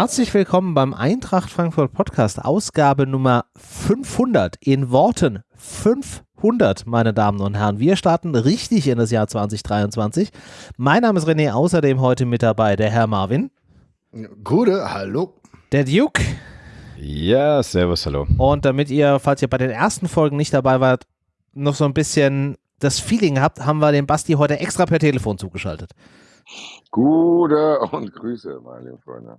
Herzlich willkommen beim Eintracht Frankfurt Podcast, Ausgabe Nummer 500. In Worten 500, meine Damen und Herren. Wir starten richtig in das Jahr 2023. Mein Name ist René, außerdem heute mit dabei der Herr Marvin. Gute, hallo. Der Duke. Ja, servus, hallo. Und damit ihr, falls ihr bei den ersten Folgen nicht dabei wart, noch so ein bisschen das Feeling habt, haben wir den Basti heute extra per Telefon zugeschaltet. Gute und Grüße, meine Freunde.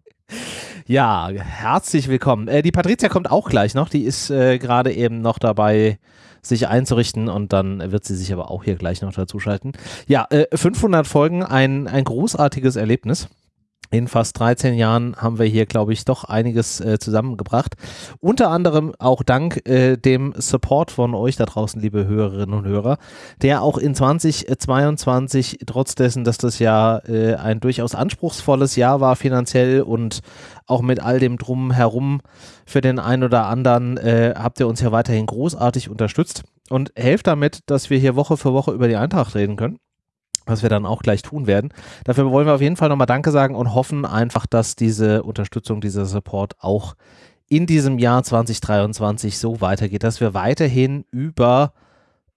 Ja, herzlich willkommen. Äh, die Patricia kommt auch gleich noch. Die ist äh, gerade eben noch dabei, sich einzurichten und dann wird sie sich aber auch hier gleich noch dazuschalten. Ja, äh, 500 Folgen, ein, ein großartiges Erlebnis in fast 13 Jahren haben wir hier, glaube ich, doch einiges äh, zusammengebracht. Unter anderem auch dank äh, dem Support von euch da draußen, liebe Hörerinnen und Hörer, der auch in 2022, trotz dessen, dass das Jahr äh, ein durchaus anspruchsvolles Jahr war finanziell und auch mit all dem Drumherum für den einen oder anderen, äh, habt ihr uns ja weiterhin großartig unterstützt und helft damit, dass wir hier Woche für Woche über die Eintracht reden können was wir dann auch gleich tun werden. Dafür wollen wir auf jeden Fall nochmal Danke sagen und hoffen einfach, dass diese Unterstützung, dieser Support auch in diesem Jahr 2023 so weitergeht, dass wir weiterhin über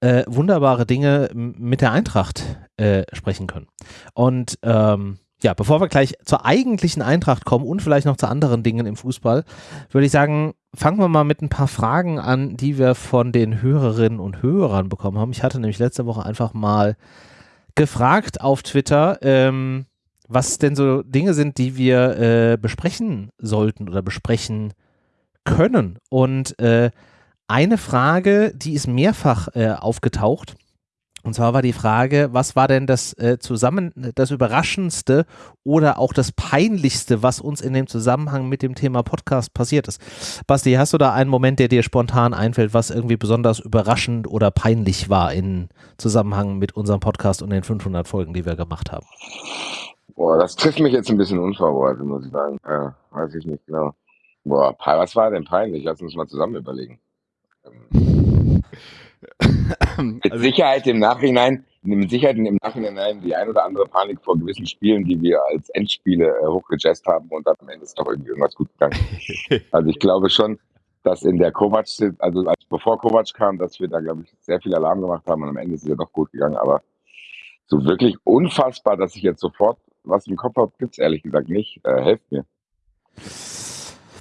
äh, wunderbare Dinge mit der Eintracht äh, sprechen können. Und ähm, ja, bevor wir gleich zur eigentlichen Eintracht kommen und vielleicht noch zu anderen Dingen im Fußball, würde ich sagen, fangen wir mal mit ein paar Fragen an, die wir von den Hörerinnen und Hörern bekommen haben. Ich hatte nämlich letzte Woche einfach mal gefragt auf Twitter, ähm, was denn so Dinge sind, die wir äh, besprechen sollten oder besprechen können. Und äh, eine Frage, die ist mehrfach äh, aufgetaucht, und zwar war die Frage, was war denn das äh, zusammen, das Überraschendste oder auch das Peinlichste, was uns in dem Zusammenhang mit dem Thema Podcast passiert ist? Basti, hast du da einen Moment, der dir spontan einfällt, was irgendwie besonders überraschend oder peinlich war in Zusammenhang mit unserem Podcast und den 500 Folgen, die wir gemacht haben? Boah, das trifft mich jetzt ein bisschen unvorbereitet, muss ich sagen. Ja, weiß ich nicht genau. Boah, was war denn peinlich? Lass uns mal zusammen überlegen. Mit also Sicherheit im Nachhinein, mit Sicherheit im Nachhinein die ein oder andere Panik vor gewissen Spielen, die wir als Endspiele äh, hochgejazzt haben und dann am Ende ist doch irgendwie irgendwas gut gegangen. also ich glaube schon, dass in der Kovac, also als, bevor Kovac kam, dass wir da, glaube ich, sehr viel Alarm gemacht haben und am Ende ist es ja doch gut gegangen, aber so wirklich unfassbar, dass ich jetzt sofort was im Kopf habe, gibt es ehrlich gesagt nicht. Äh, helft mir.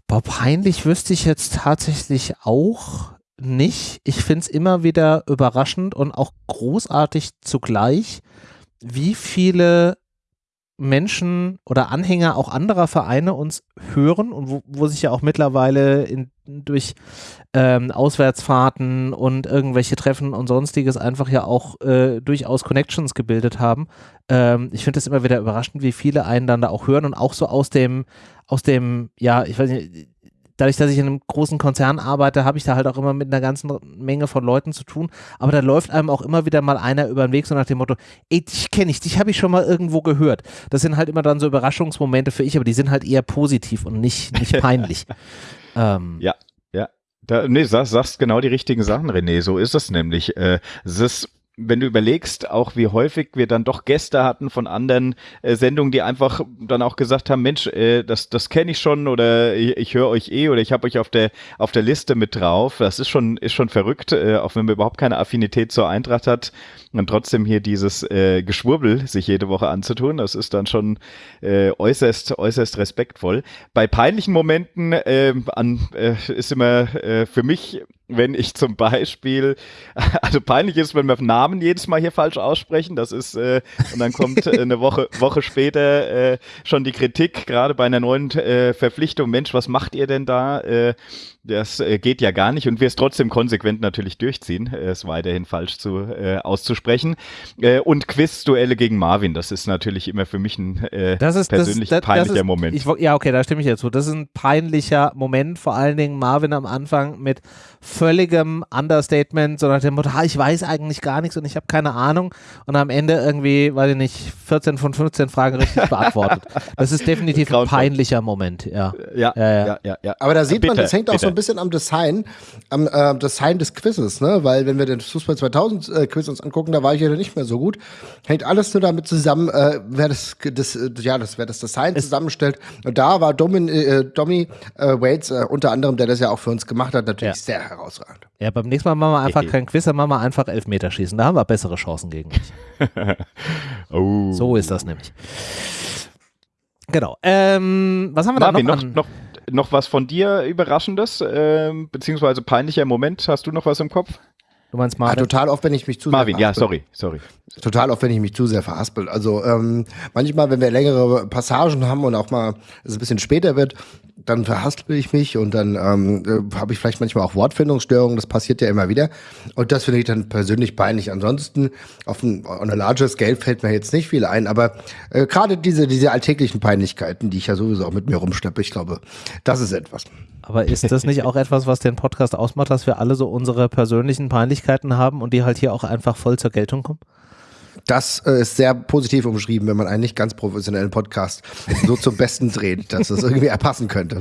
Boah, peinlich wüsste ich jetzt tatsächlich auch nicht. Ich finde es immer wieder überraschend und auch großartig zugleich, wie viele Menschen oder Anhänger auch anderer Vereine uns hören und wo, wo sich ja auch mittlerweile in, durch ähm, Auswärtsfahrten und irgendwelche Treffen und sonstiges einfach ja auch äh, durchaus Connections gebildet haben. Ähm, ich finde es immer wieder überraschend, wie viele einen dann da auch hören und auch so aus dem, aus dem, ja, ich weiß nicht, dadurch, dass ich in einem großen Konzern arbeite, habe ich da halt auch immer mit einer ganzen Menge von Leuten zu tun. Aber da läuft einem auch immer wieder mal einer über den Weg, so nach dem Motto, ey, dich kenne ich, dich habe ich schon mal irgendwo gehört. Das sind halt immer dann so Überraschungsmomente für ich, aber die sind halt eher positiv und nicht, nicht peinlich. ähm, ja, ja. Da, nee, sagst, sagst genau die richtigen Sachen, René. So ist es nämlich. Äh, es ist wenn du überlegst, auch wie häufig wir dann doch Gäste hatten von anderen äh, Sendungen, die einfach dann auch gesagt haben, Mensch, äh, das, das kenne ich schon oder ich, ich höre euch eh oder ich habe euch auf der, auf der Liste mit drauf. Das ist schon, ist schon verrückt, äh, auch wenn man überhaupt keine Affinität zur Eintracht hat und trotzdem hier dieses äh, Geschwurbel sich jede Woche anzutun. Das ist dann schon äh, äußerst, äußerst respektvoll. Bei peinlichen Momenten äh, an, äh, ist immer äh, für mich wenn ich zum Beispiel, also peinlich ist, wenn wir Namen jedes Mal hier falsch aussprechen, das ist, äh, und dann kommt äh, eine Woche, Woche später äh, schon die Kritik, gerade bei einer neuen äh, Verpflichtung, Mensch, was macht ihr denn da? Das äh, geht ja gar nicht und wir es trotzdem konsequent natürlich durchziehen, äh, es weiterhin falsch zu, äh, auszusprechen. Äh, und Quiz-Duelle gegen Marvin, das ist natürlich immer für mich ein äh, das ist, persönlich das, das, peinlicher ist, Moment. Ich, ja, okay, da stimme ich jetzt zu. Das ist ein peinlicher Moment, vor allen Dingen Marvin am Anfang mit völligem Understatement, so nach dem Motto, ich weiß eigentlich gar nichts und ich habe keine Ahnung und am Ende irgendwie, weiß ich nicht, 14 von 15 Fragen richtig beantwortet. Das ist definitiv ein peinlicher Moment, ja. Ja, ja, ja. ja, ja. Aber da sieht bitte, man, das hängt bitte. auch so ein bisschen am Design, am äh, Design des Quizzes, ne? weil wenn wir den Fußball 2000 äh, Quiz uns angucken, da war ich ja nicht mehr so gut. Hängt alles nur damit zusammen, äh, wer das, das, äh, ja, das, wer das Design es zusammenstellt. Und da war Domin, äh, Domi äh, Waits äh, unter anderem, der das ja auch für uns gemacht hat, natürlich ja. sehr herausragend. Ja, beim nächsten Mal machen wir einfach kein Quiz, dann machen wir einfach Elfmeterschießen. Da haben wir bessere Chancen gegen dich. oh. So ist das nämlich. Genau. Ähm, was haben wir Marvin, da noch, noch, noch, noch was von dir Überraschendes, äh, beziehungsweise peinlicher Moment? Hast du noch was im Kopf? Du meinst Marvin? Ja, total oft, wenn ich mich zu Marvin, sehr ja, sorry, sorry. Total oft, wenn ich mich zu sehr verhaspel. Also ähm, manchmal, wenn wir längere Passagen haben und auch mal es ein bisschen später wird, dann verhaspel ich mich und dann ähm, äh, habe ich vielleicht manchmal auch Wortfindungsstörungen, das passiert ja immer wieder. Und das finde ich dann persönlich peinlich. Ansonsten, auf ein, on a larger scale fällt mir jetzt nicht viel ein, aber äh, gerade diese, diese alltäglichen Peinlichkeiten, die ich ja sowieso auch mit mir rumschleppe, ich glaube, das ist etwas. Aber ist das nicht auch etwas, was den Podcast ausmacht, dass wir alle so unsere persönlichen Peinlichkeiten haben und die halt hier auch einfach voll zur Geltung kommen? Das äh, ist sehr positiv umschrieben, wenn man einen nicht ganz professionellen Podcast so zum Besten dreht, dass es irgendwie erpassen könnte.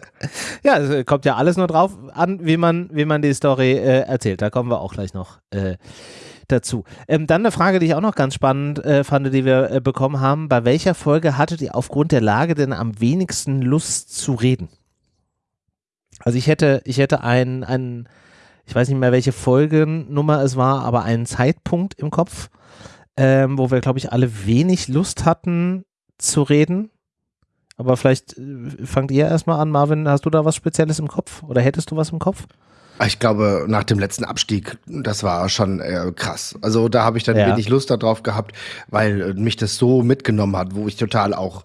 ja, es kommt ja alles nur drauf an, wie man, wie man die Story äh, erzählt. Da kommen wir auch gleich noch äh, dazu. Ähm, dann eine Frage, die ich auch noch ganz spannend äh, fand, die wir äh, bekommen haben. Bei welcher Folge hattet ihr aufgrund der Lage denn am wenigsten Lust zu reden? Also ich hätte, ich hätte einen, einen, ich weiß nicht mehr, welche Folgennummer es war, aber einen Zeitpunkt im Kopf, ähm, wo wir, glaube ich, alle wenig Lust hatten zu reden. Aber vielleicht äh, fangt ihr erstmal an, Marvin, hast du da was Spezielles im Kopf oder hättest du was im Kopf? Ich glaube, nach dem letzten Abstieg, das war schon äh, krass. Also da habe ich dann ja. wenig Lust darauf gehabt, weil mich das so mitgenommen hat, wo ich total auch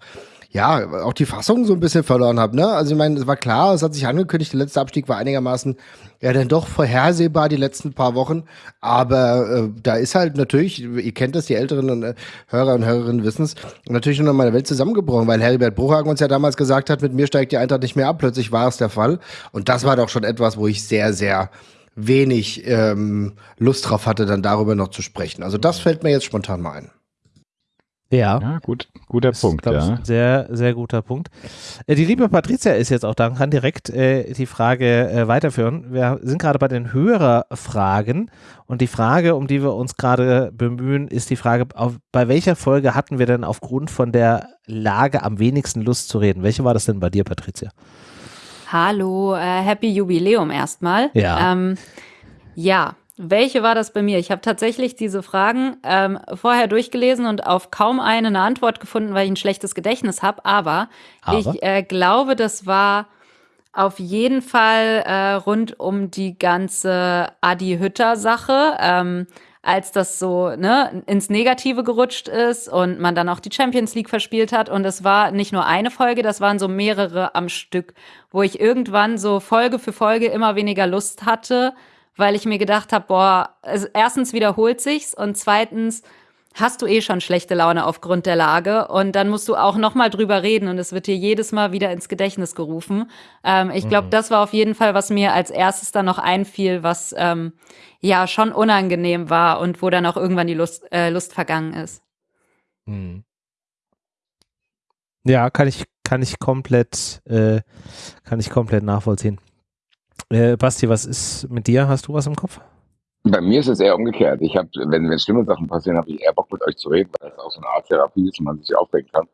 ja, auch die Fassung so ein bisschen verloren habe. Ne? Also ich meine, es war klar, es hat sich angekündigt, der letzte Abstieg war einigermaßen ja dann doch vorhersehbar die letzten paar Wochen. Aber äh, da ist halt natürlich, ihr kennt das, die älteren und, äh, Hörer und Hörerinnen wissen es, natürlich noch mal eine Welt zusammengebrochen, weil Heribert Bruchhagen uns ja damals gesagt hat, mit mir steigt die Eintracht nicht mehr ab. Plötzlich war es der Fall. Und das war doch schon etwas, wo ich sehr, sehr wenig ähm, Lust drauf hatte, dann darüber noch zu sprechen. Also das fällt mir jetzt spontan mal ein. Ja. ja gut, guter das Punkt. Ist, ja. Ich, sehr, sehr guter Punkt. Äh, die liebe Patricia ist jetzt auch da und kann direkt äh, die Frage äh, weiterführen. Wir sind gerade bei den Hörerfragen und die Frage, um die wir uns gerade bemühen, ist die Frage, auf, bei welcher Folge hatten wir denn aufgrund von der Lage am wenigsten Lust zu reden? Welche war das denn bei dir, Patricia? Hallo, äh, Happy Jubiläum erstmal. Ja. Ähm, ja, welche war das bei mir? Ich habe tatsächlich diese Fragen ähm, vorher durchgelesen und auf kaum eine eine Antwort gefunden, weil ich ein schlechtes Gedächtnis habe. Aber, Aber, ich äh, glaube, das war auf jeden Fall äh, rund um die ganze Adi Hütter-Sache. Ähm, als das so ne, ins Negative gerutscht ist und man dann auch die Champions League verspielt hat. Und es war nicht nur eine Folge, das waren so mehrere am Stück, wo ich irgendwann so Folge für Folge immer weniger Lust hatte, weil ich mir gedacht habe, boah, also erstens wiederholt sich's und zweitens hast du eh schon schlechte Laune aufgrund der Lage und dann musst du auch noch mal drüber reden und es wird dir jedes Mal wieder ins Gedächtnis gerufen. Ähm, ich glaube, mhm. das war auf jeden Fall, was mir als erstes dann noch einfiel, was ähm, ja schon unangenehm war und wo dann auch irgendwann die Lust, äh, Lust vergangen ist. Mhm. Ja, kann ich kann ich komplett äh, kann ich komplett nachvollziehen. Äh, Basti, was ist mit dir? Hast du was im Kopf? Bei mir ist es eher umgekehrt. Ich habe, wenn, wenn schlimme Sachen passieren, habe ich eher Bock mit euch zu reden, weil das auch so eine Art Therapie ist und man sich aufregen kann.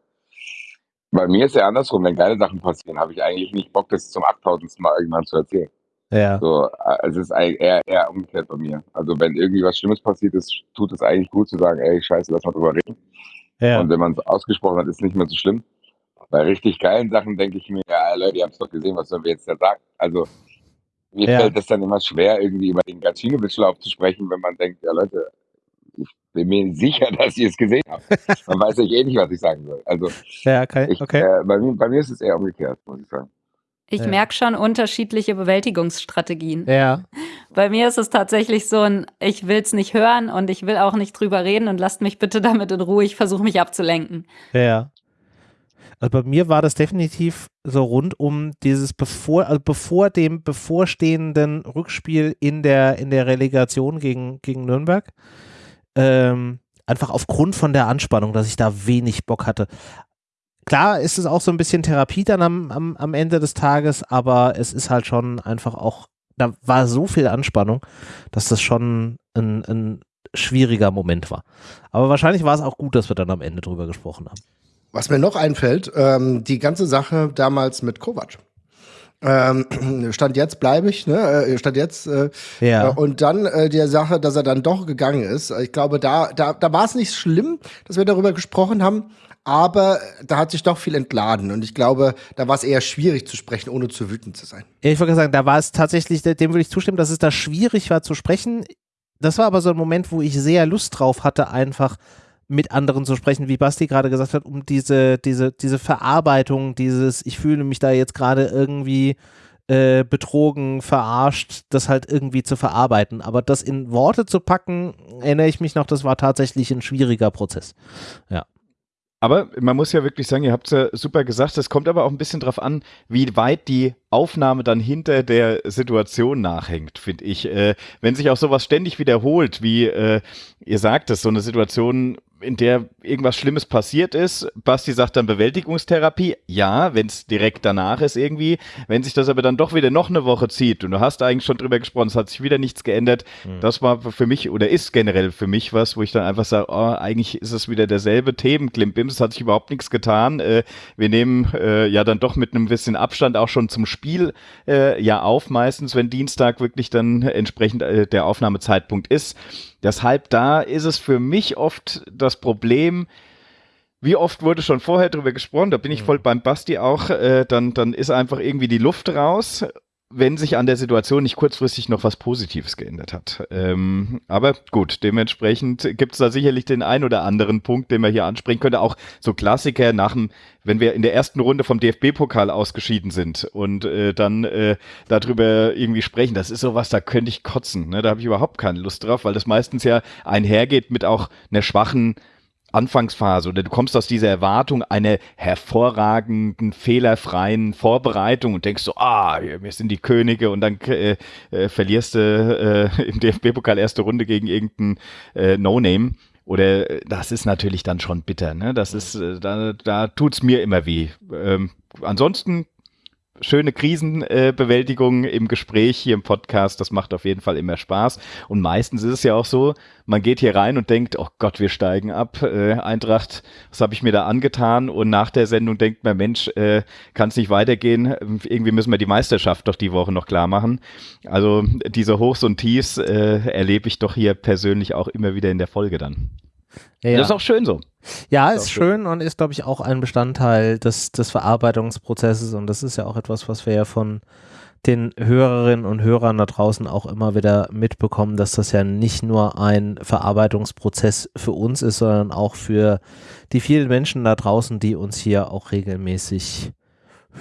Bei mir ist es eher andersrum. Wenn geile Sachen passieren, habe ich eigentlich nicht Bock, das zum 8000. Mal irgendwann zu erzählen. Ja. So, also es ist eher, eher umgekehrt bei mir. Also wenn irgendwie was Schlimmes passiert ist, tut es eigentlich gut zu sagen, ey, scheiße, lass mal drüber reden. Ja. Und wenn man es ausgesprochen hat, ist es nicht mehr so schlimm. Bei richtig geilen Sachen denke ich mir, ja, Leute, ihr habt es doch gesehen, was sollen wir jetzt da sagen? Also mir ja. fällt es dann immer schwer, irgendwie über den Gacinovic-Lauf zu sprechen, wenn man denkt, ja Leute, ich bin mir sicher, dass ihr es gesehen habt. Man weiß euch eh nicht, was ich sagen soll. Also ja, okay. Ich, okay. Äh, bei, mir, bei, mir, ist es eher umgekehrt, muss ich sagen. Ich ja. merke schon unterschiedliche Bewältigungsstrategien. Ja. Bei mir ist es tatsächlich so ein, ich will es nicht hören und ich will auch nicht drüber reden und lasst mich bitte damit in Ruhe, ich versuche mich abzulenken. Ja. Also bei mir war das definitiv so rund um dieses bevor, also bevor dem bevorstehenden Rückspiel in der, in der Relegation gegen, gegen Nürnberg. Ähm, einfach aufgrund von der Anspannung, dass ich da wenig Bock hatte. Klar ist es auch so ein bisschen Therapie dann am, am, am Ende des Tages, aber es ist halt schon einfach auch, da war so viel Anspannung, dass das schon ein, ein schwieriger Moment war. Aber wahrscheinlich war es auch gut, dass wir dann am Ende drüber gesprochen haben. Was mir noch einfällt, ähm, die ganze Sache damals mit Kovac. Ähm, stand jetzt bleibe ich, ne? Äh, stand jetzt. Äh, ja. Äh, und dann äh, die Sache, dass er dann doch gegangen ist. Ich glaube, da, da, da war es nicht schlimm, dass wir darüber gesprochen haben aber da hat sich doch viel entladen und ich glaube, da war es eher schwierig zu sprechen, ohne zu wütend zu sein. Ja, ich wollte sagen, da war es tatsächlich, dem würde ich zustimmen, dass es da schwierig war zu sprechen. Das war aber so ein Moment, wo ich sehr Lust drauf hatte, einfach mit anderen zu sprechen, wie Basti gerade gesagt hat, um diese, diese, diese Verarbeitung, dieses, ich fühle mich da jetzt gerade irgendwie äh, betrogen, verarscht, das halt irgendwie zu verarbeiten. Aber das in Worte zu packen, erinnere ich mich noch, das war tatsächlich ein schwieriger Prozess. Ja. Aber man muss ja wirklich sagen, ihr habt es ja super gesagt, es kommt aber auch ein bisschen drauf an, wie weit die Aufnahme dann hinter der Situation nachhängt, finde ich. Äh, wenn sich auch sowas ständig wiederholt, wie äh, ihr sagt es, so eine Situation in der irgendwas Schlimmes passiert ist. Basti sagt dann Bewältigungstherapie. Ja, wenn es direkt danach ist irgendwie. Wenn sich das aber dann doch wieder noch eine Woche zieht und du hast eigentlich schon drüber gesprochen, es hat sich wieder nichts geändert. Mhm. Das war für mich oder ist generell für mich was, wo ich dann einfach sage, oh, eigentlich ist es wieder derselbe Themenklimpims. Es hat sich überhaupt nichts getan. Äh, wir nehmen äh, ja dann doch mit einem bisschen Abstand auch schon zum Spiel äh, ja auf, meistens, wenn Dienstag wirklich dann entsprechend äh, der Aufnahmezeitpunkt ist. Deshalb da ist es für mich oft das Problem, wie oft wurde schon vorher drüber gesprochen, da bin ich mhm. voll beim Basti auch, äh, dann, dann ist einfach irgendwie die Luft raus wenn sich an der Situation nicht kurzfristig noch was Positives geändert hat. Ähm, aber gut, dementsprechend gibt es da sicherlich den ein oder anderen Punkt, den man hier ansprechen könnte. Auch so Klassiker nach dem, wenn wir in der ersten Runde vom DFB-Pokal ausgeschieden sind und äh, dann äh, darüber irgendwie sprechen, das ist sowas, da könnte ich kotzen. Ne? Da habe ich überhaupt keine Lust drauf, weil das meistens ja einhergeht mit auch einer schwachen Anfangsphase oder du kommst aus dieser Erwartung einer hervorragenden, fehlerfreien Vorbereitung und denkst so, ah, wir sind die Könige und dann äh, äh, verlierst du äh, im DFB-Pokal erste Runde gegen irgendeinen äh, No-Name. Oder äh, das ist natürlich dann schon bitter, ne? Das ist, äh, da, da tut's mir immer weh. Ähm, ansonsten schöne Krisenbewältigung äh, im Gespräch hier im Podcast. Das macht auf jeden Fall immer Spaß. Und meistens ist es ja auch so, man geht hier rein und denkt, oh Gott, wir steigen ab. Äh, Eintracht, was habe ich mir da angetan? Und nach der Sendung denkt man, Mensch, äh, kann es nicht weitergehen? Irgendwie müssen wir die Meisterschaft doch die Woche noch klar machen. Also diese Hochs und Tiefs äh, erlebe ich doch hier persönlich auch immer wieder in der Folge dann. Ja, ja. Das ist auch schön so. Ja, ist, ist schön, schön und ist, glaube ich, auch ein Bestandteil des, des Verarbeitungsprozesses und das ist ja auch etwas, was wir ja von den Hörerinnen und Hörern da draußen auch immer wieder mitbekommen, dass das ja nicht nur ein Verarbeitungsprozess für uns ist, sondern auch für die vielen Menschen da draußen, die uns hier auch regelmäßig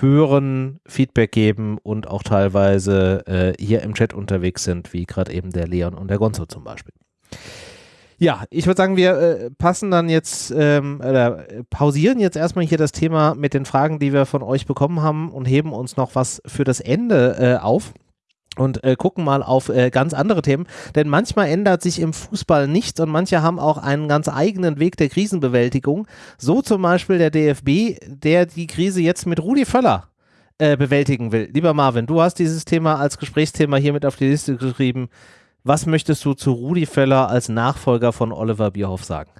hören, Feedback geben und auch teilweise äh, hier im Chat unterwegs sind, wie gerade eben der Leon und der Gonzo zum Beispiel. Ja, ich würde sagen, wir äh, passen dann jetzt ähm, oder äh, pausieren jetzt erstmal hier das Thema mit den Fragen, die wir von euch bekommen haben und heben uns noch was für das Ende äh, auf und äh, gucken mal auf äh, ganz andere Themen. Denn manchmal ändert sich im Fußball nichts und manche haben auch einen ganz eigenen Weg der Krisenbewältigung. So zum Beispiel der DFB, der die Krise jetzt mit Rudi Völler äh, bewältigen will. Lieber Marvin, du hast dieses Thema als Gesprächsthema hier mit auf die Liste geschrieben. Was möchtest du zu Rudi Völler als Nachfolger von Oliver Bierhoff sagen?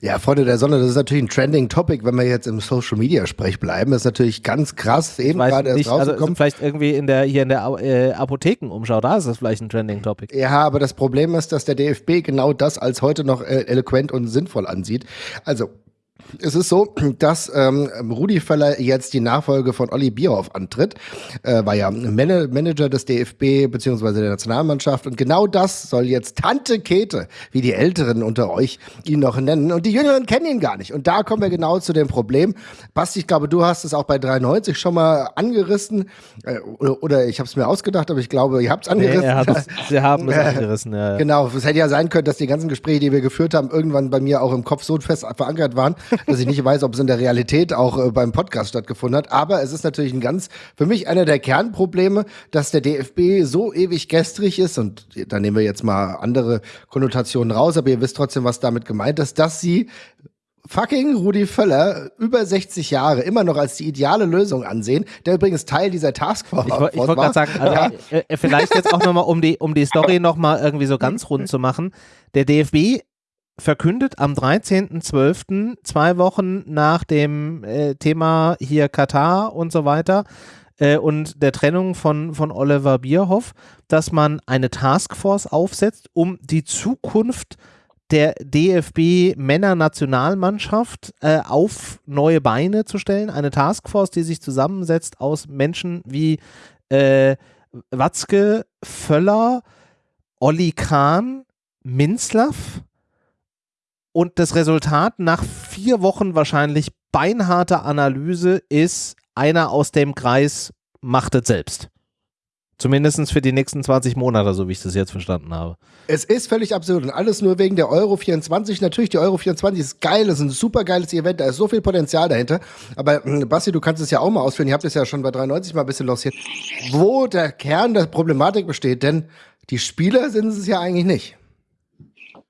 Ja, Freunde der Sonne, das ist natürlich ein trending Topic, wenn wir jetzt im Social Media Sprech bleiben. Das ist natürlich ganz krass, eben gerade erst also rausgekommen. Also vielleicht irgendwie in der, hier in der äh, Apothekenumschau, da ist das vielleicht ein trending Topic. Ja, aber das Problem ist, dass der DFB genau das als heute noch äh, eloquent und sinnvoll ansieht. Also, es ist so, dass ähm, Rudi Völler jetzt die Nachfolge von Olli Bierhoff antritt. Äh, war ja Man Manager des DFB bzw. der Nationalmannschaft. Und genau das soll jetzt Tante Kete, wie die Älteren unter euch ihn noch nennen. Und die Jüngeren kennen ihn gar nicht. Und da kommen wir genau zu dem Problem. Basti, ich glaube, du hast es auch bei 93 schon mal angerissen. Äh, oder, oder, ich habe es mir ausgedacht, aber ich glaube, ihr habt es angerissen. Nee, sie haben es angerissen, ja. Genau, es hätte ja sein können, dass die ganzen Gespräche, die wir geführt haben, irgendwann bei mir auch im Kopf so fest verankert waren, dass ich nicht weiß, ob es in der Realität auch äh, beim Podcast stattgefunden hat. Aber es ist natürlich ein ganz, für mich einer der Kernprobleme, dass der DFB so ewig gestrig ist und da nehmen wir jetzt mal andere Konnotationen raus, aber ihr wisst trotzdem, was damit gemeint ist, dass sie fucking Rudi Völler über 60 Jahre immer noch als die ideale Lösung ansehen, der übrigens Teil dieser Taskforce Ich, ich wollte gerade sagen, also, ja. Äh, äh, vielleicht jetzt auch nochmal, um die, um die Story nochmal irgendwie so ganz rund zu machen. Der DFB verkündet am 13.12., zwei Wochen nach dem äh, Thema hier Katar und so weiter äh, und der Trennung von, von Oliver Bierhoff, dass man eine Taskforce aufsetzt, um die Zukunft der DFB Männernationalmannschaft äh, auf neue Beine zu stellen. Eine Taskforce, die sich zusammensetzt aus Menschen wie äh, Watzke, Völler, Olli Kahn, Minzlaff. Und das Resultat nach vier Wochen wahrscheinlich beinharter Analyse ist, einer aus dem Kreis macht es selbst. Zumindest für die nächsten 20 Monate, so wie ich das jetzt verstanden habe. Es ist völlig absurd und alles nur wegen der Euro 24. Natürlich, die Euro 24 ist geil, ist ein super geiles Event, da ist so viel Potenzial dahinter. Aber hm, Basti, du kannst es ja auch mal ausführen, ihr habt es ja schon bei 93 mal ein bisschen lanciert, wo der Kern der Problematik besteht, denn die Spieler sind es ja eigentlich nicht.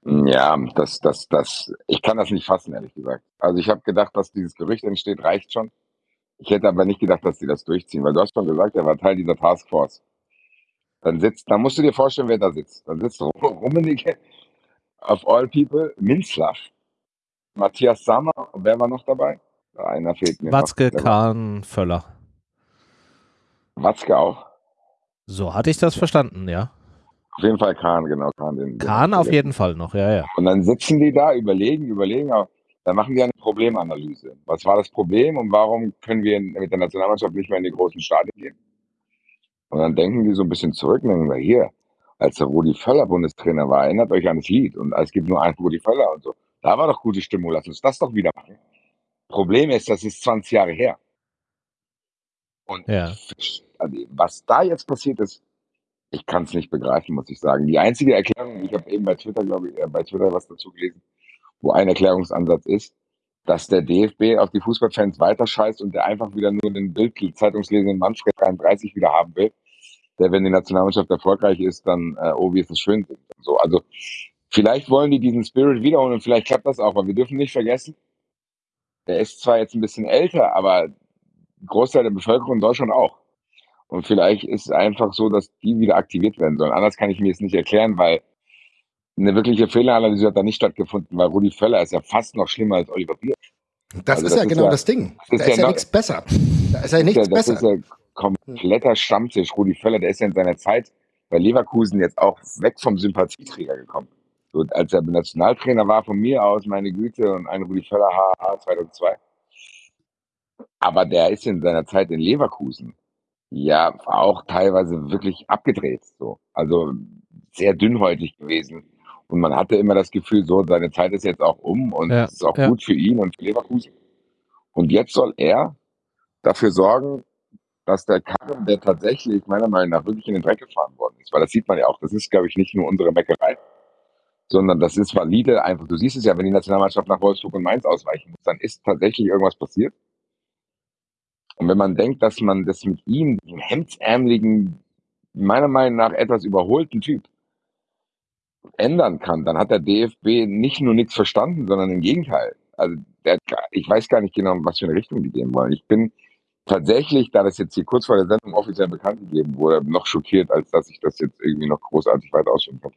Ja, das, das, das, ich kann das nicht fassen, ehrlich gesagt. Also ich habe gedacht, dass dieses Gerücht entsteht, reicht schon. Ich hätte aber nicht gedacht, dass sie das durchziehen, weil du hast schon gesagt, er war Teil dieser Taskforce. Dann sitzt, dann musst du dir vorstellen, wer da sitzt. Dann sitzt Rummenigge, of all people, Minzlaff, Matthias Sammer, und wer war noch dabei? Einer fehlt mir. Watzke, Kahn, Völler. Watzke auch. So hatte ich das verstanden, ja. Auf jeden Fall Kahn, genau. Kahn, den, Kahn auf jeden Fall noch, ja, ja. Und dann sitzen die da, überlegen, überlegen, dann machen die eine Problemanalyse. Was war das Problem und warum können wir mit der Nationalmannschaft nicht mehr in die großen Stadien gehen? Und dann denken die so ein bisschen zurück und denken wir, hier, als der Rudi Völler Bundestrainer war, erinnert euch an das Lied und es gibt nur einen Rudi Völler und so. Da war doch gute Stimmung, lass uns das doch wieder machen. Problem ist, das ist 20 Jahre her. Und ja. Also, was da jetzt passiert ist, ich kann es nicht begreifen, muss ich sagen. Die einzige Erklärung, ich habe eben bei Twitter, glaube ich, äh, bei Twitter was dazu gelesen, wo ein Erklärungsansatz ist, dass der DFB auf die Fußballfans weiter scheißt und der einfach wieder nur den Bild-Zeitungslesenden Manfred 33 wieder haben will, der, wenn die Nationalmannschaft erfolgreich ist, dann, äh, oh, wie ist es schön. So, also vielleicht wollen die diesen Spirit wiederholen und vielleicht klappt das auch, aber wir dürfen nicht vergessen, der ist zwar jetzt ein bisschen älter, aber Großteil der Bevölkerung in Deutschland auch. Und vielleicht ist es einfach so, dass die wieder aktiviert werden sollen. Anders kann ich mir es nicht erklären, weil eine wirkliche Fehleranalyse hat da nicht stattgefunden, weil Rudi Völler ist ja fast noch schlimmer als Oliver Bier. Das also ist das ja ist genau ja, das Ding. Das da ist, ja, ja nichts besser. Da ist ja nichts besser. Das ist ja kompletter Stammtisch. Rudi Völler, der ist ja in seiner Zeit bei Leverkusen jetzt auch weg vom Sympathieträger gekommen. So, als er Nationaltrainer war, von mir aus, meine Güte, und ein Rudi Völler, HH 2002. Aber der ist in seiner Zeit in Leverkusen ja auch teilweise wirklich abgedreht. So. Also sehr dünnhäutig gewesen. Und man hatte immer das Gefühl, so, seine Zeit ist jetzt auch um und ja, es ist auch ja. gut für ihn und für Leverkusen. Und jetzt soll er dafür sorgen, dass der Karren, der tatsächlich meiner Meinung nach wirklich in den Dreck gefahren worden ist, weil das sieht man ja auch, das ist, glaube ich, nicht nur unsere Meckerei, sondern das ist valide einfach. Du siehst es ja, wenn die Nationalmannschaft nach Wolfsburg und Mainz ausweichen muss, dann ist tatsächlich irgendwas passiert. Und wenn man denkt, dass man das mit ihm, dem hemdsärmeligen, meiner Meinung nach etwas überholten Typ, ändern kann, dann hat der DFB nicht nur nichts verstanden, sondern im Gegenteil. Also der, ich weiß gar nicht genau, was für eine Richtung die gehen wollen. Ich bin tatsächlich, da das jetzt hier kurz vor der Sendung offiziell bekannt gegeben wurde, noch schockiert, als dass ich das jetzt irgendwie noch großartig weiter ausführen kann.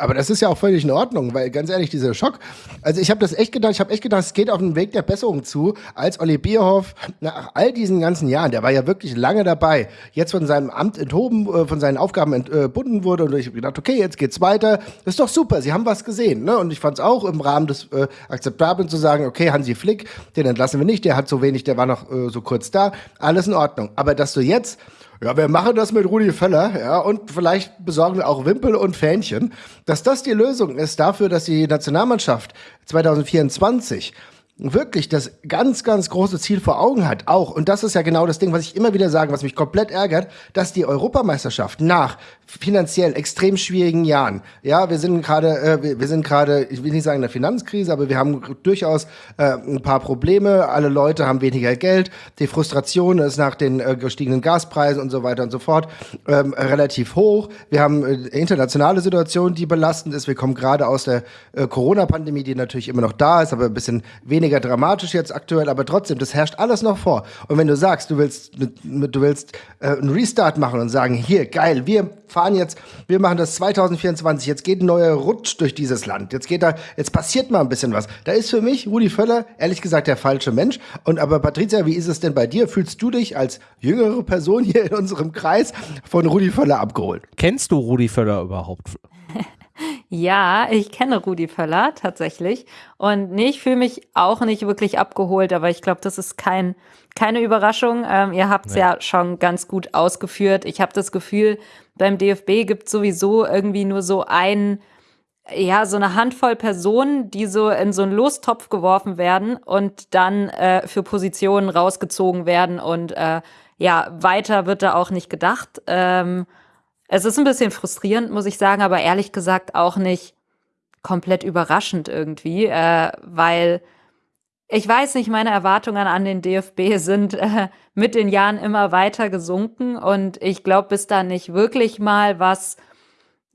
Aber das ist ja auch völlig in Ordnung, weil ganz ehrlich, dieser Schock. Also ich habe das echt gedacht, ich habe echt gedacht, es geht auf den Weg der Besserung zu, als Olli Bierhoff nach all diesen ganzen Jahren, der war ja wirklich lange dabei, jetzt von seinem Amt enthoben, äh, von seinen Aufgaben entbunden wurde und ich habe gedacht, okay, jetzt geht's weiter. Ist doch super, sie haben was gesehen. Ne? Und ich fand es auch im Rahmen des äh, Akzeptablen zu sagen, okay, Hansi Flick, den entlassen wir nicht, der hat so wenig, der war noch äh, so kurz da, alles in Ordnung. Aber dass du jetzt ja, wir machen das mit Rudi Völler, ja, und vielleicht besorgen wir auch Wimpel und Fähnchen, dass das die Lösung ist dafür, dass die Nationalmannschaft 2024 wirklich das ganz, ganz große Ziel vor Augen hat, auch, und das ist ja genau das Ding, was ich immer wieder sage, was mich komplett ärgert, dass die Europameisterschaft nach finanziell extrem schwierigen Jahren, ja, wir sind gerade, äh, wir, sind gerade, ich will nicht sagen in der Finanzkrise, aber wir haben durchaus äh, ein paar Probleme, alle Leute haben weniger Geld, die Frustration ist nach den äh, gestiegenen Gaspreisen und so weiter und so fort ähm, relativ hoch, wir haben äh, internationale Situation, die belastend ist, wir kommen gerade aus der äh, Corona-Pandemie, die natürlich immer noch da ist, aber ein bisschen weniger weniger dramatisch jetzt aktuell, aber trotzdem, das herrscht alles noch vor. Und wenn du sagst, du willst, du willst äh, einen Restart machen und sagen, hier, geil, wir fahren jetzt, wir machen das 2024, jetzt geht ein neuer Rutsch durch dieses Land. Jetzt geht da, jetzt passiert mal ein bisschen was. Da ist für mich Rudi Völler, ehrlich gesagt, der falsche Mensch. Und aber Patricia, wie ist es denn bei dir? Fühlst du dich als jüngere Person hier in unserem Kreis von Rudi Völler abgeholt? Kennst du Rudi Völler überhaupt? Ja, ich kenne Rudi Völler tatsächlich. Und nee, ich fühle mich auch nicht wirklich abgeholt, aber ich glaube, das ist kein, keine Überraschung. Ähm, ihr habt es nee. ja schon ganz gut ausgeführt. Ich habe das Gefühl, beim DFB gibt sowieso irgendwie nur so ein, ja, so eine Handvoll Personen, die so in so einen Lostopf geworfen werden und dann äh, für Positionen rausgezogen werden und äh, ja, weiter wird da auch nicht gedacht. Ähm, es ist ein bisschen frustrierend, muss ich sagen, aber ehrlich gesagt auch nicht komplett überraschend irgendwie, äh, weil ich weiß nicht, meine Erwartungen an den DFB sind äh, mit den Jahren immer weiter gesunken und ich glaube, bis da nicht wirklich mal was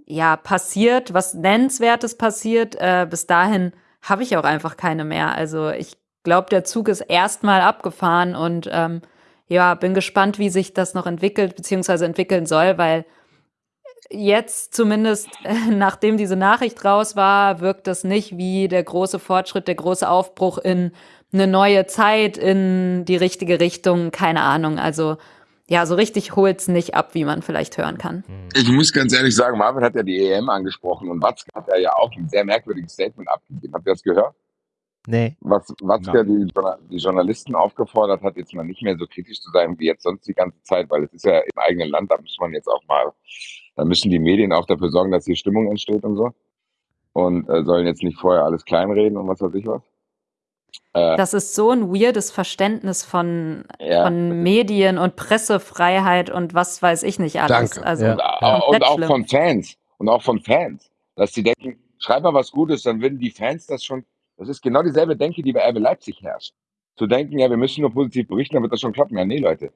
ja passiert, was nennenswertes passiert, äh, bis dahin habe ich auch einfach keine mehr. Also ich glaube, der Zug ist erstmal abgefahren und ähm, ja, bin gespannt, wie sich das noch entwickelt bzw. entwickeln soll, weil jetzt zumindest, nachdem diese Nachricht raus war, wirkt das nicht wie der große Fortschritt, der große Aufbruch in eine neue Zeit, in die richtige Richtung. Keine Ahnung. Also ja, so richtig holt's nicht ab, wie man vielleicht hören kann. Hm. Ich muss ganz ehrlich sagen, Marvin hat ja die EM angesprochen und Watzke hat ja auch ein sehr merkwürdiges Statement abgegeben. Habt ihr das gehört? Nee. Was Watzke die, die, Journalisten aufgefordert hat, jetzt mal nicht mehr so kritisch zu sein wie jetzt sonst die ganze Zeit, weil es ist ja im eigenen Land, da muss man jetzt auch mal da müssen die Medien auch dafür sorgen, dass hier Stimmung entsteht und so. Und äh, sollen jetzt nicht vorher alles kleinreden und was weiß ich was. Äh, das ist so ein weirdes Verständnis von, ja, von Medien und Pressefreiheit und was weiß ich nicht alles. Danke. Also ja. und, und auch schlimm. von Fans. Und auch von Fans. Dass sie denken, schreib mal was Gutes, dann würden die Fans das schon. Das ist genau dieselbe Denke, die bei RB Leipzig herrscht. Zu denken, ja, wir müssen nur positiv berichten, dann wird das schon klappen. Ja, nee, Leute.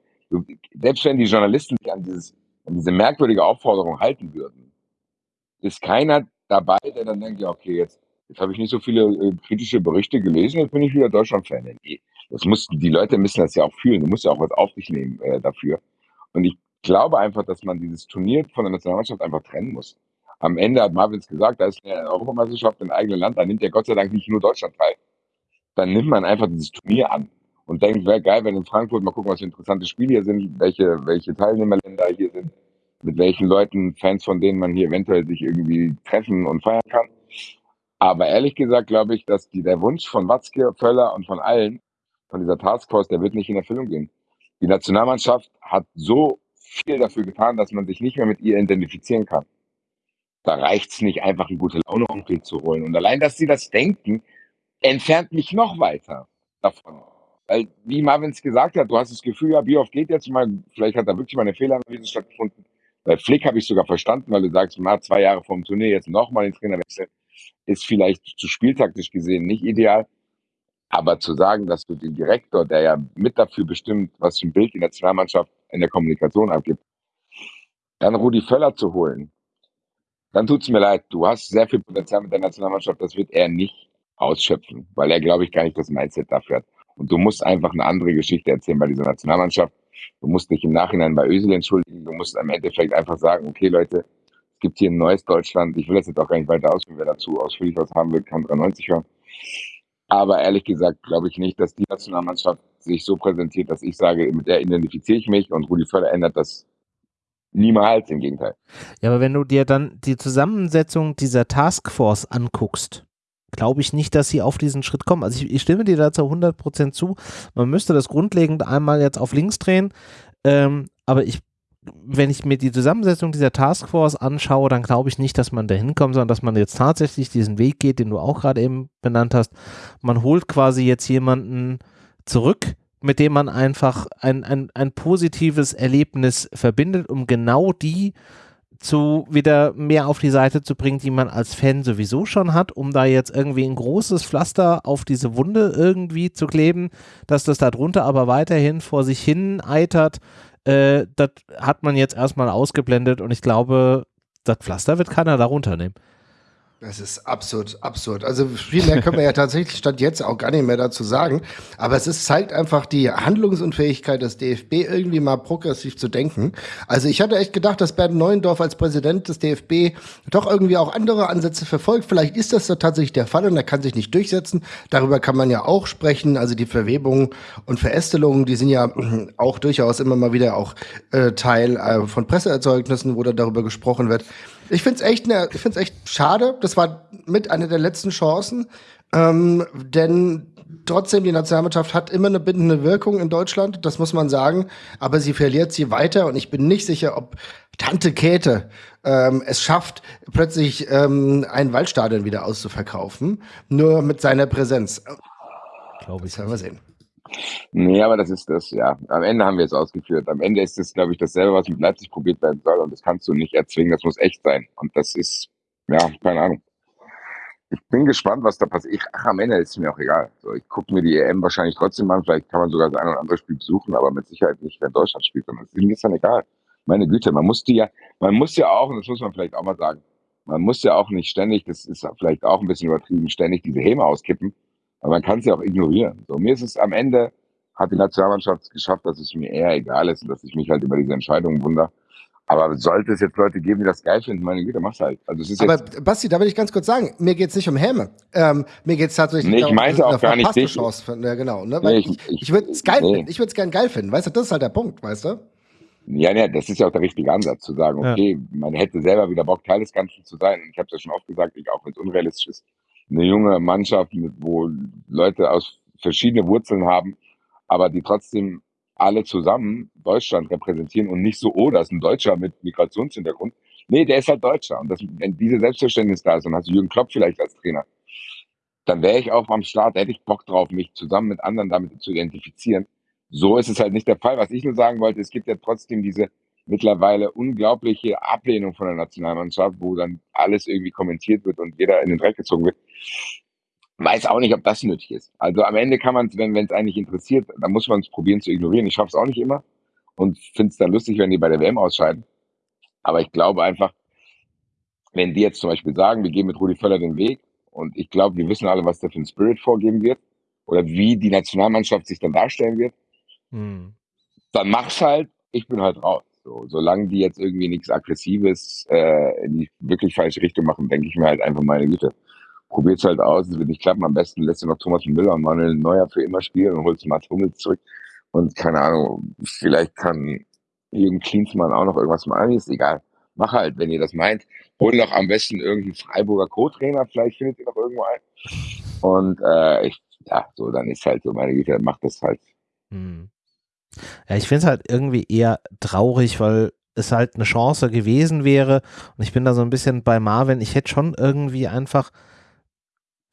Selbst wenn die Journalisten sich an dieses an diese merkwürdige Aufforderung halten würden, ist keiner dabei, der dann denkt, ja, okay, jetzt, jetzt habe ich nicht so viele äh, kritische Berichte gelesen, jetzt bin ich wieder Deutschland-Fan. Nee, das muss, die Leute müssen das ja auch fühlen, du musst ja auch was auf dich nehmen äh, dafür. Und ich glaube einfach, dass man dieses Turnier von der Nationalmannschaft einfach trennen muss. Am Ende hat Marvins gesagt, da ist eine Europameisterschaft im eigenen Land, da nimmt ja Gott sei Dank nicht nur Deutschland teil. Dann nimmt man einfach dieses Turnier an und denkt, wäre geil, wenn in Frankfurt mal gucken, was für interessante Spiele hier sind, welche, welche Teilnehmerländer hier sind, mit welchen Leuten, Fans von denen man hier eventuell sich irgendwie treffen und feiern kann. Aber ehrlich gesagt glaube ich, dass die, der Wunsch von Watzke, Völler und von allen, von dieser Taskforce, der wird nicht in Erfüllung gehen. Die Nationalmannschaft hat so viel dafür getan, dass man sich nicht mehr mit ihr identifizieren kann. Da reicht es nicht, einfach einen gute Laune Onkel zu holen. Und allein, dass sie das denken, entfernt mich noch weiter davon. Weil, wie Marvin es gesagt hat, du hast das Gefühl, ja, wie oft geht jetzt mal, vielleicht hat da wirklich mal eine Fehleranalyse stattgefunden. Bei Flick habe ich sogar verstanden, weil du sagst, mal zwei Jahre vom Turnier jetzt nochmal den Trainer wechseln, ist vielleicht zu spieltaktisch gesehen nicht ideal. Aber zu sagen, dass du den Direktor, der ja mit dafür bestimmt, was für ein Bild die Nationalmannschaft in der Kommunikation abgibt, dann Rudi Völler zu holen, dann tut es mir leid. Du hast sehr viel Potenzial mit der Nationalmannschaft, das wird er nicht ausschöpfen, weil er, glaube ich, gar nicht das Mindset dafür hat. Und du musst einfach eine andere Geschichte erzählen bei dieser Nationalmannschaft. Du musst dich im Nachhinein bei Ösel entschuldigen. Du musst am Endeffekt einfach sagen, okay, Leute, es gibt hier ein neues Deutschland. Ich will das jetzt auch gar nicht weiter ausführen. Wer dazu ausführlich was haben will, kann 93 hören. Aber ehrlich gesagt glaube ich nicht, dass die Nationalmannschaft sich so präsentiert, dass ich sage, mit der identifiziere ich mich und Rudi Völler ändert das niemals, im Gegenteil. Ja, aber wenn du dir dann die Zusammensetzung dieser Taskforce anguckst, glaube ich nicht, dass sie auf diesen Schritt kommen. Also ich, ich stimme dir dazu 100% zu. Man müsste das grundlegend einmal jetzt auf links drehen, ähm, aber ich wenn ich mir die Zusammensetzung dieser Taskforce anschaue, dann glaube ich nicht, dass man da hinkommt, sondern dass man jetzt tatsächlich diesen Weg geht, den du auch gerade eben benannt hast. Man holt quasi jetzt jemanden zurück, mit dem man einfach ein, ein, ein positives Erlebnis verbindet, um genau die zu wieder mehr auf die Seite zu bringen, die man als Fan sowieso schon hat, um da jetzt irgendwie ein großes Pflaster auf diese Wunde irgendwie zu kleben, dass das darunter aber weiterhin vor sich hin eitert, äh, das hat man jetzt erstmal ausgeblendet und ich glaube, das Pflaster wird keiner darunter nehmen. Das ist absurd, absurd. Also viel mehr können wir ja tatsächlich statt jetzt auch gar nicht mehr dazu sagen. Aber es ist, zeigt einfach die Handlungsunfähigkeit des DFB, irgendwie mal progressiv zu denken. Also ich hatte echt gedacht, dass Bernd Neuendorf als Präsident des DFB doch irgendwie auch andere Ansätze verfolgt. Vielleicht ist das da tatsächlich der Fall und er kann sich nicht durchsetzen. Darüber kann man ja auch sprechen. Also die Verwebungen und Verästelungen, die sind ja auch durchaus immer mal wieder auch äh, Teil äh, von Presseerzeugnissen, wo da darüber gesprochen wird. Ich finde es echt, ne, ich find's echt schade. Das war mit einer der letzten Chancen. Ähm, denn trotzdem, die Nationalmannschaft hat immer eine bindende Wirkung in Deutschland, das muss man sagen. Aber sie verliert sie weiter und ich bin nicht sicher, ob Tante Käthe ähm, es schafft, plötzlich ähm, ein Waldstadion wieder auszuverkaufen. Nur mit seiner Präsenz. Glaube ich. Das werden wir sehen. Nee, aber das ist das, ja. Am Ende haben wir es ausgeführt. Am Ende ist es, glaube ich, dasselbe, was mit Leipzig probiert werden soll. Und das kannst du nicht erzwingen. Das muss echt sein. Und das ist, ja, keine Ahnung. Ich bin gespannt, was da passiert. Ich, ach, am Ende ist es mir auch egal. So, ich gucke mir die EM wahrscheinlich trotzdem an. Vielleicht kann man sogar das ein oder andere Spiel besuchen, aber mit Sicherheit nicht, wenn Deutschland spielt. Und das ist mir dann egal. Meine Güte, man muss die ja, man muss ja auch, und das muss man vielleicht auch mal sagen, man muss ja auch nicht ständig, das ist vielleicht auch ein bisschen übertrieben, ständig diese Häme auskippen aber man kann es ja auch ignorieren. So, mir ist es am Ende, hat die Nationalmannschaft geschafft, dass es mir eher egal ist und dass ich mich halt über diese Entscheidungen wundere. Aber sollte es jetzt Leute geben, die das geil finden, meine Güte, mach's halt. Also es ist Aber Basti, da will ich ganz kurz sagen, mir geht's nicht um Häme. Ähm, mir geht's tatsächlich nee, ich meinte auch gar nicht dich. Chance ja, genau, ne? Weil nee, ich, ich, ich würde es geil, nee. ich würde es gern geil finden, weißt du, das ist halt der Punkt, weißt du? Ja, ja, das ist ja auch der richtige Ansatz, zu sagen, okay, ja. man hätte selber wieder Bock, Teil des Ganzen zu sein. Ich habe es ja schon oft gesagt, ich, auch wenn es unrealistisch ist, eine junge Mannschaft, wo Leute aus verschiedenen Wurzeln haben, aber die trotzdem alle zusammen Deutschland repräsentieren und nicht so, oh, das ist ein Deutscher mit Migrationshintergrund. Nee, der ist halt Deutscher. Und das, wenn diese Selbstverständnis da ist und hast Jürgen Klopp vielleicht als Trainer, dann wäre ich auch am Start, hätte ich Bock drauf, mich zusammen mit anderen damit zu identifizieren. So ist es halt nicht der Fall. Was ich nur sagen wollte, es gibt ja trotzdem diese mittlerweile unglaubliche Ablehnung von der Nationalmannschaft, wo dann alles irgendwie kommentiert wird und jeder in den Dreck gezogen wird. Weiß auch nicht, ob das nötig ist. Also am Ende kann man es, wenn es eigentlich interessiert, dann muss man es probieren zu ignorieren. Ich schaffe es auch nicht immer und finde es dann lustig, wenn die bei der WM ausscheiden. Aber ich glaube einfach, wenn die jetzt zum Beispiel sagen, wir gehen mit Rudi Völler den Weg und ich glaube, wir wissen alle, was der für ein Spirit vorgeben wird oder wie die Nationalmannschaft sich dann darstellen wird, hm. dann mach's halt, ich bin halt raus. So, solange die jetzt irgendwie nichts Aggressives äh, in die wirklich falsche Richtung machen, denke ich mir halt einfach, meine Güte, probiert's halt aus, es wird nicht klappen, am besten lässt du noch Thomas Müller und Manuel Neuer für immer spielen und holst Mats Hummels zurück und keine Ahnung, vielleicht kann Jürgen Klinsmann auch noch irgendwas machen, ist egal. Mach halt, wenn ihr das meint. Hol noch am besten irgendwie Freiburger Co-Trainer, vielleicht findet ihr noch irgendwo einen. Und äh, ich, ja, so, dann ist halt so, meine Güte, macht das halt. Hm. Ja, ich finde es halt irgendwie eher traurig, weil es halt eine Chance gewesen wäre. Und ich bin da so ein bisschen bei Marvin. Ich hätte schon irgendwie einfach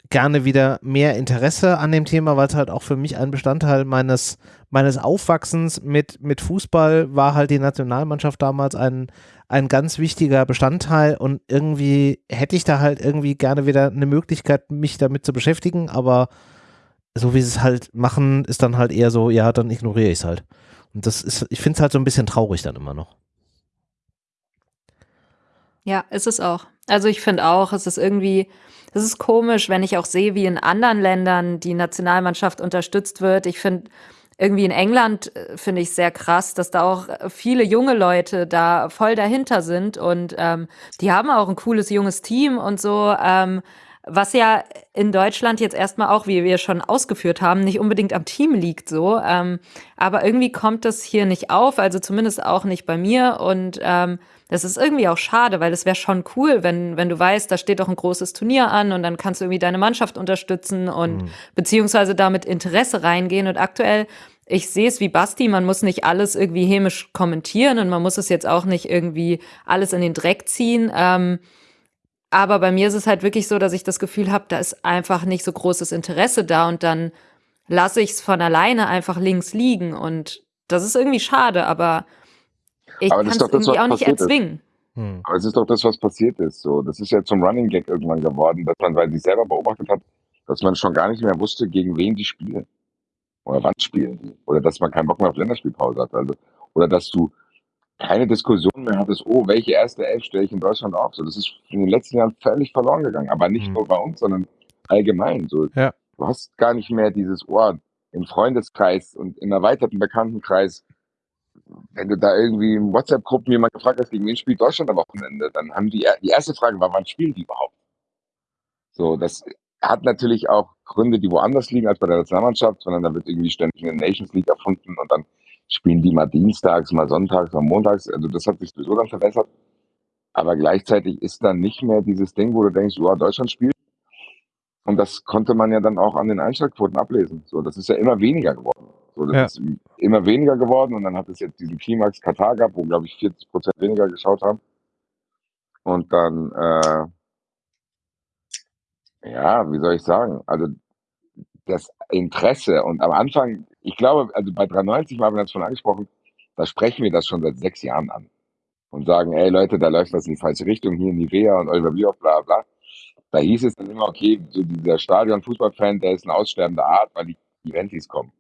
gerne wieder mehr Interesse an dem Thema, weil es halt auch für mich ein Bestandteil meines, meines Aufwachsens mit, mit Fußball war halt die Nationalmannschaft damals ein, ein ganz wichtiger Bestandteil und irgendwie hätte ich da halt irgendwie gerne wieder eine Möglichkeit, mich damit zu beschäftigen, aber so wie sie es halt machen, ist dann halt eher so, ja, dann ignoriere ich es halt. Und das ist, ich finde es halt so ein bisschen traurig dann immer noch. Ja, ist es auch. Also ich finde auch, es ist irgendwie, es ist komisch, wenn ich auch sehe, wie in anderen Ländern die Nationalmannschaft unterstützt wird. Ich finde, irgendwie in England äh, finde ich sehr krass, dass da auch viele junge Leute da voll dahinter sind und ähm, die haben auch ein cooles junges Team und so. Ähm, was ja in Deutschland jetzt erstmal auch, wie wir schon ausgeführt haben, nicht unbedingt am Team liegt so. Ähm, aber irgendwie kommt das hier nicht auf, also zumindest auch nicht bei mir. Und ähm, das ist irgendwie auch schade, weil es wäre schon cool, wenn, wenn du weißt, da steht doch ein großes Turnier an und dann kannst du irgendwie deine Mannschaft unterstützen und mhm. beziehungsweise damit Interesse reingehen. Und aktuell ich sehe es wie Basti, man muss nicht alles irgendwie hämisch kommentieren und man muss es jetzt auch nicht irgendwie alles in den Dreck ziehen. Ähm, aber bei mir ist es halt wirklich so, dass ich das Gefühl habe, da ist einfach nicht so großes Interesse da und dann lasse ich es von alleine einfach links liegen und das ist irgendwie schade, aber ich kann es irgendwie auch nicht erzwingen. Hm. Aber es ist doch das, was passiert ist. So, das ist ja zum Running Gag irgendwann geworden, dass man, weil sie selber beobachtet hat, dass man schon gar nicht mehr wusste, gegen wen die spielen. Oder wann spielen die. Oder dass man keinen Bock mehr auf Länderspielpause hat. Also, oder dass du keine Diskussion mehr hattest, oh, welche erste Elf stelle ich in Deutschland auf? So, das ist in den letzten Jahren völlig verloren gegangen. Aber nicht mhm. nur bei uns, sondern allgemein. So, ja. Du hast gar nicht mehr dieses Ohr oh, im Freundeskreis und im erweiterten Bekanntenkreis. Wenn du da irgendwie in WhatsApp-Gruppen jemand gefragt hast, gegen wen spielt Deutschland am Wochenende, dann haben die, die erste Frage war, wann spielen die überhaupt? So, das hat natürlich auch Gründe, die woanders liegen als bei der Nationalmannschaft, sondern da wird irgendwie ständig eine Nations League erfunden und dann spielen die mal dienstags, mal sonntags, mal montags. Also das hat sich sowieso dann verbessert. Aber gleichzeitig ist dann nicht mehr dieses Ding, wo du denkst, ja, Deutschland spielt. Und das konnte man ja dann auch an den Einschaltquoten ablesen. So, das ist ja immer weniger geworden. So, das ja. ist immer weniger geworden und dann hat es jetzt diesen Klimax Katar gehabt, wo glaube ich 40 Prozent weniger geschaut haben. Und dann, äh, ja, wie soll ich sagen? Also das Interesse und am Anfang, ich glaube, also bei 93 haben wir das schon angesprochen, da sprechen wir das schon seit sechs Jahren an und sagen, ey Leute, da läuft was in die falsche Richtung, hier Nivea und Oliver Bierhoff, bla bla. Da hieß es dann immer, okay, so dieser Stadion-Fußballfan, der ist eine aussterbende Art, weil die Eventis kommen.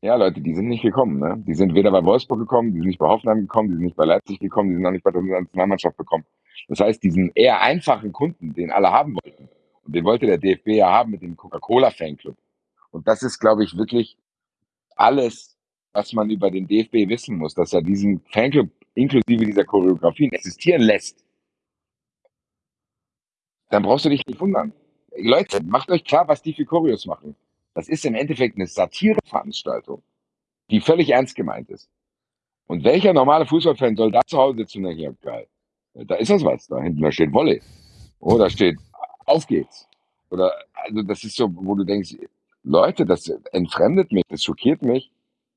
Ja, Leute, die sind nicht gekommen. Ne? Die sind weder bei Wolfsburg gekommen, die sind nicht bei Hoffenheim gekommen, die sind nicht bei Leipzig gekommen, die sind auch nicht bei der Nationalmannschaft gekommen. Das heißt, diesen eher einfachen Kunden, den alle haben wollten, und den wollte der DFB ja haben mit dem Coca-Cola-Fanclub. Und das ist, glaube ich, wirklich alles, was man über den DFB wissen muss, dass er diesen Fanclub inklusive dieser Choreografien existieren lässt. Dann brauchst du dich nicht wundern. Leute, macht euch klar, was die für Choreos machen. Das ist im Endeffekt eine Satireveranstaltung, die völlig ernst gemeint ist. Und welcher normale Fußballfan soll da zu Hause sitzen und denken, geil, da ist das was, da hinten, da steht Wolle. Oh, steht auf geht's. Oder, also das ist so, wo du denkst, Leute, das entfremdet mich, das schockiert mich.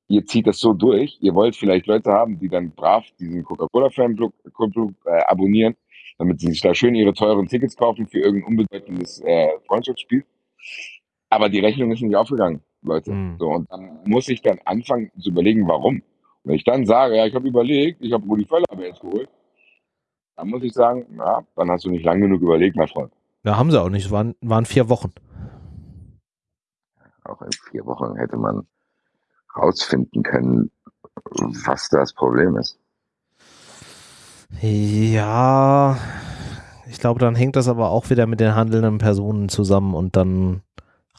Ihr zieht das so durch. Ihr wollt vielleicht Leute haben, die dann brav diesen Coca-Cola-Fanclub äh, abonnieren, damit sie sich da schön ihre teuren Tickets kaufen für irgendein unbedeutendes äh, Freundschaftsspiel. Aber die Rechnung ist nicht aufgegangen, Leute. Mhm. So, und dann muss ich dann anfangen zu überlegen, warum. Und wenn ich dann sage, ja, ich habe überlegt, ich habe Rudi Völler aber jetzt geholt, dann muss ich sagen, ja, dann hast du nicht lang genug überlegt, mein Freund. Ja, haben sie auch nicht. Es waren, waren vier Wochen. Auch in vier Wochen hätte man rausfinden können, was das Problem ist. Ja, ich glaube, dann hängt das aber auch wieder mit den handelnden Personen zusammen und dann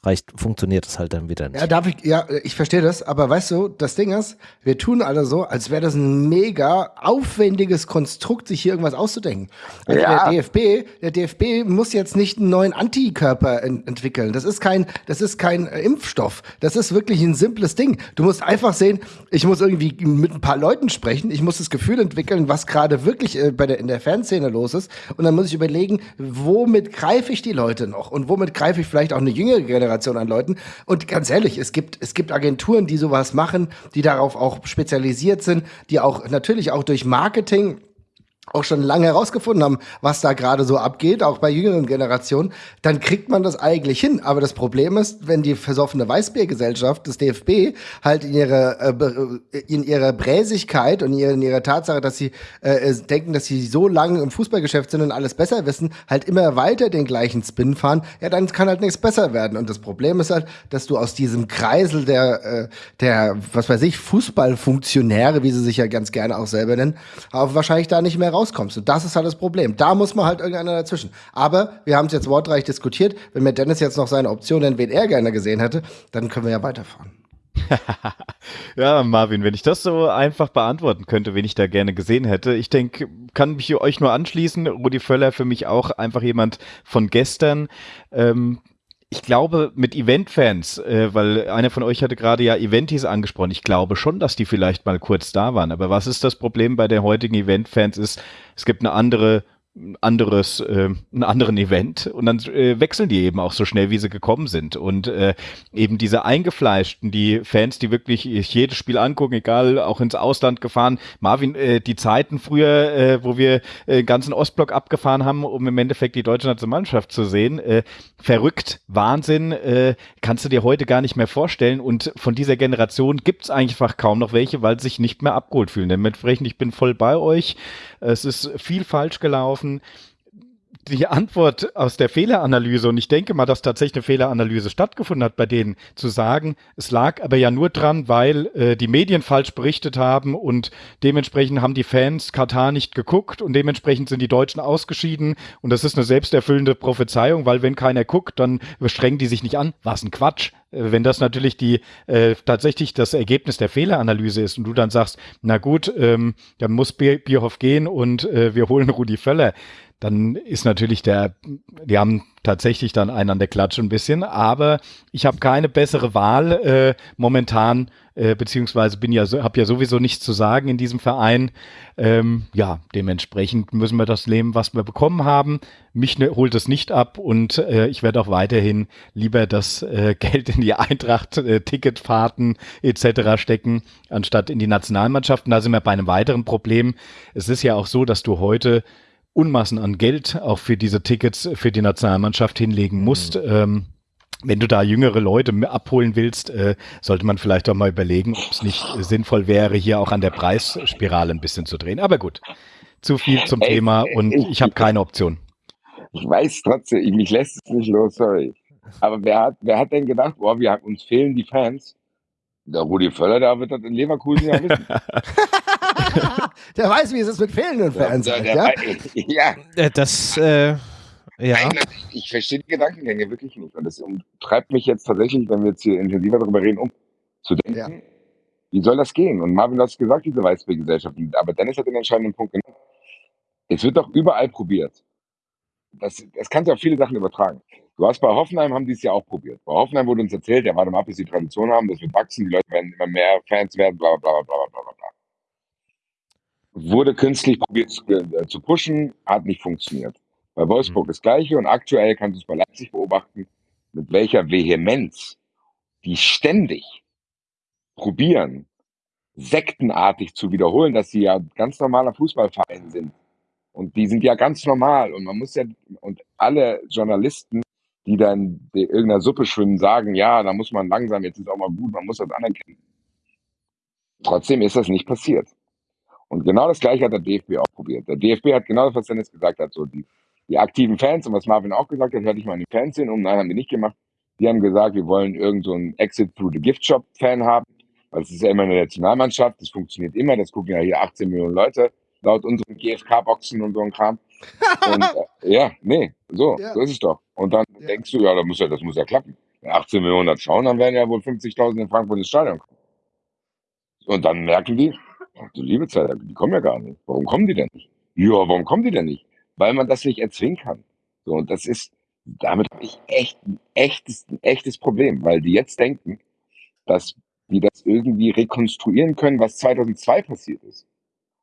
reicht, funktioniert das halt dann wieder nicht. Ja, darf ich, ja, ich verstehe das, aber weißt du, das Ding ist, wir tun alle so, als wäre das ein mega aufwendiges Konstrukt, sich hier irgendwas auszudenken. Also ja. der DFB, der DFB muss jetzt nicht einen neuen Antikörper ent entwickeln. Das ist kein, das ist kein äh, Impfstoff. Das ist wirklich ein simples Ding. Du musst einfach sehen, ich muss irgendwie mit ein paar Leuten sprechen, ich muss das Gefühl entwickeln, was gerade wirklich äh, bei der, in der Fanszene los ist. Und dann muss ich überlegen, womit greife ich die Leute noch? Und womit greife ich vielleicht auch eine jüngere Generation Generation an Leuten. Und ganz ehrlich, es gibt, es gibt Agenturen, die sowas machen, die darauf auch spezialisiert sind, die auch natürlich auch durch Marketing auch schon lange herausgefunden haben, was da gerade so abgeht, auch bei jüngeren Generationen, dann kriegt man das eigentlich hin. Aber das Problem ist, wenn die versoffene Weißbiergesellschaft des DFB halt in ihrer, äh, in ihrer Bräsigkeit und in ihrer Tatsache, dass sie äh, denken, dass sie so lange im Fußballgeschäft sind und alles besser wissen, halt immer weiter den gleichen Spin fahren, ja, dann kann halt nichts besser werden. Und das Problem ist halt, dass du aus diesem Kreisel der, äh, der, was weiß ich, Fußballfunktionäre, wie sie sich ja ganz gerne auch selber nennen, auch wahrscheinlich da nicht mehr rauskommst. Und das ist halt das Problem. Da muss man halt irgendeiner dazwischen. Aber wir haben es jetzt wortreich diskutiert. Wenn mir Dennis jetzt noch seine Option nennt, wen er gerne gesehen hätte, dann können wir ja weiterfahren. ja, Marvin, wenn ich das so einfach beantworten könnte, wen ich da gerne gesehen hätte. Ich denke, kann mich euch nur anschließen. Rudi Völler für mich auch einfach jemand von gestern. Ähm, ich glaube, mit Event-Fans, äh, weil einer von euch hatte gerade ja Eventis angesprochen, ich glaube schon, dass die vielleicht mal kurz da waren. Aber was ist das Problem bei den heutigen Event-Fans ist, es gibt eine andere anderes, äh, einen anderen Event und dann äh, wechseln die eben auch so schnell, wie sie gekommen sind. Und äh, eben diese eingefleischten, die Fans, die wirklich jedes Spiel angucken, egal, auch ins Ausland gefahren. Marvin, äh, die Zeiten früher, äh, wo wir äh, ganzen Ostblock abgefahren haben, um im Endeffekt die deutsche Nationalmannschaft zu sehen, äh, verrückt, Wahnsinn, äh, kannst du dir heute gar nicht mehr vorstellen. Und von dieser Generation gibt's einfach kaum noch welche, weil sie sich nicht mehr abgeholt fühlen. Dementsprechend, ich bin voll bei euch. Es ist viel falsch gelaufen machen, die Antwort aus der Fehleranalyse, und ich denke mal, dass tatsächlich eine Fehleranalyse stattgefunden hat bei denen, zu sagen, es lag aber ja nur dran, weil äh, die Medien falsch berichtet haben und dementsprechend haben die Fans Katar nicht geguckt und dementsprechend sind die Deutschen ausgeschieden und das ist eine selbsterfüllende Prophezeiung, weil wenn keiner guckt, dann strengen die sich nicht an. Was ein Quatsch. Äh, wenn das natürlich die äh, tatsächlich das Ergebnis der Fehleranalyse ist und du dann sagst, na gut, ähm, dann muss Bierhoff gehen und äh, wir holen Rudi Völler, dann ist natürlich der, die haben tatsächlich dann einen an der Klatsche ein bisschen, aber ich habe keine bessere Wahl äh, momentan, äh, beziehungsweise bin ja, habe ja sowieso nichts zu sagen in diesem Verein. Ähm, ja, dementsprechend müssen wir das nehmen, was wir bekommen haben. Mich ne, holt es nicht ab und äh, ich werde auch weiterhin lieber das äh, Geld in die Eintracht, äh, Ticketfahrten etc. stecken, anstatt in die Nationalmannschaften. Da sind wir bei einem weiteren Problem. Es ist ja auch so, dass du heute Unmassen an Geld auch für diese Tickets für die Nationalmannschaft hinlegen musst. Mhm. Ähm, wenn du da jüngere Leute abholen willst, äh, sollte man vielleicht auch mal überlegen, ob es nicht sinnvoll wäre, hier auch an der Preisspirale ein bisschen zu drehen. Aber gut, zu viel zum Thema und ich, ich habe keine Option. Ich weiß trotzdem, mich lässt es nicht los, sorry. Aber wer hat, wer hat denn gedacht, boah, wir, uns fehlen die Fans? Der Rudi Völler, der wird das in Leverkusen ja wissen. der weiß, wie es ist mit fehlenden Fans. Ja, ja? ja. Äh, das, äh, ja. ich verstehe die Gedankengänge wirklich nicht. Und das treibt mich jetzt tatsächlich, wenn wir jetzt hier intensiver darüber reden, um zu denken, ja. wie soll das gehen? Und Marvin hat es gesagt, diese Weißbiergesellschaft. Aber Dennis hat den entscheidenden Punkt genannt. Es wird doch überall probiert. Das, das kannst du auf viele Sachen übertragen. Du hast bei Hoffenheim, haben die es ja auch probiert. Bei Hoffenheim wurde uns erzählt, ja, warte mal, bis die Tradition haben, das wird wachsen, die Leute werden immer mehr Fans werden, bla, bla, bla, bla, bla, bla, bla. Wurde künstlich probiert zu, äh, zu pushen, hat nicht funktioniert. Bei Wolfsburg mhm. das Gleiche und aktuell kannst du es bei Leipzig beobachten, mit welcher Vehemenz die ständig probieren, sektenartig zu wiederholen, dass sie ja ganz normaler Fußballverein sind. Und die sind ja ganz normal. Und man muss ja, und alle Journalisten die dann in irgendeiner Suppe schwimmen, sagen, ja, da muss man langsam, jetzt ist auch mal gut, man muss das anerkennen. Trotzdem ist das nicht passiert. Und genau das Gleiche hat der DFB auch probiert. Der DFB hat genau das, was Dennis gesagt hat, so die, die aktiven Fans und was Marvin auch gesagt hat, hörte ich mal in den Fans hin, um, nein, haben die nicht gemacht. Die haben gesagt, wir wollen irgend so einen Exit through the Gift Shop Fan haben, weil es ist ja immer eine Nationalmannschaft, das funktioniert immer, das gucken ja hier 18 Millionen Leute, laut unseren GFK-Boxen und so ein Kram. Und, äh, ja, nee, so, ja. so ist es doch. Und dann ja. denkst du, ja, das muss ja, das muss ja klappen. Wenn 18 Millionen das schauen, dann werden ja wohl 50.000 in Frankfurt ins Stadion kommen. Und dann merken die, du liebe Zeit, die kommen ja gar nicht. Warum kommen die denn nicht? Ja, warum kommen die denn nicht? Weil man das nicht erzwingen kann. So, und das ist, damit habe ich echt ein echtes, ein echtes Problem, weil die jetzt denken, dass die das irgendwie rekonstruieren können, was 2002 passiert ist.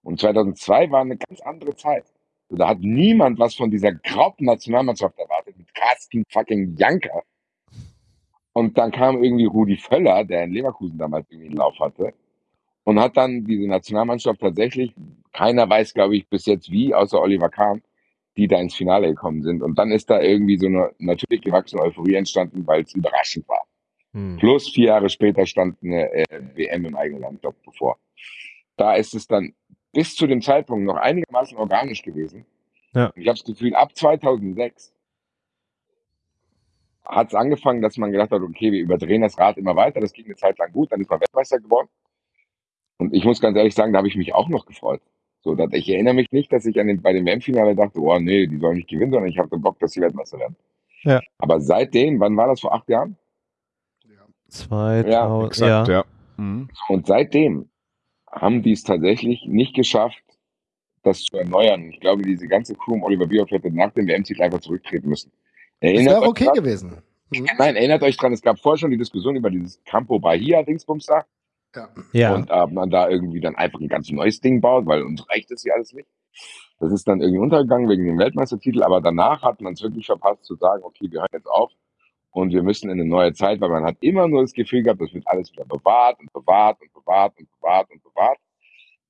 Und 2002 war eine ganz andere Zeit. Da hat niemand was von dieser grauten Nationalmannschaft erwartet mit Carsten fucking Janker. Und dann kam irgendwie Rudi Völler, der in Leverkusen damals irgendwie einen Lauf hatte, und hat dann diese Nationalmannschaft tatsächlich, keiner weiß, glaube ich, bis jetzt wie, außer Oliver Kahn, die da ins Finale gekommen sind. Und dann ist da irgendwie so eine natürlich gewachsene Euphorie entstanden, weil es überraschend war. Hm. Plus vier Jahre später stand eine äh, WM im eigenen Land bevor. Da ist es dann bis zu dem Zeitpunkt noch einigermaßen organisch gewesen. Ja. Ich habe das Gefühl, ab 2006 hat es angefangen, dass man gedacht hat, okay, wir überdrehen das Rad immer weiter. Das ging eine Zeit lang gut, dann ist man Weltmeister geworden. Und ich muss ganz ehrlich sagen, da habe ich mich auch noch gefreut. So, dass ich erinnere mich nicht, dass ich an den, bei dem WM-Finale dachte, oh nee, die sollen nicht gewinnen, sondern ich habe Bock, dass sie Weltmeister werden. Ja. Aber seitdem, wann war das vor acht Jahren? 2000, ja, exakt, ja. ja. Mhm. Und seitdem haben die es tatsächlich nicht geschafft, das zu erneuern. Ich glaube, diese ganze Crew um Oliver Bierhoff hätte nach dem WM-Titel einfach zurücktreten müssen. Erinnert das wäre okay dran? gewesen. Mhm. Nein, erinnert euch dran, es gab vorher schon die Diskussion über dieses Campo Bahia-Dingsbums da. Ja. ja. Und äh, man da irgendwie dann einfach ein ganz neues Ding baut, weil uns reicht das ja alles nicht. Das ist dann irgendwie untergegangen wegen dem Weltmeistertitel, aber danach hat man es wirklich verpasst zu sagen, okay, wir hören jetzt auf und wir müssen in eine neue Zeit, weil man hat immer nur das Gefühl gehabt, das wird alles wieder bewahrt und bewahrt und bewahrt und bewahrt und bewahrt.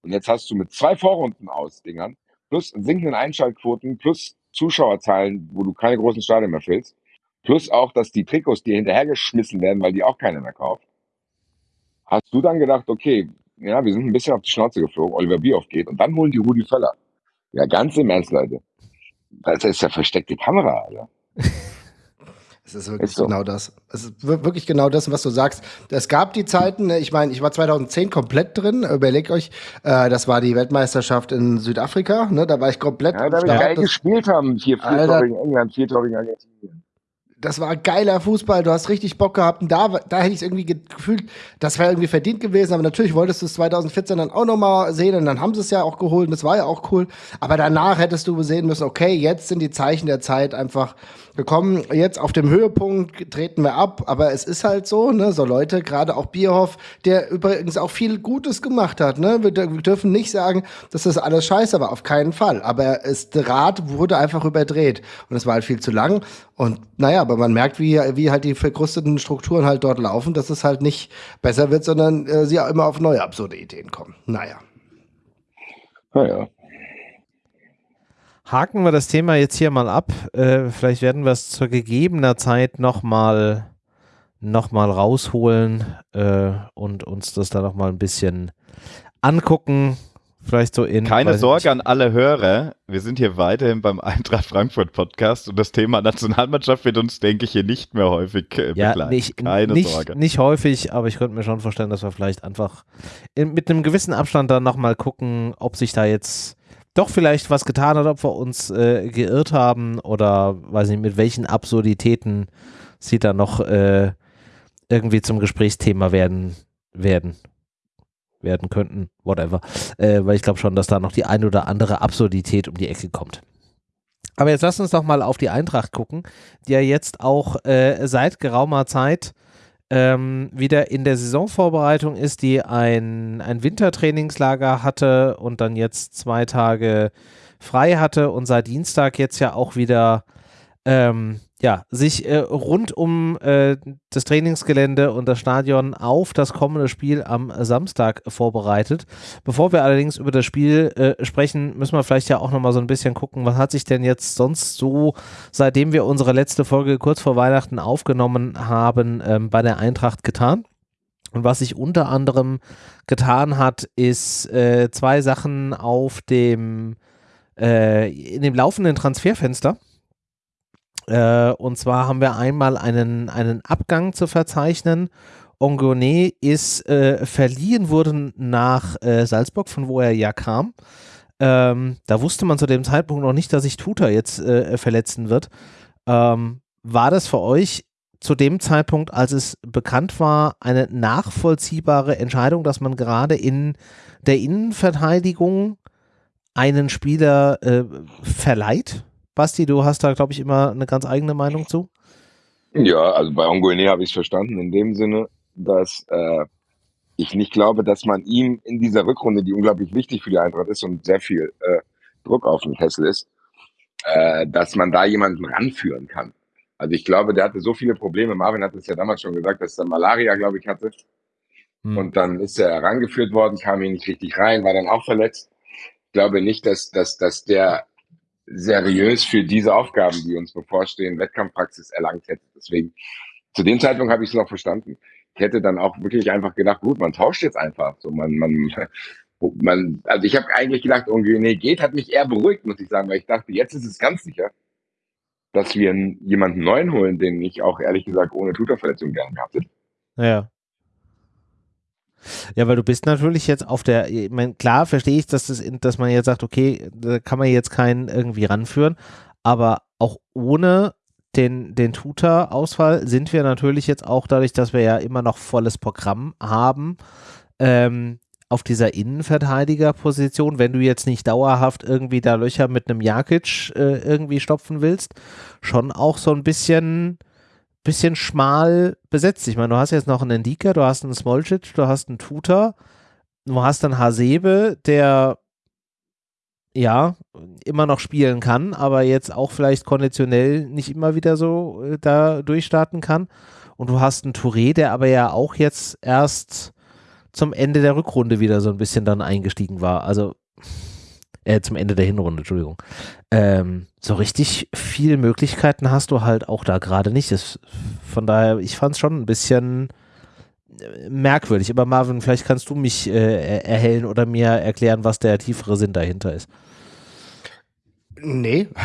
Und jetzt hast du mit zwei Vorrunden aus Dingern plus sinkenden Einschaltquoten plus Zuschauerzahlen, wo du keine großen Stadien mehr füllst, plus auch, dass die Trikots dir hinterhergeschmissen werden, weil die auch keiner mehr kauft. Hast du dann gedacht, okay, ja, wir sind ein bisschen auf die Schnauze geflogen, Oliver Bierhoff geht und dann holen die Rudi Völler. Ja, ganz im Ernst, Leute. Das ist ja versteckte Kamera, Alter. Es ist wirklich ist so. genau das. Es ist wirklich genau das, was du sagst. Es gab die Zeiten, ne, ich meine, ich war 2010 komplett drin, überleg euch, äh, das war die Weltmeisterschaft in Südafrika, ne, da war ich komplett. Ja, da wir geil gespielt haben, vier, vier Tor gegen England, vier Tor gegen Argentinien das war geiler Fußball, du hast richtig Bock gehabt. Und da, da hätte ich es irgendwie gefühlt, das wäre irgendwie verdient gewesen. Aber natürlich wolltest du es 2014 dann auch nochmal sehen und dann haben sie es ja auch geholt und das war ja auch cool. Aber danach hättest du sehen müssen, okay, jetzt sind die Zeichen der Zeit einfach gekommen. Jetzt auf dem Höhepunkt treten wir ab, aber es ist halt so, ne, so Leute, gerade auch Bierhoff, der übrigens auch viel Gutes gemacht hat, ne. Wir, wir dürfen nicht sagen, dass das alles scheiße war, auf keinen Fall. Aber es, der Rad wurde einfach überdreht und es war halt viel zu lang. Und naja, aber man merkt, wie, wie halt die verkrusteten Strukturen halt dort laufen, dass es halt nicht besser wird, sondern äh, sie auch immer auf neue absurde Ideen kommen. Naja. Naja. Haken wir das Thema jetzt hier mal ab. Äh, vielleicht werden wir es zu gegebener Zeit nochmal noch mal rausholen äh, und uns das dann nochmal ein bisschen angucken. Vielleicht so in. Keine Sorge an alle Hörer. Wir sind hier weiterhin beim Eintracht Frankfurt Podcast und das Thema Nationalmannschaft wird uns, denke ich, hier nicht mehr häufig äh, ja, begleiten. Nicht, Keine nicht, Sorge. Nicht häufig, aber ich könnte mir schon vorstellen, dass wir vielleicht einfach in, mit einem gewissen Abstand dann nochmal gucken, ob sich da jetzt doch vielleicht was getan hat, ob wir uns äh, geirrt haben oder weiß nicht, mit welchen Absurditäten sie da noch äh, irgendwie zum Gesprächsthema werden werden werden könnten, whatever. Äh, weil ich glaube schon, dass da noch die ein oder andere Absurdität um die Ecke kommt. Aber jetzt lass uns doch mal auf die Eintracht gucken, die ja jetzt auch äh, seit geraumer Zeit ähm, wieder in der Saisonvorbereitung ist, die ein, ein Wintertrainingslager hatte und dann jetzt zwei Tage frei hatte und seit Dienstag jetzt ja auch wieder ähm, ja, sich äh, rund um äh, das Trainingsgelände und das Stadion auf das kommende Spiel am Samstag vorbereitet. Bevor wir allerdings über das Spiel äh, sprechen, müssen wir vielleicht ja auch nochmal so ein bisschen gucken, was hat sich denn jetzt sonst so, seitdem wir unsere letzte Folge kurz vor Weihnachten aufgenommen haben, ähm, bei der Eintracht getan. Und was sich unter anderem getan hat, ist äh, zwei Sachen auf dem äh, in dem laufenden Transferfenster. Äh, und zwar haben wir einmal einen, einen Abgang zu verzeichnen. Ongone ist äh, verliehen worden nach äh, Salzburg, von wo er ja kam. Ähm, da wusste man zu dem Zeitpunkt noch nicht, dass sich Tuta jetzt äh, verletzen wird. Ähm, war das für euch zu dem Zeitpunkt, als es bekannt war, eine nachvollziehbare Entscheidung, dass man gerade in der Innenverteidigung einen Spieler äh, verleiht? Basti, du hast da, glaube ich, immer eine ganz eigene Meinung zu. Ja, also bei Ongoine habe ich es verstanden in dem Sinne, dass äh, ich nicht glaube, dass man ihm in dieser Rückrunde, die unglaublich wichtig für die Eintracht ist und sehr viel äh, Druck auf den Kessel ist, äh, dass man da jemanden ranführen kann. Also ich glaube, der hatte so viele Probleme. Marvin hat es ja damals schon gesagt, dass er Malaria, glaube ich, hatte. Hm. Und dann ist er herangeführt worden, kam hier nicht richtig rein, war dann auch verletzt. Ich glaube nicht, dass, dass, dass der seriös für diese Aufgaben, die uns bevorstehen, Wettkampfpraxis erlangt hätte. Deswegen, zu dem Zeitpunkt habe ich es noch verstanden. Ich hätte dann auch wirklich einfach gedacht, gut, man tauscht jetzt einfach. So, man, man, man, also ich habe eigentlich gedacht, irgendwie, nee, geht, hat mich eher beruhigt, muss ich sagen, weil ich dachte, jetzt ist es ganz sicher, dass wir jemanden neuen holen, den ich auch ehrlich gesagt ohne Tutorverletzung gerne gehabt hätte. Ja. Ja, weil du bist natürlich jetzt auf der, ich meine, klar verstehe ich, dass, das, dass man jetzt sagt, okay, da kann man jetzt keinen irgendwie ranführen, aber auch ohne den, den Tutor-Ausfall sind wir natürlich jetzt auch dadurch, dass wir ja immer noch volles Programm haben, ähm, auf dieser Innenverteidigerposition, wenn du jetzt nicht dauerhaft irgendwie da Löcher mit einem Jakic äh, irgendwie stopfen willst, schon auch so ein bisschen, bisschen schmal besetzt. Ich meine, du hast jetzt noch einen Ndika, du hast einen Smolcic, du hast einen Tutor, du hast dann Hasebe, der ja, immer noch spielen kann, aber jetzt auch vielleicht konditionell nicht immer wieder so äh, da durchstarten kann. Und du hast einen Touré, der aber ja auch jetzt erst zum Ende der Rückrunde wieder so ein bisschen dann eingestiegen war. Also äh, zum Ende der Hinrunde, Entschuldigung. Ähm, so richtig viele Möglichkeiten hast du halt auch da gerade nicht. Das, von daher, ich fand es schon ein bisschen äh, merkwürdig. Aber Marvin, vielleicht kannst du mich äh, erhellen oder mir erklären, was der tiefere Sinn dahinter ist. Nee.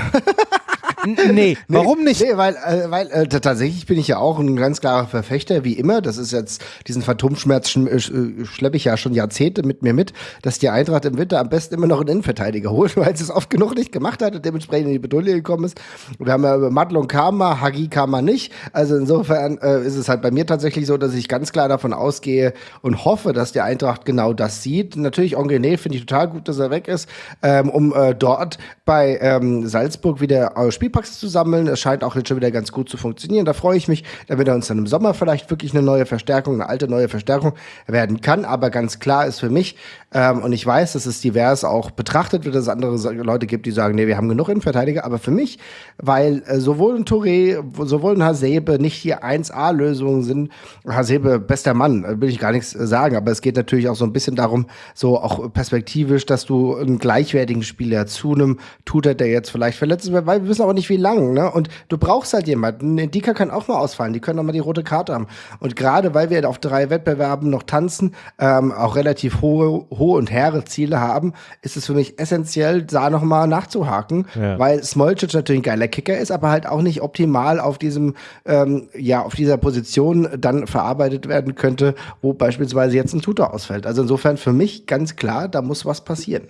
nee, warum nicht? Nee, weil, äh, weil äh, tatsächlich bin ich ja auch ein ganz klarer Verfechter, wie immer. Das ist jetzt, diesen Phantomschmerz sch äh, schleppe ich ja schon Jahrzehnte mit mir mit, dass die Eintracht im Winter am besten immer noch einen Innenverteidiger holt, weil sie es oft genug nicht gemacht hat und dementsprechend in die Bedulie gekommen ist. Wir haben ja über Madlon Karma, Hagi Karma nicht. Also insofern äh, ist es halt bei mir tatsächlich so, dass ich ganz klar davon ausgehe und hoffe, dass die Eintracht genau das sieht. Natürlich, Ongené finde ich total gut, dass er weg ist, ähm, um äh, dort bei ähm, Salzburg wieder äh, Spiel Spielpacks zu sammeln. Es scheint auch jetzt schon wieder ganz gut zu funktionieren. Da freue ich mich, damit er uns dann im Sommer vielleicht wirklich eine neue Verstärkung, eine alte neue Verstärkung werden kann. Aber ganz klar ist für mich, ähm, und ich weiß, dass es divers auch betrachtet wird, dass es andere Leute gibt, die sagen, nee, wir haben genug Innenverteidiger. Aber für mich, weil äh, sowohl ein Touré, sowohl ein Hasebe nicht die 1A-Lösungen sind, Hasebe, bester Mann, äh, will ich gar nichts sagen. Aber es geht natürlich auch so ein bisschen darum, so auch perspektivisch, dass du einen gleichwertigen Spieler zu einem Tutor, der jetzt vielleicht verletzt ist, weil wir wissen auch nicht, wie lang, ne? Und du brauchst halt jemanden. Dika kann auch mal ausfallen, die können auch mal die rote Karte haben. Und gerade weil wir auf drei Wettbewerben noch tanzen, ähm, auch relativ hohe, hohe und hehre Ziele haben, ist es für mich essentiell, da nochmal nachzuhaken, ja. weil Smolcic natürlich ein geiler Kicker ist, aber halt auch nicht optimal auf diesem, ähm, ja, auf dieser Position dann verarbeitet werden könnte, wo beispielsweise jetzt ein Tutor ausfällt. Also insofern für mich ganz klar, da muss was passieren.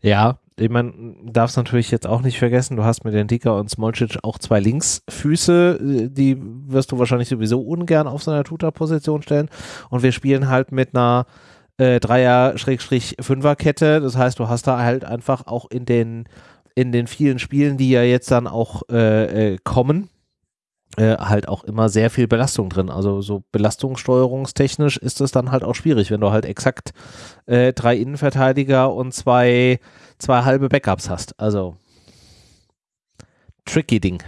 Ja, ich meine, darfst natürlich jetzt auch nicht vergessen, du hast mit den Dicker und Smolcic auch zwei Linksfüße, äh, die wirst du wahrscheinlich sowieso ungern auf so einer Tutor-Position stellen. Und wir spielen halt mit einer äh, Dreier-Fünfer-Kette. Das heißt, du hast da halt einfach auch in den, in den vielen Spielen, die ja jetzt dann auch äh, äh, kommen, äh, halt auch immer sehr viel Belastung drin. Also so belastungssteuerungstechnisch ist es dann halt auch schwierig, wenn du halt exakt äh, drei Innenverteidiger und zwei, zwei halbe Backups hast. Also tricky Ding.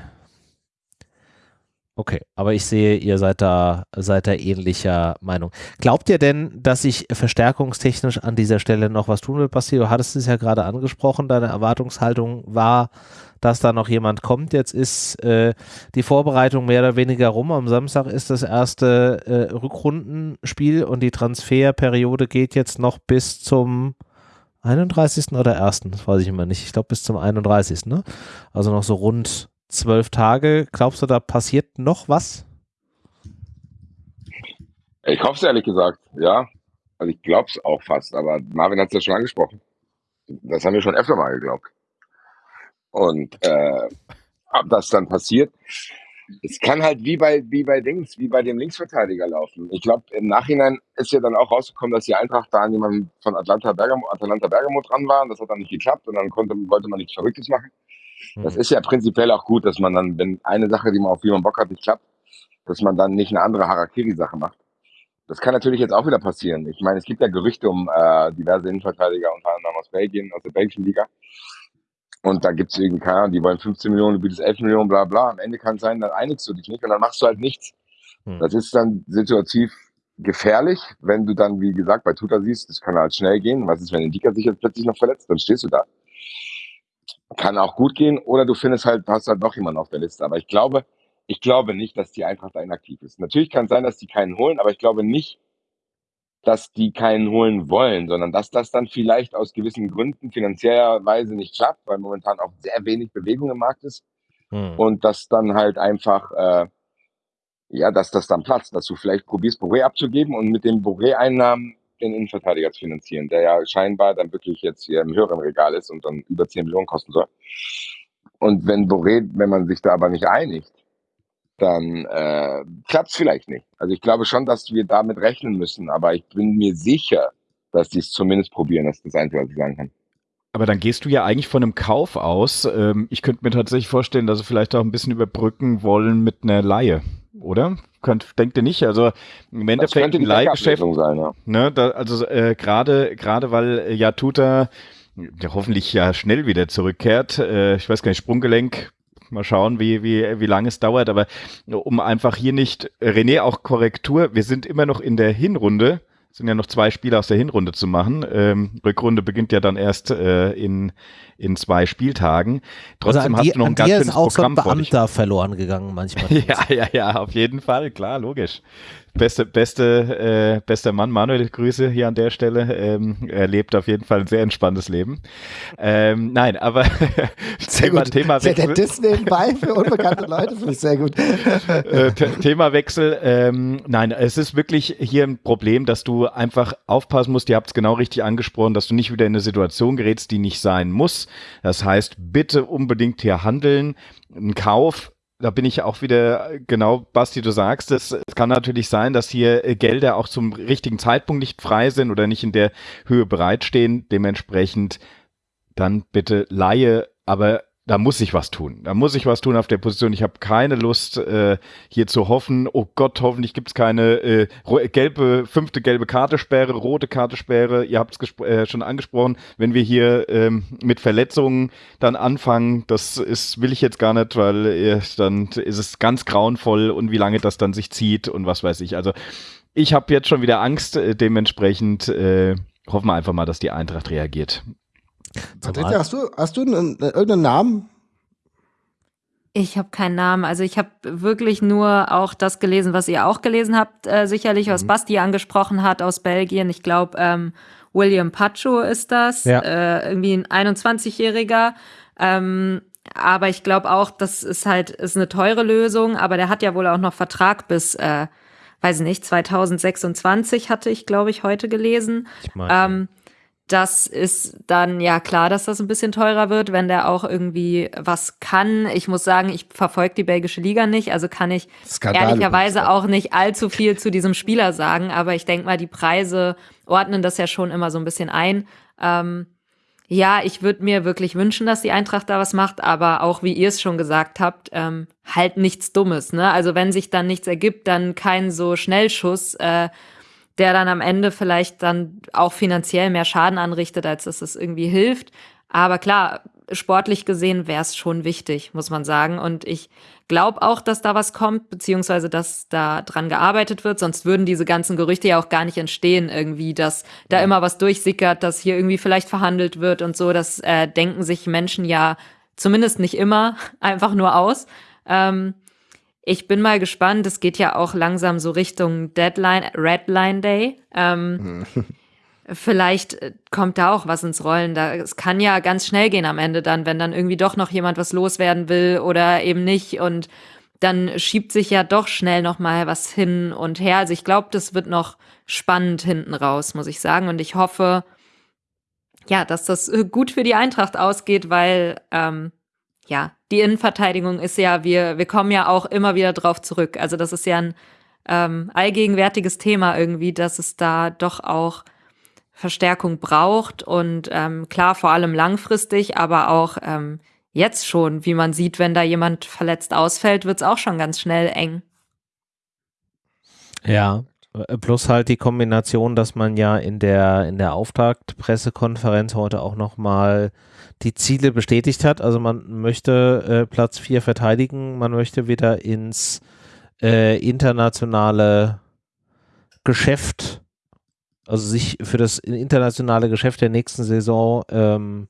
Okay, aber ich sehe, ihr seid da, seid da ähnlicher Meinung. Glaubt ihr denn, dass sich verstärkungstechnisch an dieser Stelle noch was tun wird, Basti? Du hattest es ja gerade angesprochen, deine Erwartungshaltung war, dass da noch jemand kommt. Jetzt ist äh, die Vorbereitung mehr oder weniger rum. Am Samstag ist das erste äh, Rückrundenspiel und die Transferperiode geht jetzt noch bis zum 31. oder 1. Das weiß ich immer nicht. Ich glaube bis zum 31. Ne? Also noch so rund zwölf Tage. Glaubst du, da passiert noch was? Ich hoffe es ehrlich gesagt, ja. Also ich glaube es auch fast, aber Marvin hat es ja schon angesprochen. Das haben wir schon öfter mal geglaubt. Und äh, ob das dann passiert, es kann halt wie bei, wie bei Dings, wie bei dem Linksverteidiger laufen. Ich glaube, im Nachhinein ist ja dann auch rausgekommen, dass die Eintracht da an jemanden von Atlanta Bergamo, Atalanta Bergamo dran war. Das hat dann nicht geklappt und dann konnte, wollte man nichts Verrücktes machen. Das mhm. ist ja prinzipiell auch gut, dass man dann, wenn eine Sache, die man auf die man Bock hat, nicht klappt, dass man dann nicht eine andere Harakiri-Sache macht. Das kann natürlich jetzt auch wieder passieren. Ich meine, es gibt ja Gerüchte um äh, diverse Innenverteidiger, unter anderem aus Belgien, aus der belgischen Liga. Und da gibt es irgendwie, keine Ahnung, die wollen 15 Millionen, du bietest 11 Millionen, bla bla. Am Ende kann es sein, dann einigst du dich nicht und dann machst du halt nichts. Hm. Das ist dann situativ gefährlich, wenn du dann, wie gesagt, bei Tuta siehst, das kann halt schnell gehen. Was ist, wenn ein Dika sich jetzt plötzlich noch verletzt? Dann stehst du da. Kann auch gut gehen oder du findest halt, hast halt noch jemanden auf der Liste. Aber ich glaube, ich glaube nicht, dass die Eintracht da inaktiv ist. Natürlich kann es sein, dass die keinen holen, aber ich glaube nicht, dass die keinen holen wollen, sondern dass das dann vielleicht aus gewissen Gründen finanziellerweise nicht klappt, weil momentan auch sehr wenig Bewegung im Markt ist. Hm. Und dass dann halt einfach, äh, ja, dass das dann platzt, dass du vielleicht probierst, Boré abzugeben und mit den Boré-Einnahmen den Innenverteidiger zu finanzieren, der ja scheinbar dann wirklich jetzt hier im höheren Regal ist und dann über 10 Millionen kosten soll. Und wenn Boré, wenn man sich da aber nicht einigt, dann äh, klappt es vielleicht nicht. Also ich glaube schon, dass wir damit rechnen müssen, aber ich bin mir sicher, dass die es zumindest probieren. Das ist das Einzige, was ich sagen kann. Aber dann gehst du ja eigentlich von einem Kauf aus. Ähm, ich könnte mir tatsächlich vorstellen, dass sie vielleicht auch ein bisschen überbrücken wollen mit einer Laie, oder? Könnt, denkt ihr nicht? Also im Endeffekt ein Leihgeschäft. Sein, ja. ne, da, also äh, gerade gerade weil äh, ja Tuta ja, hoffentlich ja schnell wieder zurückkehrt. Äh, ich weiß gar nicht, Sprunggelenk. Mal schauen, wie, wie, wie lange es dauert. Aber um einfach hier nicht, René, auch Korrektur, wir sind immer noch in der Hinrunde sind ja noch zwei Spiele aus der Hinrunde zu machen. Ähm, Rückrunde beginnt ja dann erst äh, in, in zwei Spieltagen. Trotzdem also die, hast du noch ein ganz schönes Programm ist auch so ein Beamter verloren gegangen manchmal. ja, ja, ja, auf jeden Fall, klar, logisch. Beste, beste, äh, bester Mann, Manuel, Grüße hier an der Stelle. Ähm, er lebt auf jeden Fall ein sehr entspanntes Leben. Ähm, nein, aber sehr Thema, gut. Thema Wechsel. Der Diss nebenbei für unbekannte Leute finde ich sehr gut. äh, Thema Wechsel. Ähm, nein, es ist wirklich hier ein Problem, dass du einfach aufpassen musst. Ihr habt es genau richtig angesprochen, dass du nicht wieder in eine Situation gerätst, die nicht sein muss. Das heißt, bitte unbedingt hier handeln. Ein Kauf da bin ich auch wieder, genau, Basti, du sagst es, es kann natürlich sein, dass hier äh, Gelder auch zum richtigen Zeitpunkt nicht frei sind oder nicht in der Höhe bereitstehen. Dementsprechend dann bitte Laie, aber da muss ich was tun. Da muss ich was tun auf der Position. Ich habe keine Lust, äh, hier zu hoffen, oh Gott, hoffentlich gibt es keine äh, gelbe, fünfte gelbe Kartesperre, rote Kartesperre. Ihr habt es äh, schon angesprochen, wenn wir hier ähm, mit Verletzungen dann anfangen, das ist, will ich jetzt gar nicht, weil äh, dann ist es ganz grauenvoll und wie lange das dann sich zieht und was weiß ich. Also ich habe jetzt schon wieder Angst, äh, dementsprechend äh, hoffen wir einfach mal, dass die Eintracht reagiert. Patricia, hast du, hast du einen, irgendeinen Namen? Ich habe keinen Namen. Also ich habe wirklich nur auch das gelesen, was ihr auch gelesen habt, äh, sicherlich, was mhm. Basti angesprochen hat aus Belgien. Ich glaube, ähm, William Pacho ist das, ja. äh, irgendwie ein 21-Jähriger. Ähm, aber ich glaube auch, das ist halt ist eine teure Lösung. Aber der hat ja wohl auch noch Vertrag bis, äh, weiß nicht, 2026 hatte ich, glaube ich, heute gelesen. Ich mein, ähm, das ist dann ja klar, dass das ein bisschen teurer wird, wenn der auch irgendwie was kann. Ich muss sagen, ich verfolge die belgische Liga nicht, also kann ich Skandal ehrlicherweise auch nicht allzu viel zu diesem Spieler sagen, aber ich denke mal, die Preise ordnen das ja schon immer so ein bisschen ein. Ähm, ja, ich würde mir wirklich wünschen, dass die Eintracht da was macht, aber auch wie ihr es schon gesagt habt, ähm, halt nichts Dummes. Ne? Also wenn sich dann nichts ergibt, dann kein so Schnellschuss. Äh, der dann am Ende vielleicht dann auch finanziell mehr Schaden anrichtet, als dass es irgendwie hilft. Aber klar, sportlich gesehen wäre es schon wichtig, muss man sagen. Und ich glaube auch, dass da was kommt, beziehungsweise dass da dran gearbeitet wird. Sonst würden diese ganzen Gerüchte ja auch gar nicht entstehen, irgendwie, dass da immer was durchsickert, dass hier irgendwie vielleicht verhandelt wird und so. Das äh, denken sich Menschen ja zumindest nicht immer einfach nur aus. Ähm, ich bin mal gespannt. Es geht ja auch langsam so Richtung Deadline, Redline Day. Ähm, vielleicht äh, kommt da auch was ins Rollen. Da, es kann ja ganz schnell gehen am Ende dann, wenn dann irgendwie doch noch jemand was loswerden will oder eben nicht. Und dann schiebt sich ja doch schnell noch mal was hin und her. Also ich glaube, das wird noch spannend hinten raus, muss ich sagen. Und ich hoffe, ja, dass das äh, gut für die Eintracht ausgeht, weil ähm, ja, die Innenverteidigung ist ja, wir, wir kommen ja auch immer wieder drauf zurück. Also das ist ja ein ähm, allgegenwärtiges Thema irgendwie, dass es da doch auch Verstärkung braucht und ähm, klar, vor allem langfristig, aber auch ähm, jetzt schon, wie man sieht, wenn da jemand verletzt ausfällt, wird es auch schon ganz schnell eng. Ja, plus halt die Kombination, dass man ja in der in der Auftaktpressekonferenz heute auch noch mal die Ziele bestätigt hat. Also man möchte äh, Platz 4 verteidigen, man möchte wieder ins äh, internationale Geschäft, also sich für das internationale Geschäft der nächsten Saison ähm,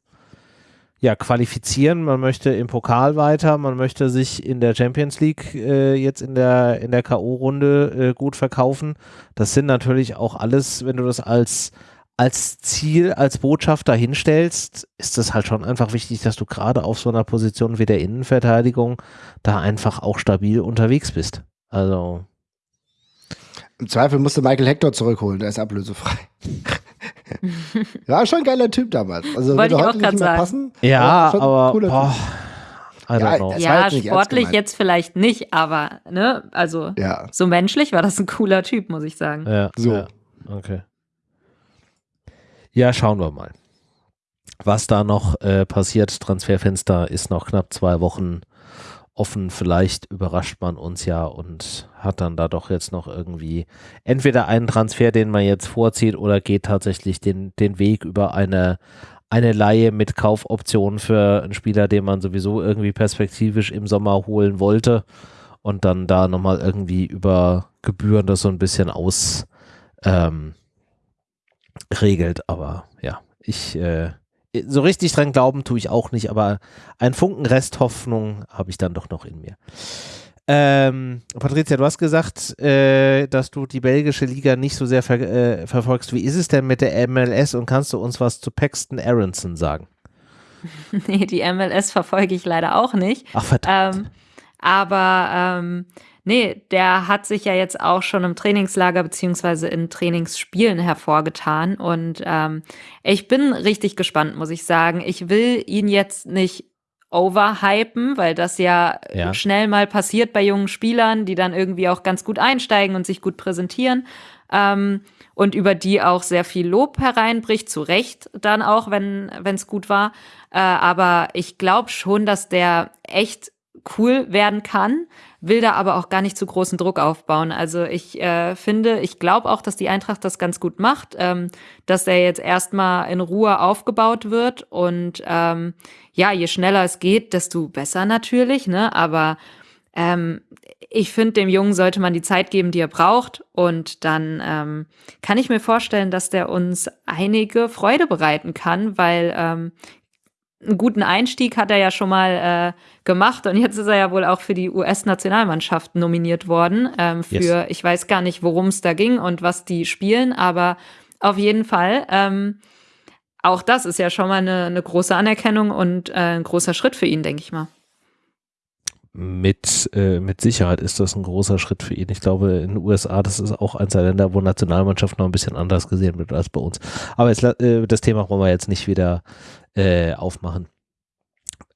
ja, qualifizieren. Man möchte im Pokal weiter, man möchte sich in der Champions League äh, jetzt in der, in der K.O.-Runde äh, gut verkaufen. Das sind natürlich auch alles, wenn du das als als Ziel, als Botschaft dahinstellst, ist es halt schon einfach wichtig, dass du gerade auf so einer Position wie der Innenverteidigung da einfach auch stabil unterwegs bist. Also. Im Zweifel musste Michael Hector zurückholen, der ist ablösefrei. Ja, schon ein geiler Typ damals. Also Wollte ich auch gerade sagen. Passen, ja, aber, boah, ja, ja sportlich jetzt vielleicht nicht, aber ne, also ja. so menschlich war das ein cooler Typ, muss ich sagen. Ja, so. Ja. Okay. Ja, schauen wir mal. Was da noch äh, passiert, Transferfenster ist noch knapp zwei Wochen offen. Vielleicht überrascht man uns ja und hat dann da doch jetzt noch irgendwie entweder einen Transfer, den man jetzt vorzieht, oder geht tatsächlich den, den Weg über eine, eine Laie mit Kaufoptionen für einen Spieler, den man sowieso irgendwie perspektivisch im Sommer holen wollte und dann da nochmal irgendwie über Gebühren das so ein bisschen aus ähm, regelt. Aber ja, ich äh, so richtig dran glauben tue ich auch nicht, aber ein Funken Resthoffnung habe ich dann doch noch in mir. Ähm, Patricia, du hast gesagt, äh, dass du die belgische Liga nicht so sehr ver äh, verfolgst. Wie ist es denn mit der MLS und kannst du uns was zu Paxton Aronson sagen? nee, die MLS verfolge ich leider auch nicht. Ach, verdammt. Ähm, aber ähm, nee, der hat sich ja jetzt auch schon im Trainingslager beziehungsweise in Trainingsspielen hervorgetan. Und ähm, ich bin richtig gespannt, muss ich sagen. Ich will ihn jetzt nicht overhypen, weil das ja, ja, schnell mal passiert bei jungen Spielern, die dann irgendwie auch ganz gut einsteigen und sich gut präsentieren. Ähm, und über die auch sehr viel Lob hereinbricht, zu Recht dann auch, wenn es gut war. Äh, aber ich glaube schon, dass der echt cool werden kann, will da aber auch gar nicht zu großen Druck aufbauen. Also ich äh, finde, ich glaube auch, dass die Eintracht das ganz gut macht, ähm, dass er jetzt erstmal in Ruhe aufgebaut wird und ähm, ja, je schneller es geht, desto besser natürlich, ne? Aber ähm, ich finde, dem Jungen sollte man die Zeit geben, die er braucht. Und dann ähm, kann ich mir vorstellen, dass der uns einige Freude bereiten kann, weil ähm, einen guten Einstieg hat er ja schon mal äh, gemacht und jetzt ist er ja wohl auch für die US-Nationalmannschaft nominiert worden. Ähm, für, yes. ich weiß gar nicht, worum es da ging und was die spielen, aber auf jeden Fall. Ähm, auch das ist ja schon mal eine, eine große Anerkennung und äh, ein großer Schritt für ihn, denke ich mal. Mit, äh, mit Sicherheit ist das ein großer Schritt für ihn. Ich glaube, in den USA, das ist auch eins der Länder, wo Nationalmannschaft noch ein bisschen anders gesehen wird als bei uns. Aber jetzt, äh, das Thema wollen wir jetzt nicht wieder äh, aufmachen.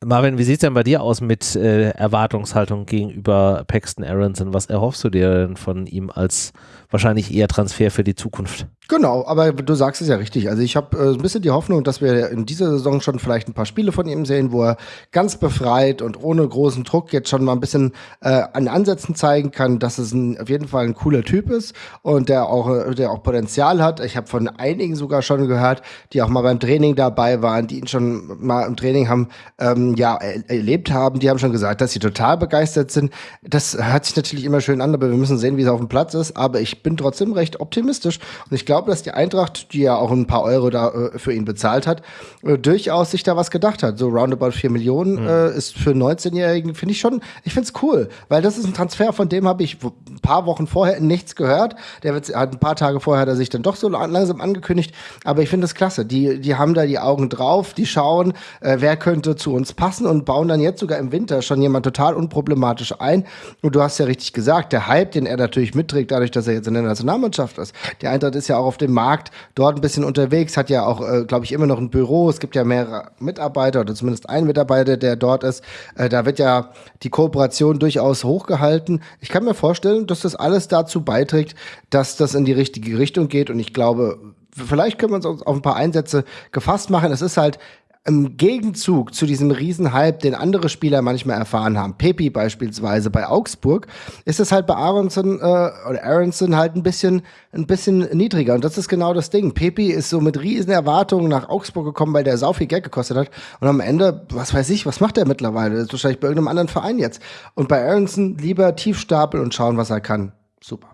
Marvin, wie sieht es denn bei dir aus mit äh, Erwartungshaltung gegenüber Paxton Aronson? Was erhoffst du dir denn von ihm als wahrscheinlich eher Transfer für die Zukunft? Genau, aber du sagst es ja richtig. Also ich habe äh, ein bisschen die Hoffnung, dass wir in dieser Saison schon vielleicht ein paar Spiele von ihm sehen, wo er ganz befreit und ohne großen Druck jetzt schon mal ein bisschen äh, an Ansätzen zeigen kann, dass es ein, auf jeden Fall ein cooler Typ ist und der auch, äh, der auch Potenzial hat. Ich habe von einigen sogar schon gehört, die auch mal beim Training dabei waren, die ihn schon mal im Training haben, ähm, ja, erlebt haben. Die haben schon gesagt, dass sie total begeistert sind. Das hört sich natürlich immer schön an, aber wir müssen sehen, wie es auf dem Platz ist. Aber ich bin trotzdem recht optimistisch und ich glaube, dass die Eintracht, die ja auch ein paar Euro da äh, für ihn bezahlt hat, äh, durchaus sich da was gedacht hat. So roundabout 4 Millionen mhm. äh, ist für 19-Jährigen, finde ich schon, ich finde es cool, weil das ist ein Transfer, von dem habe ich ein paar Wochen vorher nichts gehört. Der wird, hat ein paar Tage vorher hat er sich dann doch so langsam angekündigt, aber ich finde das klasse. Die, die haben da die Augen drauf, die schauen, äh, wer könnte zu uns passen und bauen dann jetzt sogar im Winter schon jemand total unproblematisch ein. Und du hast ja richtig gesagt, der Hype, den er natürlich mitträgt, dadurch, dass er jetzt in der Nationalmannschaft ist. Die Eintracht ist ja auch auf dem Markt dort ein bisschen unterwegs, hat ja auch, äh, glaube ich, immer noch ein Büro. Es gibt ja mehrere Mitarbeiter oder zumindest einen Mitarbeiter, der dort ist. Äh, da wird ja die Kooperation durchaus hochgehalten. Ich kann mir vorstellen, dass das alles dazu beiträgt, dass das in die richtige Richtung geht. Und ich glaube, vielleicht können wir uns auf ein paar Einsätze gefasst machen. Es ist halt im Gegenzug zu diesem Riesenhype, den andere Spieler manchmal erfahren haben, Pepi beispielsweise bei Augsburg, ist es halt bei Aronson äh, oder Aronson halt ein bisschen ein bisschen niedriger und das ist genau das Ding. Pepi ist so mit riesen Erwartungen nach Augsburg gekommen, weil der sau viel Geld gekostet hat und am Ende, was weiß ich, was macht er mittlerweile? Ist wahrscheinlich bei irgendeinem anderen Verein jetzt. Und bei Aronson lieber tief stapeln und schauen, was er kann. Super.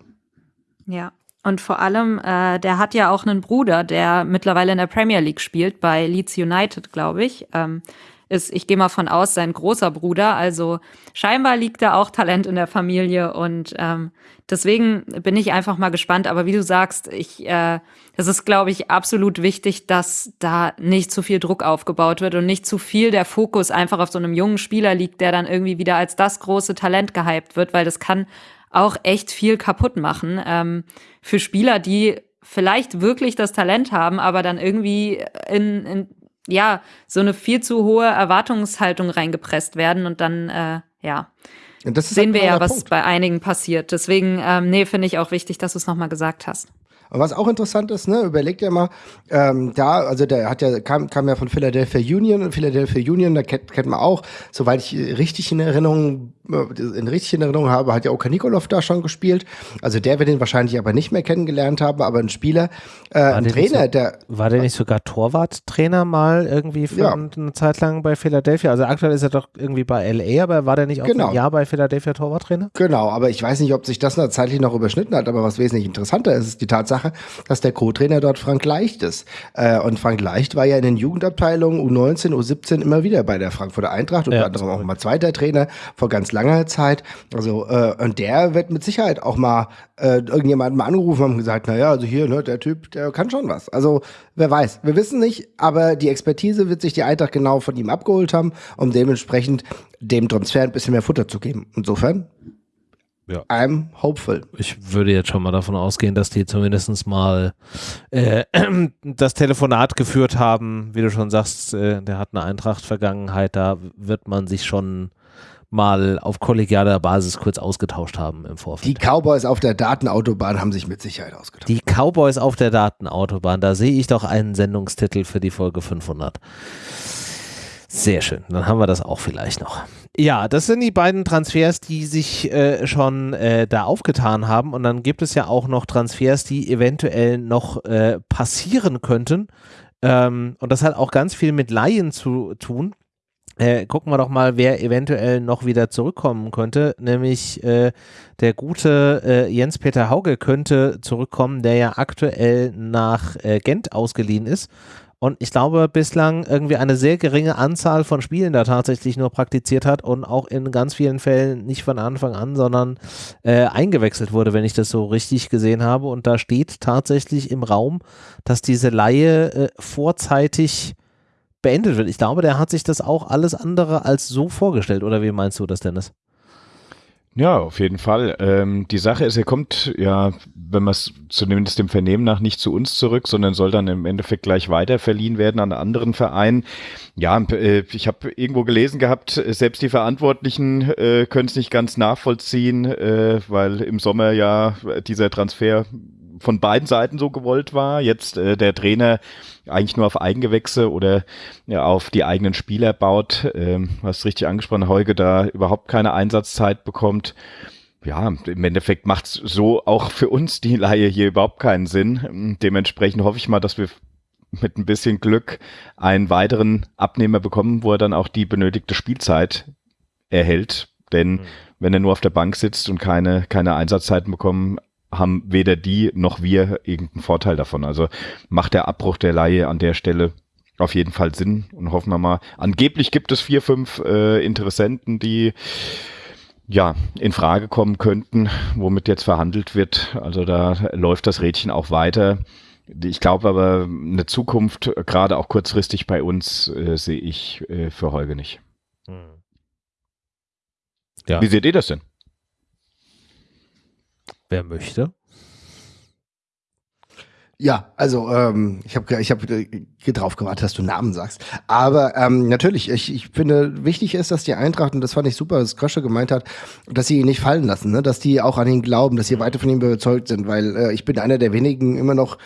Ja, und vor allem, äh, der hat ja auch einen Bruder, der mittlerweile in der Premier League spielt, bei Leeds United, glaube ich. Ähm, ist, ich gehe mal von aus, sein großer Bruder. Also scheinbar liegt da auch Talent in der Familie und ähm, deswegen bin ich einfach mal gespannt. Aber wie du sagst, ich, äh, das ist, glaube ich, absolut wichtig, dass da nicht zu viel Druck aufgebaut wird und nicht zu viel der Fokus einfach auf so einem jungen Spieler liegt, der dann irgendwie wieder als das große Talent gehypt wird, weil das kann auch echt viel kaputt machen ähm, für Spieler, die vielleicht wirklich das Talent haben, aber dann irgendwie in, in ja, so eine viel zu hohe Erwartungshaltung reingepresst werden und dann, äh, ja. Sehen wir ja, was Punkt. bei einigen passiert. Deswegen, ähm, nee, finde ich auch wichtig, dass du es nochmal gesagt hast. Und was auch interessant ist, ne, überlegt ja mal, ähm, da, also der hat ja, kam, kam ja von Philadelphia Union und Philadelphia Union, da kennt, kennt man auch, soweit ich richtig in Erinnerung, äh, in richtig in Erinnerung habe, hat ja Oka Nikolov da schon gespielt. Also der wird ihn wahrscheinlich aber nicht mehr kennengelernt haben, aber ein Spieler, äh, ein Trainer, so, der. War der nicht sogar Torwarttrainer mal irgendwie für ja. eine Zeit lang bei Philadelphia? Also aktuell ist er doch irgendwie bei LA, aber war der nicht auch genau. ein Jahr bei Philadelphia Torwarttrainer? Genau, aber ich weiß nicht, ob sich das zeitlich noch überschnitten hat, aber was wesentlich interessanter ist, ist die Tatsache, Sache, dass der Co-Trainer dort Frank Leicht ist. Äh, und Frank Leicht war ja in den Jugendabteilungen U19, U17 immer wieder bei der Frankfurter Eintracht, unter ja, anderem auch mal zweiter Trainer vor ganz langer Zeit. Also, äh, und der wird mit Sicherheit auch mal äh, irgendjemanden mal angerufen und gesagt, naja, also hier, ne, der Typ, der kann schon was. Also, wer weiß. Wir wissen nicht, aber die Expertise wird sich die Eintracht genau von ihm abgeholt haben, um dementsprechend dem Transfer ein bisschen mehr Futter zu geben. Insofern ja. I'm hopeful. Ich würde jetzt schon mal davon ausgehen, dass die zumindest mal äh, das Telefonat geführt haben. Wie du schon sagst, äh, der hat eine Eintracht-Vergangenheit. Da wird man sich schon mal auf kollegialer Basis kurz ausgetauscht haben im Vorfeld. Die Cowboys auf der Datenautobahn haben sich mit Sicherheit ausgetauscht. Die Cowboys auf der Datenautobahn, da sehe ich doch einen Sendungstitel für die Folge 500. Sehr schön, dann haben wir das auch vielleicht noch. Ja, das sind die beiden Transfers, die sich äh, schon äh, da aufgetan haben. Und dann gibt es ja auch noch Transfers, die eventuell noch äh, passieren könnten. Ähm, und das hat auch ganz viel mit Laien zu tun. Äh, gucken wir doch mal, wer eventuell noch wieder zurückkommen könnte. Nämlich äh, der gute äh, Jens-Peter Hauge könnte zurückkommen, der ja aktuell nach Gent ausgeliehen ist und ich glaube bislang irgendwie eine sehr geringe Anzahl von Spielen da tatsächlich nur praktiziert hat und auch in ganz vielen Fällen nicht von Anfang an, sondern äh, eingewechselt wurde, wenn ich das so richtig gesehen habe. Und da steht tatsächlich im Raum, dass diese Laie äh, vorzeitig beendet wird. Ich glaube, der hat sich das auch alles andere als so vorgestellt. Oder wie meinst du das, Dennis? Ja, auf jeden Fall. Ähm, die Sache ist, er kommt ja, wenn man es zumindest dem Vernehmen nach nicht zu uns zurück, sondern soll dann im Endeffekt gleich weiter verliehen werden an anderen Verein. Ja, äh, ich habe irgendwo gelesen gehabt, selbst die Verantwortlichen äh, können es nicht ganz nachvollziehen, äh, weil im Sommer ja dieser Transfer von beiden Seiten so gewollt war. Jetzt äh, der Trainer eigentlich nur auf Eigengewächse oder ja, auf die eigenen Spieler baut. Ähm, hast richtig angesprochen, Heuge da überhaupt keine Einsatzzeit bekommt. Ja, im Endeffekt macht es so auch für uns die Laie hier überhaupt keinen Sinn. Dementsprechend hoffe ich mal, dass wir mit ein bisschen Glück einen weiteren Abnehmer bekommen, wo er dann auch die benötigte Spielzeit erhält. Denn mhm. wenn er nur auf der Bank sitzt und keine, keine Einsatzzeiten bekommen, haben weder die noch wir irgendeinen Vorteil davon. Also macht der Abbruch der Laie an der Stelle auf jeden Fall Sinn und hoffen wir mal. Angeblich gibt es vier, fünf äh, Interessenten, die ja in Frage kommen könnten, womit jetzt verhandelt wird. Also da läuft das Rädchen auch weiter. Ich glaube aber, eine Zukunft, gerade auch kurzfristig bei uns, äh, sehe ich äh, für Holge nicht. Hm. Ja. Wie seht ihr das denn? Wer möchte? Ja, also ähm, ich habe ich hab drauf gewartet, dass du Namen sagst. Aber ähm, natürlich, ich, ich finde, wichtig ist, dass die Eintracht, und das fand ich super, was Krösche gemeint hat, dass sie ihn nicht fallen lassen, ne? dass die auch an ihn glauben, dass sie weiter von ihm überzeugt sind, weil äh, ich bin einer der wenigen immer noch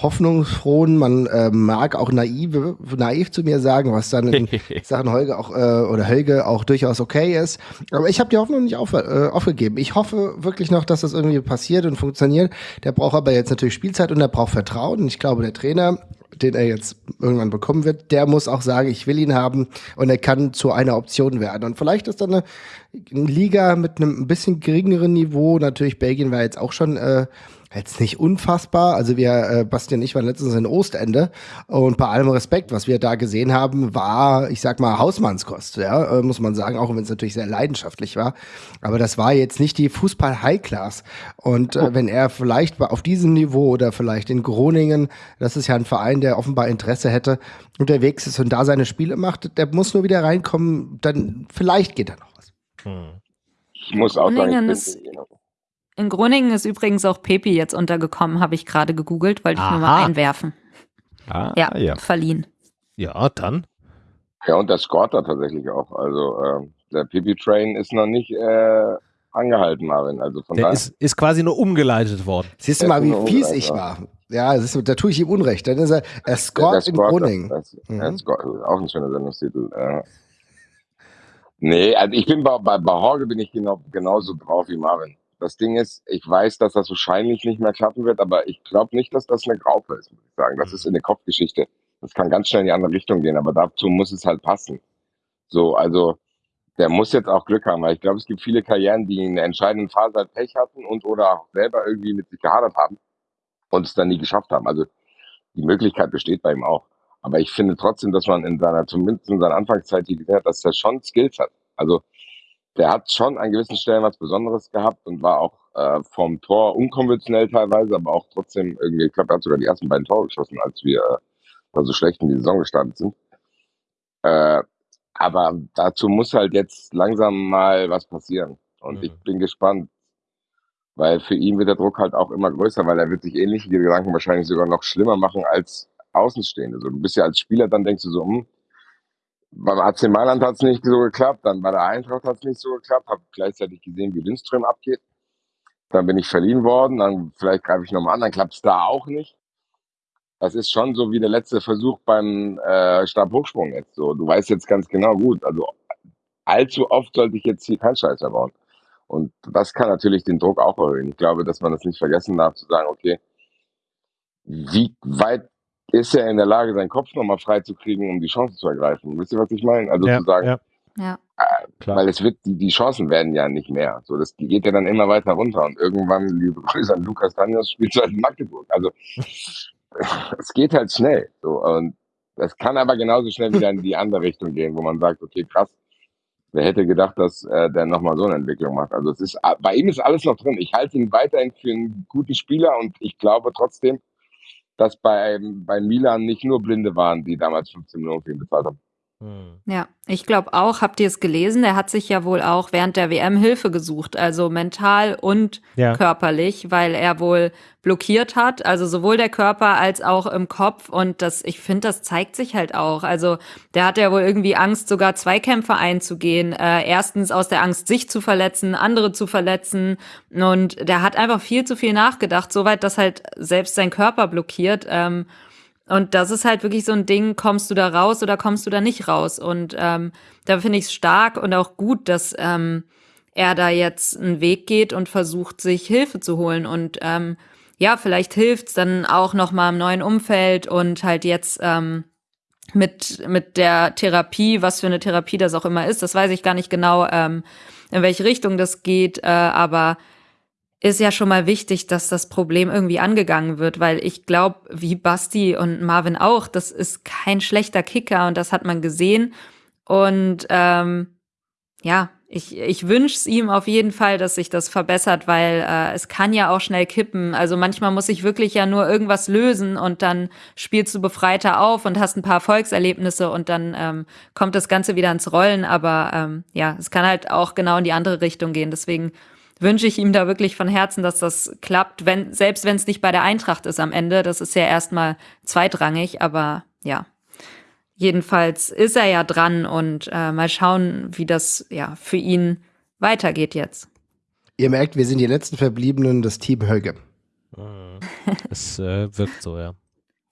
hoffnungsfrohen, man äh, mag auch naiv, naiv zu mir sagen, was dann in Sachen Holge auch äh, oder Helge auch durchaus okay ist. Aber ich habe die Hoffnung nicht auf, äh, aufgegeben. Ich hoffe wirklich noch, dass das irgendwie passiert und funktioniert. Der braucht aber jetzt natürlich Spielzeit und er braucht Vertrauen. Und ich glaube, der Trainer, den er jetzt irgendwann bekommen wird, der muss auch sagen, ich will ihn haben und er kann zu einer Option werden. Und vielleicht ist dann eine, eine Liga mit einem ein bisschen geringeren Niveau. Natürlich, Belgien war jetzt auch schon äh, jetzt nicht unfassbar. Also wir, äh, Bastian und ich waren letztens in Ostende und bei allem Respekt, was wir da gesehen haben, war, ich sag mal, Hausmannskost, ja, äh, muss man sagen, auch wenn es natürlich sehr leidenschaftlich war. Aber das war jetzt nicht die Fußball-High-Class. Und äh, oh. wenn er vielleicht auf diesem Niveau oder vielleicht in Groningen, das ist ja ein Verein, der offenbar Interesse hätte, unterwegs ist und da seine Spiele macht, der muss nur wieder reinkommen, dann vielleicht geht da noch was. Hm. Ich muss auch sagen, ich bin, in Groningen ist übrigens auch Pepi jetzt untergekommen, habe ich gerade gegoogelt, wollte ich Aha. nur mal einwerfen. Ah, ja, ja, verliehen. Ja, dann. Ja, und der Scorter tatsächlich auch. Also äh, der Pipi-Train ist noch nicht äh, angehalten, Marvin. Also von der ist, ist quasi nur umgeleitet worden. Siehst du mal, wie fies ich war. Ja, ist, da tue ich ihm Unrecht. Dann ist er, scored in Groningen. Das, mhm. er scored, auch ein schöner Sendungstitel. Äh. Nee, also ich bin bei, bei, bei Horge bin ich genau, genauso drauf wie Marvin. Das Ding ist, ich weiß, dass das wahrscheinlich nicht mehr klappen wird, aber ich glaube nicht, dass das eine Graupe ist, muss ich sagen. Das ist eine Kopfgeschichte. Das kann ganz schnell in die andere Richtung gehen, aber dazu muss es halt passen. So, also der muss jetzt auch Glück haben, weil ich glaube, es gibt viele Karrieren, die in der entscheidenden Phase halt Pech hatten und oder auch selber irgendwie mit sich gehadert haben und es dann nie geschafft haben. Also die Möglichkeit besteht bei ihm auch. Aber ich finde trotzdem, dass man in seiner, zumindest in seiner Anfangszeit gesehen hat, dass er schon Skills hat. Also der hat schon an gewissen Stellen was Besonderes gehabt und war auch äh, vom Tor unkonventionell teilweise, aber auch trotzdem irgendwie, ich glaube, er hat sogar die ersten beiden Tore geschossen, als wir äh, so schlecht in die Saison gestartet sind. Äh, aber dazu muss halt jetzt langsam mal was passieren. Und mhm. ich bin gespannt, weil für ihn wird der Druck halt auch immer größer, weil er wird sich ähnliche Gedanken wahrscheinlich sogar noch schlimmer machen als Außenstehende. So, du bist ja als Spieler, dann denkst du so, hm, beim AC Mailand hat es nicht so geklappt, dann bei der Eintracht hat es nicht so geklappt, habe gleichzeitig gesehen, wie Lindström abgeht. Dann bin ich verliehen worden, dann vielleicht greife ich nochmal an, dann klappt es da auch nicht. Das ist schon so wie der letzte Versuch beim äh, Stabhochsprung jetzt. So, du weißt jetzt ganz genau, gut, also allzu oft sollte ich jetzt hier keinen Scheiß mehr bauen. Und das kann natürlich den Druck auch erhöhen. Ich glaube, dass man das nicht vergessen darf, zu sagen, okay, wie weit ist er in der Lage, seinen Kopf nochmal frei zu kriegen, um die Chance zu ergreifen? Wisst ihr, was ich meine? Also ja, zu sagen, ja. Ja. Äh, weil es wird, die, die Chancen werden ja nicht mehr. So, das geht ja dann immer weiter runter und irgendwann, liebe Grüße an Lukas Daniels, spielt halt in Magdeburg. Also es geht halt schnell. So, und das kann aber genauso schnell wieder in die andere Richtung gehen, wo man sagt, okay, krass, wer hätte gedacht, dass äh, der nochmal so eine Entwicklung macht. Also es ist, bei ihm ist alles noch drin. Ich halte ihn weiterhin für einen guten Spieler und ich glaube trotzdem, dass bei, bei Milan nicht nur Blinde waren, die damals 15 Millionen für ihn bezahlt haben. Hm. Ja, ich glaube auch, habt ihr es gelesen, er hat sich ja wohl auch während der WM Hilfe gesucht, also mental und ja. körperlich, weil er wohl blockiert hat, also sowohl der Körper als auch im Kopf und das, ich finde, das zeigt sich halt auch. Also der hat ja wohl irgendwie Angst, sogar Zweikämpfe einzugehen. Äh, erstens aus der Angst, sich zu verletzen, andere zu verletzen und der hat einfach viel zu viel nachgedacht, soweit, dass halt selbst sein Körper blockiert. Ähm, und das ist halt wirklich so ein Ding, kommst du da raus oder kommst du da nicht raus? Und ähm, da finde ich es stark und auch gut, dass ähm, er da jetzt einen Weg geht und versucht, sich Hilfe zu holen. Und ähm, ja, vielleicht hilft's dann auch noch mal im neuen Umfeld und halt jetzt ähm, mit mit der Therapie, was für eine Therapie das auch immer ist, das weiß ich gar nicht genau, ähm, in welche Richtung das geht, äh, aber ist ja schon mal wichtig, dass das Problem irgendwie angegangen wird, weil ich glaube, wie Basti und Marvin auch, das ist kein schlechter Kicker und das hat man gesehen. Und ähm, ja, ich, ich wünsche es ihm auf jeden Fall, dass sich das verbessert, weil äh, es kann ja auch schnell kippen. Also manchmal muss ich wirklich ja nur irgendwas lösen und dann spielst du befreiter auf und hast ein paar Erfolgserlebnisse und dann ähm, kommt das Ganze wieder ins Rollen. Aber ähm, ja, es kann halt auch genau in die andere Richtung gehen. Deswegen wünsche ich ihm da wirklich von Herzen, dass das klappt, wenn, selbst wenn es nicht bei der Eintracht ist am Ende. Das ist ja erstmal zweitrangig, aber ja. Jedenfalls ist er ja dran und äh, mal schauen, wie das ja für ihn weitergeht jetzt. Ihr merkt, wir sind die letzten Verbliebenen des Team Höge. Es äh, wirkt so, ja.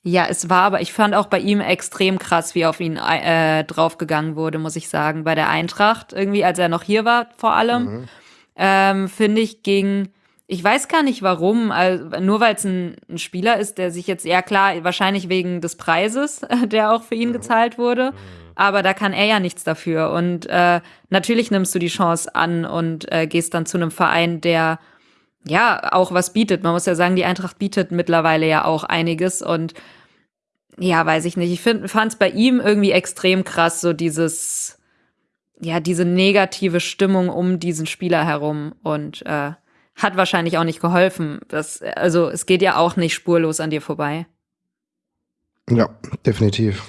Ja, es war, aber ich fand auch bei ihm extrem krass, wie auf ihn äh, draufgegangen wurde, muss ich sagen. Bei der Eintracht, irgendwie, als er noch hier war, vor allem. Mhm ähm, finde ich, ging, ich weiß gar nicht warum, also nur weil es ein, ein, Spieler ist, der sich jetzt, ja klar, wahrscheinlich wegen des Preises, der auch für ihn mhm. gezahlt wurde, mhm. aber da kann er ja nichts dafür. Und äh, natürlich nimmst du die Chance an und äh, gehst dann zu einem Verein, der ja auch was bietet. Man muss ja sagen, die Eintracht bietet mittlerweile ja auch einiges und ja, weiß ich nicht. Ich fand es bei ihm irgendwie extrem krass, so dieses ja, diese negative Stimmung um diesen Spieler herum und äh, hat wahrscheinlich auch nicht geholfen. Das, also es geht ja auch nicht spurlos an dir vorbei. Ja, definitiv.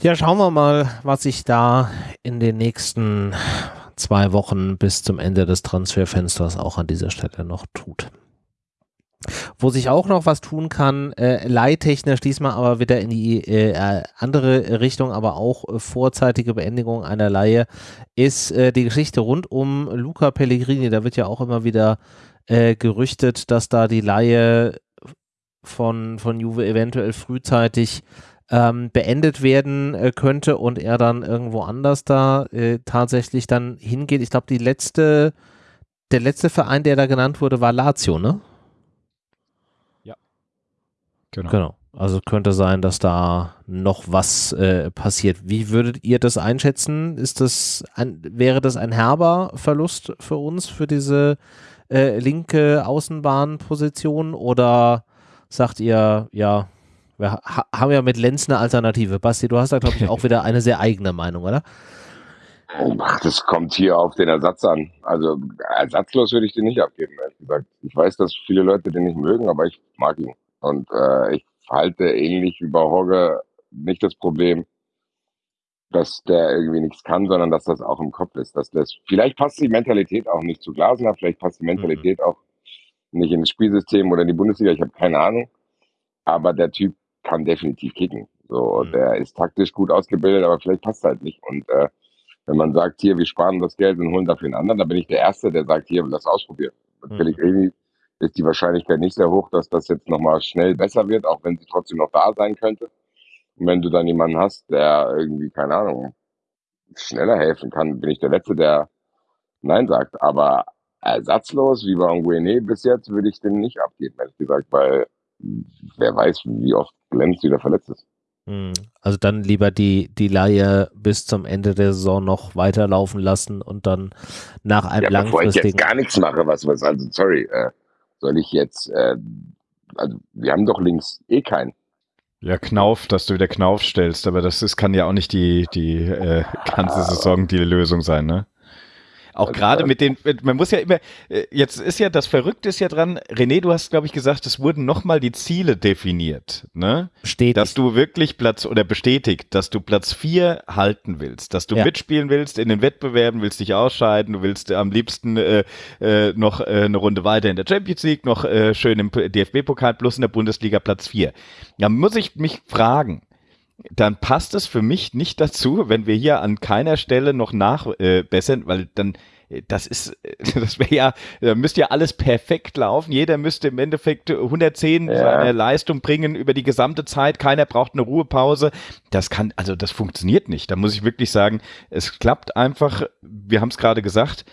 Ja, schauen wir mal, was sich da in den nächsten zwei Wochen bis zum Ende des Transferfensters auch an dieser Stelle noch tut. Wo sich auch noch was tun kann, äh, leihtechnisch diesmal aber wieder in die äh, andere Richtung, aber auch äh, vorzeitige Beendigung einer Leihe, ist äh, die Geschichte rund um Luca Pellegrini. Da wird ja auch immer wieder äh, gerüchtet, dass da die Leihe von, von Juve eventuell frühzeitig ähm, beendet werden äh, könnte und er dann irgendwo anders da tatsächlich dann hingeht. Ich glaube, letzte, der letzte Verein, der da genannt wurde, war Lazio, ne? Genau. genau. Also könnte sein, dass da noch was äh, passiert. Wie würdet ihr das einschätzen? Ist das ein, wäre das ein herber Verlust für uns, für diese äh, linke Außenbahnposition? Oder sagt ihr, ja, wir ha haben ja mit Lenz eine Alternative. Basti, du hast da, glaube ich, auch wieder eine sehr eigene Meinung, oder? Ach, das kommt hier auf den Ersatz an. Also ersatzlos würde ich den nicht abgeben, ehrlich gesagt. Ich weiß, dass viele Leute den nicht mögen, aber ich mag ihn. Und äh, ich halte ähnlich wie bei Hogge nicht das Problem, dass der irgendwie nichts kann, sondern dass das auch im Kopf ist. Dass das, vielleicht passt die Mentalität auch nicht zu Glasner, vielleicht passt die mhm. Mentalität mhm. auch nicht in das Spielsystem oder in die Bundesliga, ich habe keine Ahnung. Aber der Typ kann definitiv kicken. So, mhm. der ist taktisch gut ausgebildet, aber vielleicht passt halt nicht. Und äh, wenn man sagt, hier, wir sparen das Geld und holen dafür einen anderen, dann bin ich der Erste, der sagt, hier, lass ausprobieren. Mhm. Pellegrini ist die Wahrscheinlichkeit nicht sehr hoch, dass das jetzt nochmal schnell besser wird, auch wenn sie trotzdem noch da sein könnte. Und wenn du dann jemanden hast, der irgendwie, keine Ahnung, schneller helfen kann, bin ich der Letzte, der Nein sagt. Aber ersatzlos, wie bei Nguene bis jetzt, würde ich den nicht abgeben, ehrlich gesagt, weil wer weiß, wie oft Glenz wieder verletzt ist. Hm. Also dann lieber die, die Laie bis zum Ende der Saison noch weiterlaufen lassen und dann nach einem ja, langfristigen... Bevor ich jetzt gar nichts mache, was, was also sorry, äh, soll ich jetzt, äh, also wir haben doch links eh keinen. Ja, Knauf, dass du wieder Knauf stellst, aber das ist, kann ja auch nicht die, die äh, ganze Saison die Lösung sein, ne? Auch gerade mit den, man muss ja immer, äh, jetzt ist ja, das Verrückte ist ja dran, René, du hast, glaube ich, gesagt, es wurden nochmal die Ziele definiert, ne? Bestätigt. Dass du wirklich Platz, oder bestätigt, dass du Platz vier halten willst, dass du ja. mitspielen willst in den Wettbewerben, willst dich ausscheiden, du willst am liebsten äh, äh, noch äh, eine Runde weiter in der Champions League, noch äh, schön im DFB-Pokal plus in der Bundesliga Platz vier. Da muss ich mich fragen, dann passt es für mich nicht dazu, wenn wir hier an keiner Stelle noch nachbessern, äh, weil dann äh, das ist, das wäre ja, da müsste ja alles perfekt laufen. Jeder müsste im Endeffekt 110 ja. seine Leistung bringen über die gesamte Zeit. Keiner braucht eine Ruhepause. Das kann, also das funktioniert nicht. Da muss ich wirklich sagen, es klappt einfach. Wir haben es gerade gesagt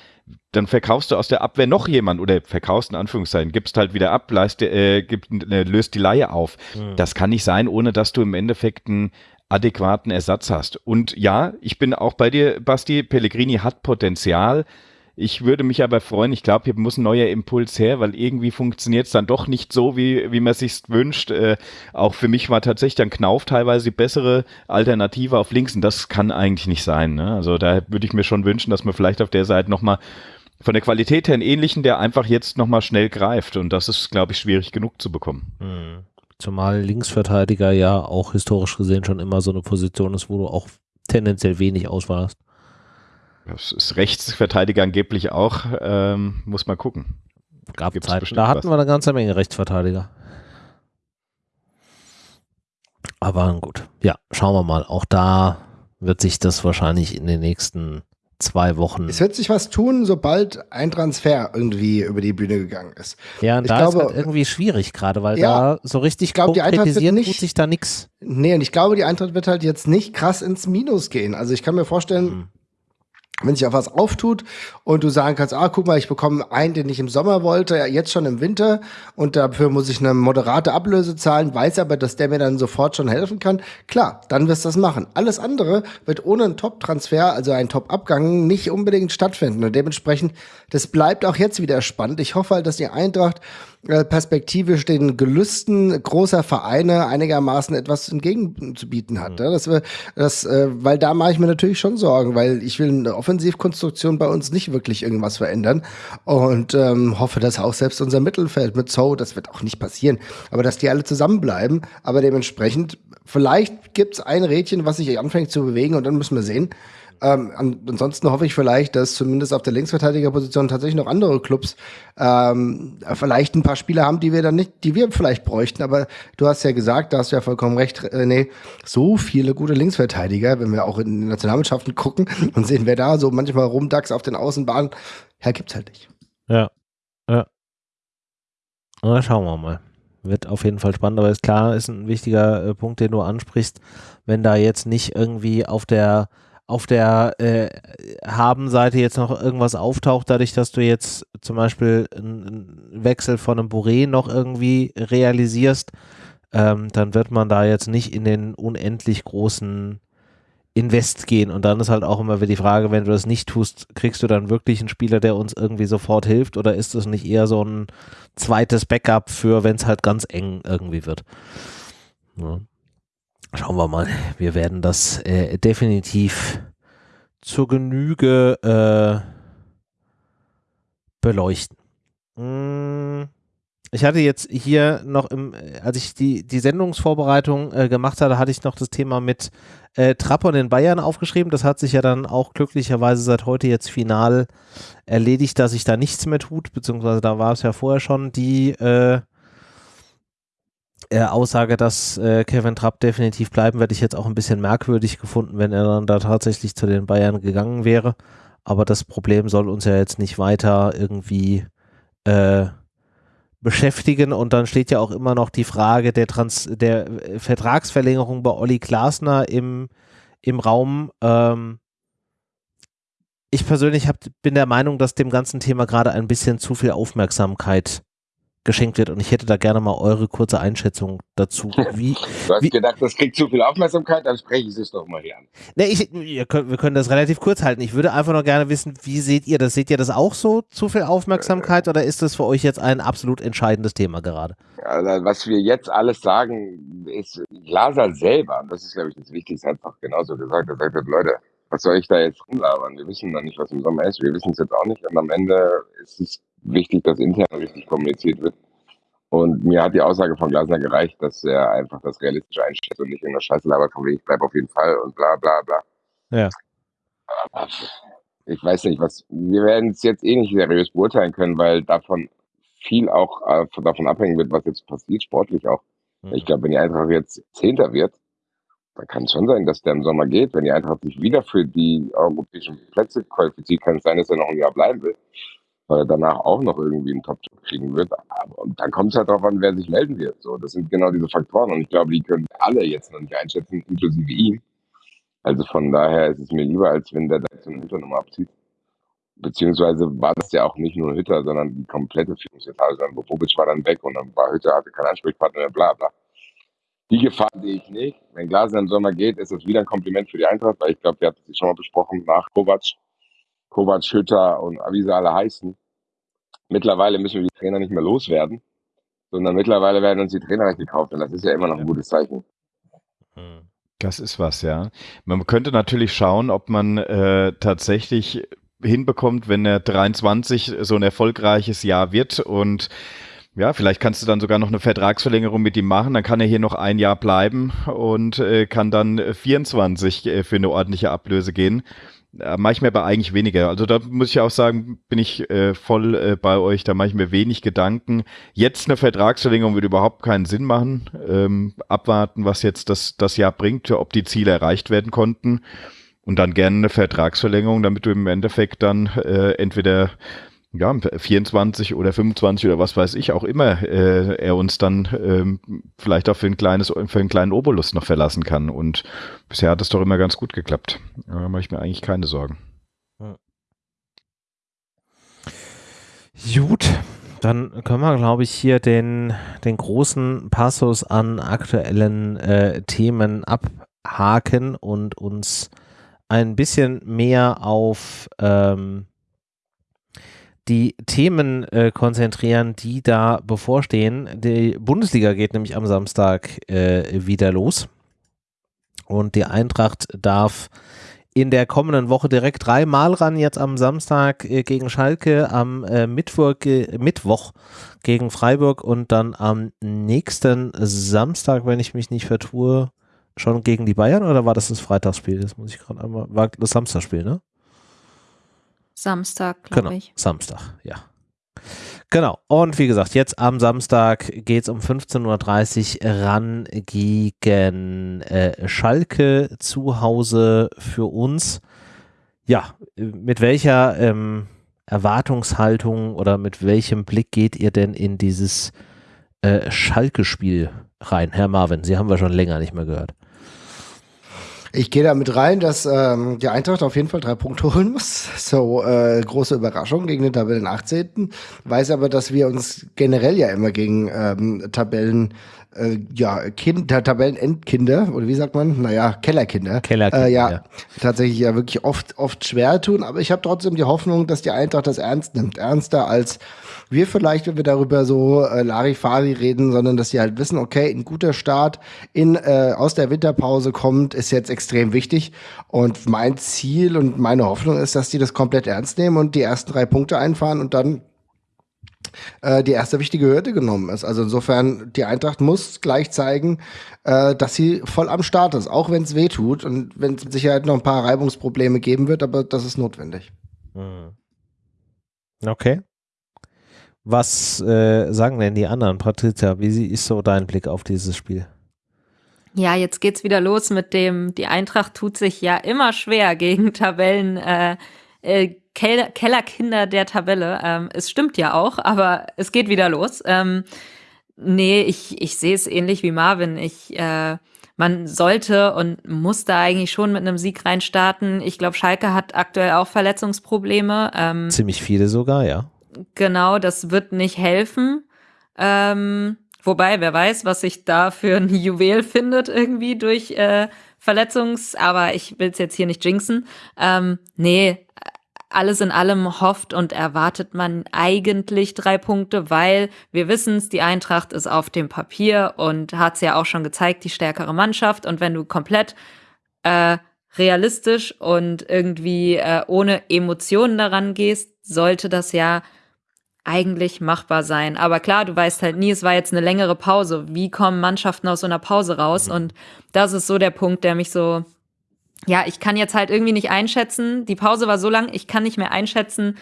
dann verkaufst du aus der Abwehr noch jemand oder verkaufst in Anführungszeichen, gibst halt wieder ab, leist, äh, gib, äh, löst die Laie auf. Mhm. Das kann nicht sein, ohne dass du im Endeffekt einen adäquaten Ersatz hast. Und ja, ich bin auch bei dir, Basti, Pellegrini hat Potenzial. Ich würde mich aber freuen, ich glaube, hier muss ein neuer Impuls her, weil irgendwie funktioniert es dann doch nicht so, wie, wie man sich wünscht. Äh, auch für mich war tatsächlich dann Knauf teilweise die bessere Alternative auf links und das kann eigentlich nicht sein. Ne? Also da würde ich mir schon wünschen, dass man vielleicht auf der Seite nochmal von der Qualität her einen ähnlichen, der einfach jetzt nochmal schnell greift. Und das ist, glaube ich, schwierig genug zu bekommen. Mhm. Zumal Linksverteidiger ja auch historisch gesehen schon immer so eine Position ist, wo du auch tendenziell wenig Auswahl hast. Das ist Rechtsverteidiger angeblich auch, ähm, muss man gucken. Gab Zeit. Da hatten was. wir eine ganze Menge Rechtsverteidiger. Aber gut, ja, schauen wir mal. Auch da wird sich das wahrscheinlich in den nächsten zwei Wochen. Es wird sich was tun, sobald ein Transfer irgendwie über die Bühne gegangen ist. Ja, und ich da glaube, ist halt irgendwie schwierig gerade, weil ja, da so richtig ich glaub, die Eintracht wird nicht, tut sich da nichts. Nee, und ich glaube, die Eintracht wird halt jetzt nicht krass ins Minus gehen. Also ich kann mir vorstellen, mhm wenn sich auch was auftut und du sagen kannst, ah, guck mal, ich bekomme einen, den ich im Sommer wollte, jetzt schon im Winter und dafür muss ich eine moderate Ablöse zahlen, weiß aber, dass der mir dann sofort schon helfen kann, klar, dann wirst du das machen. Alles andere wird ohne einen Top-Transfer, also einen Top-Abgang, nicht unbedingt stattfinden und dementsprechend, das bleibt auch jetzt wieder spannend. Ich hoffe halt, dass die Eintracht äh, perspektivisch den Gelüsten großer Vereine einigermaßen etwas entgegenzubieten hat. Mhm. Das, das, äh, weil da mache ich mir natürlich schon Sorgen, weil ich will eine Offensivkonstruktion bei uns nicht wirklich irgendwas verändern und ähm, hoffe, dass auch selbst unser Mittelfeld mit Zoe, das wird auch nicht passieren, aber dass die alle zusammenbleiben, aber dementsprechend, vielleicht gibt's ein Rädchen, was sich anfängt zu bewegen und dann müssen wir sehen. Ähm, ansonsten hoffe ich vielleicht, dass zumindest auf der Linksverteidigerposition tatsächlich noch andere Clubs ähm, vielleicht ein paar Spieler haben, die wir dann nicht, die wir vielleicht bräuchten. Aber du hast ja gesagt, da hast du ja vollkommen recht, nee, so viele gute Linksverteidiger, wenn wir auch in den Nationalmannschaften gucken und sehen, wer da so manchmal rumdachs auf den Außenbahnen, ja, gibt's halt nicht. Ja, ja. Na, schauen wir mal. Wird auf jeden Fall spannend, aber ist klar, ist ein wichtiger äh, Punkt, den du ansprichst, wenn da jetzt nicht irgendwie auf der auf der äh, Haben-Seite jetzt noch irgendwas auftaucht, dadurch, dass du jetzt zum Beispiel einen Wechsel von einem Bourré noch irgendwie realisierst, ähm, dann wird man da jetzt nicht in den unendlich großen Invest gehen. Und dann ist halt auch immer wieder die Frage, wenn du das nicht tust, kriegst du dann wirklich einen Spieler, der uns irgendwie sofort hilft oder ist es nicht eher so ein zweites Backup für, wenn es halt ganz eng irgendwie wird? Ja. Schauen wir mal. Wir werden das äh, definitiv zur Genüge äh, beleuchten. Hm. Ich hatte jetzt hier noch im, als ich die, die Sendungsvorbereitung äh, gemacht hatte, hatte ich noch das Thema mit äh, Trappern in Bayern aufgeschrieben. Das hat sich ja dann auch glücklicherweise seit heute jetzt final erledigt, dass sich da nichts mehr tut, beziehungsweise da war es ja vorher schon die äh, äh, Aussage, dass äh, Kevin Trapp definitiv bleiben, werde ich jetzt auch ein bisschen merkwürdig gefunden, wenn er dann da tatsächlich zu den Bayern gegangen wäre. Aber das Problem soll uns ja jetzt nicht weiter irgendwie äh, beschäftigen und dann steht ja auch immer noch die Frage der, Trans der Vertragsverlängerung bei Olli Glasner im, im Raum. Ähm, ich persönlich hab, bin der Meinung, dass dem ganzen Thema gerade ein bisschen zu viel Aufmerksamkeit geschenkt wird. Und ich hätte da gerne mal eure kurze Einschätzung dazu. Wie, du hast wie, gedacht, das kriegt zu viel Aufmerksamkeit, dann spreche ich es doch mal hier an. Ne, ich, könnt, wir können das relativ kurz halten. Ich würde einfach noch gerne wissen, wie seht ihr das? Seht ihr das auch so, zu viel Aufmerksamkeit, oder ist das für euch jetzt ein absolut entscheidendes Thema gerade? Also, was wir jetzt alles sagen, ist Glaser selber, das ist, glaube ich, das Wichtigste, einfach genauso gesagt. Er sagt, Leute, was soll ich da jetzt rumlabern? Wir wissen noch nicht, was im Sommer ist. Wir wissen es jetzt auch nicht. Und am Ende ist es wichtig, dass intern richtig kommuniziert wird. Und mir hat die Aussage von Glasner gereicht, dass er einfach das realistisch einschätzt und nicht in der Scheiße labert, von ich bleibe auf jeden Fall und bla bla bla. Ja. Aber ich weiß nicht, was, wir werden es jetzt eh nicht seriös beurteilen können, weil davon viel auch äh, davon abhängen wird, was jetzt passiert, sportlich auch. Mhm. Ich glaube, wenn die Eintracht jetzt Zehnter wird, dann kann es schon sein, dass der im Sommer geht. Wenn die Eintracht sich wieder für die europäischen Plätze qualifiziert, kann es sein, dass er noch ein Jahr bleiben will weil er danach auch noch irgendwie einen Top-Job kriegen wird. Und dann kommt es halt darauf an, wer sich melden wird. So, das sind genau diese Faktoren. Und ich glaube, die können alle jetzt noch nicht einschätzen, inklusive ihm. Also von daher ist es mir lieber, als wenn der da jetzt eine Hütter nochmal abzieht. Beziehungsweise war das ja auch nicht nur Hütter, sondern die komplette Führungsetage. Dann Bobic war dann weg und dann war Hütter, hatte keinen Ansprechpartner mehr, bla bla. Die Gefahr sehe ich nicht. Wenn Glasner im Sommer geht, ist das wieder ein Kompliment für die Eintracht, weil ich glaube, wir hatten es schon mal besprochen, nach Kovac Kovac, Hütter und wie sie alle heißen. Mittlerweile müssen wir die Trainer nicht mehr loswerden, sondern mittlerweile werden uns die Trainer gekauft und das ist ja immer noch ein gutes Zeichen. Hm. Das ist was, ja. Man könnte natürlich schauen, ob man äh, tatsächlich hinbekommt, wenn er 23 so ein erfolgreiches Jahr wird und ja, vielleicht kannst du dann sogar noch eine Vertragsverlängerung mit ihm machen, dann kann er hier noch ein Jahr bleiben und äh, kann dann 24 äh, für eine ordentliche Ablöse gehen. Äh, mache ich mir aber eigentlich weniger. Also da muss ich auch sagen, bin ich äh, voll äh, bei euch, da mache ich mir wenig Gedanken. Jetzt eine Vertragsverlängerung würde überhaupt keinen Sinn machen. Ähm, abwarten, was jetzt das, das Jahr bringt, ob die Ziele erreicht werden konnten. Und dann gerne eine Vertragsverlängerung, damit du im Endeffekt dann äh, entweder ja, 24 oder 25 oder was weiß ich auch immer äh, er uns dann ähm, vielleicht auch für ein kleines, für einen kleinen Obolus noch verlassen kann. Und bisher hat es doch immer ganz gut geklappt. Da mache ich mir eigentlich keine Sorgen. Gut, dann können wir, glaube ich, hier den, den großen Passus an aktuellen äh, Themen abhaken und uns ein bisschen mehr auf ähm, die Themen äh, konzentrieren, die da bevorstehen. Die Bundesliga geht nämlich am Samstag äh, wieder los. Und die Eintracht darf in der kommenden Woche direkt dreimal ran. Jetzt am Samstag äh, gegen Schalke, am äh, Mittwoch, Mittwoch gegen Freiburg und dann am nächsten Samstag, wenn ich mich nicht vertue, schon gegen die Bayern oder war das das Freitagsspiel? Das muss ich gerade einmal. War das Samstagspiel, ne? Samstag, glaube genau, ich. Samstag, ja. Genau. Und wie gesagt, jetzt am Samstag geht es um 15.30 Uhr ran gegen äh, Schalke zu Hause für uns. Ja, mit welcher ähm, Erwartungshaltung oder mit welchem Blick geht ihr denn in dieses äh, Schalke-Spiel rein, Herr Marvin? Sie haben wir schon länger nicht mehr gehört. Ich gehe damit rein, dass ähm, die Eintracht auf jeden Fall drei Punkte holen muss. So äh, große Überraschung gegen den Tabellen 18. Weiß aber, dass wir uns generell ja immer gegen ähm, Tabellen äh, ja, kind, Tabellenendkinder, oder wie sagt man? Naja, Kellerkinder. Kellerkinder. Äh, ja, ja, tatsächlich ja wirklich oft, oft schwer tun. Aber ich habe trotzdem die Hoffnung, dass die Eintracht das ernst nimmt. Ernster als wir vielleicht, wenn wir darüber so äh, Larifari reden, sondern dass sie halt wissen, okay, ein guter Start in, äh, aus der Winterpause kommt, ist jetzt extrem wichtig. Und mein Ziel und meine Hoffnung ist, dass die das komplett ernst nehmen und die ersten drei Punkte einfahren und dann äh, die erste wichtige Hürde genommen ist. Also insofern, die Eintracht muss gleich zeigen, äh, dass sie voll am Start ist, auch wenn es weh tut und wenn es mit Sicherheit noch ein paar Reibungsprobleme geben wird, aber das ist notwendig. Hm. Okay. Was äh, sagen denn die anderen? Patricia, wie ist so dein Blick auf dieses Spiel? Ja, jetzt geht's wieder los mit dem, die Eintracht tut sich ja immer schwer gegen Tabellen, äh, äh, Keller, Kellerkinder der Tabelle. Ähm, es stimmt ja auch, aber es geht wieder los. Ähm, nee, ich, ich sehe es ähnlich wie Marvin. Ich, äh, man sollte und muss da eigentlich schon mit einem Sieg reinstarten. Ich glaube, Schalke hat aktuell auch Verletzungsprobleme. Ähm, Ziemlich viele sogar, ja. Genau, das wird nicht helfen. Ähm, wobei, wer weiß, was sich da für ein Juwel findet irgendwie durch äh, Verletzungs-, aber ich will es jetzt hier nicht jinxen. Ähm, nee, alles in allem hofft und erwartet man eigentlich drei Punkte, weil wir wissen es, die Eintracht ist auf dem Papier und hat es ja auch schon gezeigt, die stärkere Mannschaft. Und wenn du komplett äh, realistisch und irgendwie äh, ohne Emotionen daran gehst, sollte das ja eigentlich machbar sein. Aber klar, du weißt halt nie, es war jetzt eine längere Pause. Wie kommen Mannschaften aus so einer Pause raus? Mhm. Und das ist so der Punkt, der mich so ja, ich kann jetzt halt irgendwie nicht einschätzen, die Pause war so lang, ich kann nicht mehr einschätzen,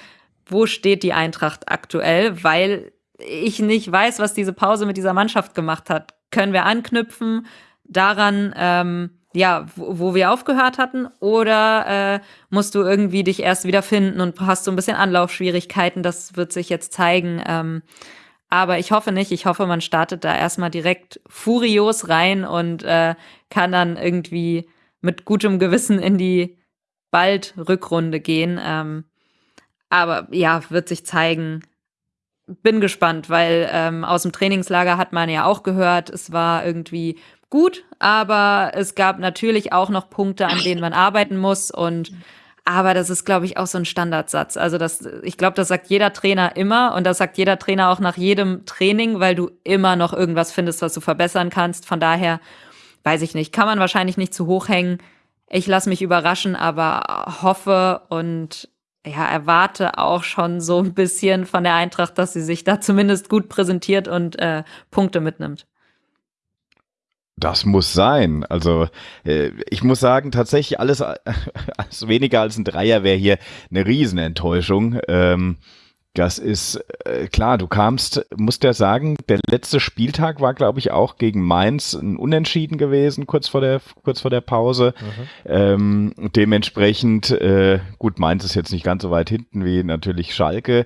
wo steht die Eintracht aktuell, weil ich nicht weiß, was diese Pause mit dieser Mannschaft gemacht hat. Können wir anknüpfen daran, ähm, ja, wo, wo wir aufgehört hatten, oder äh, musst du irgendwie dich erst wieder finden und hast so ein bisschen Anlaufschwierigkeiten? Das wird sich jetzt zeigen. Ähm, aber ich hoffe nicht. Ich hoffe, man startet da erstmal direkt furios rein und äh, kann dann irgendwie mit gutem Gewissen in die bald Rückrunde gehen. Ähm, aber ja, wird sich zeigen. Bin gespannt, weil ähm, aus dem Trainingslager hat man ja auch gehört, es war irgendwie gut, aber es gab natürlich auch noch Punkte, an denen man arbeiten muss und aber das ist, glaube ich, auch so ein Standardsatz. Also das, ich glaube, das sagt jeder Trainer immer und das sagt jeder Trainer auch nach jedem Training, weil du immer noch irgendwas findest, was du verbessern kannst. Von daher weiß ich nicht, kann man wahrscheinlich nicht zu hoch hängen. Ich lasse mich überraschen, aber hoffe und ja, erwarte auch schon so ein bisschen von der Eintracht, dass sie sich da zumindest gut präsentiert und äh, Punkte mitnimmt. Das muss sein. Also äh, ich muss sagen, tatsächlich alles, alles weniger als ein Dreier wäre hier eine Riesenenttäuschung. Ähm, das ist äh, klar, du kamst, musst ja sagen, der letzte Spieltag war, glaube ich, auch gegen Mainz ein Unentschieden gewesen, kurz vor der, kurz vor der Pause. Mhm. Ähm, dementsprechend, äh, gut, Mainz ist jetzt nicht ganz so weit hinten wie natürlich Schalke.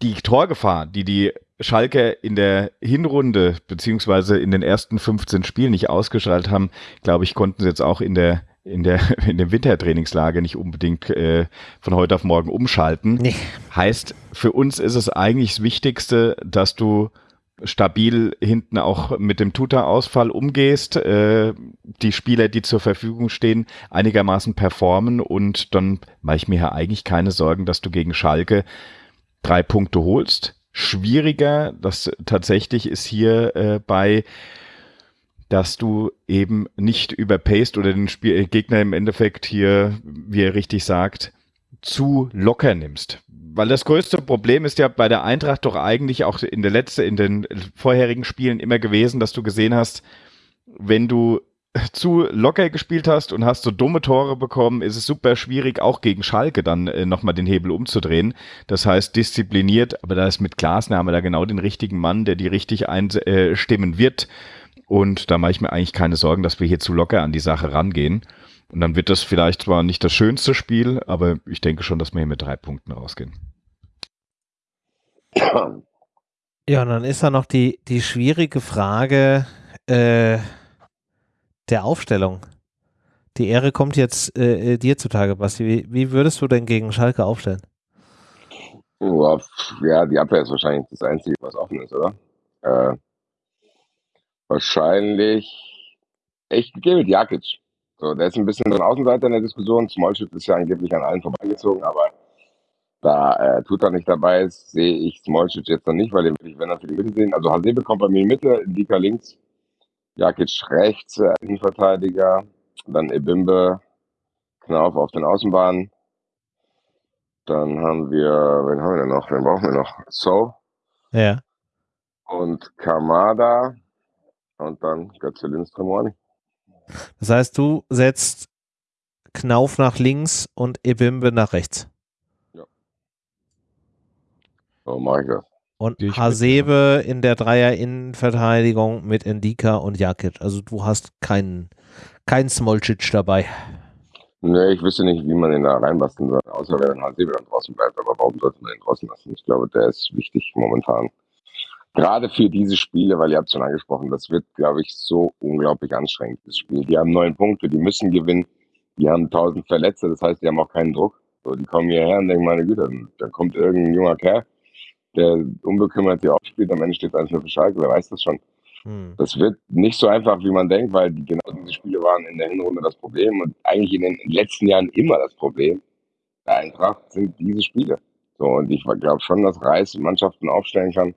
Die Torgefahr, die die Schalke in der Hinrunde beziehungsweise in den ersten 15 Spielen nicht ausgeschaltet haben, glaube ich, konnten sie jetzt auch in der in der in dem Wintertrainingslager nicht unbedingt äh, von heute auf morgen umschalten. Nee. Heißt, für uns ist es eigentlich das Wichtigste, dass du stabil hinten auch mit dem Tuta-Ausfall umgehst, äh, die Spieler, die zur Verfügung stehen, einigermaßen performen und dann mache ich mir ja eigentlich keine Sorgen, dass du gegen Schalke drei Punkte holst. Schwieriger, das tatsächlich ist hier äh, bei dass du eben nicht überpaced oder den Spiel äh, Gegner im Endeffekt hier, wie er richtig sagt, zu locker nimmst. Weil das größte Problem ist ja bei der Eintracht doch eigentlich auch in der letzten, in den vorherigen Spielen immer gewesen, dass du gesehen hast, wenn du zu locker gespielt hast und hast so dumme Tore bekommen, ist es super schwierig, auch gegen Schalke dann äh, nochmal den Hebel umzudrehen. Das heißt, diszipliniert, aber da ist mit Glasner haben wir da genau den richtigen Mann, der die richtig einstimmen äh, wird. Und da mache ich mir eigentlich keine Sorgen, dass wir hier zu locker an die Sache rangehen. Und dann wird das vielleicht zwar nicht das schönste Spiel, aber ich denke schon, dass wir hier mit drei Punkten rausgehen. Ja, und dann ist da noch die, die schwierige Frage äh, der Aufstellung. Die Ehre kommt jetzt äh, äh dir zutage, Basti. Wie, wie, würdest du denn gegen Schalke aufstellen? Ja, die Abwehr ist wahrscheinlich das Einzige, was offen ist, oder? Äh, wahrscheinlich echt gehe mit Jakic. So, der ist ein bisschen ein Außenseiter in der Diskussion. Smallschiff ist ja angeblich an allen vorbeigezogen, aber da äh, Tuta nicht dabei ist, sehe ich Smolcic jetzt noch nicht, weil den will ich, wenn er für die Mitte sehen. Also Hasebe kommt bei mir in die Mitte, Indika links, Jakic rechts, äh, Innenverteidiger, dann Ebimbe, Knauf auf den Außenbahnen. Dann haben wir, wen haben wir denn noch? Wen brauchen wir noch? So. Ja. Und Kamada. Und dann Götze Lindström Das heißt, du setzt Knauf nach links und Ebimbe nach rechts. So mache ich das. Und Hasebe in der Dreier-Innenverteidigung mit Endika und Jakic. Also du hast keinen, keinen Smolcic dabei. Nee, ich wüsste nicht, wie man den da reinbasteln soll, außer wenn Hasebe dann draußen bleibt. Aber warum sollte man den draußen lassen? Ich glaube, der ist wichtig momentan. Gerade für diese Spiele, weil ihr habt schon angesprochen, das wird, glaube ich, so unglaublich anstrengend, das Spiel. Die haben neun Punkte, die müssen gewinnen. Die haben tausend Verletzte, das heißt, die haben auch keinen Druck. So, die kommen hierher und denken, meine Güte, dann kommt irgendein junger Kerl, der unbekümmert hier aufspielt, am Ende steht es nur für Schalke, wer weiß das schon. Hm. Das wird nicht so einfach, wie man denkt, weil genau diese Spiele waren in der Hinrunde das Problem und eigentlich in den letzten Jahren immer das Problem der Eintracht sind diese Spiele. So, und ich glaube schon, dass Reis Mannschaften aufstellen kann,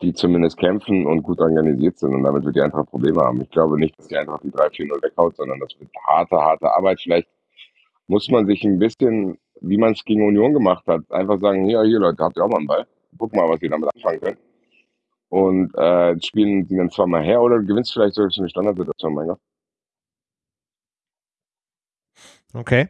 die zumindest kämpfen und gut organisiert sind und damit wird die Eintracht Probleme haben. Ich glaube nicht, dass die Eintracht die 3-4-0 weghaut, sondern das wird harte, harte Arbeit. Vielleicht muss man sich ein bisschen wie man es gegen Union gemacht hat. Einfach sagen, ja, hier Leute, habt ihr auch mal einen Ball. Guck mal, was ihr damit anfangen könnt. Und äh, spielen die dann zweimal her oder gewinnst vielleicht sogar eine Standardsituation, mein Gott. Okay.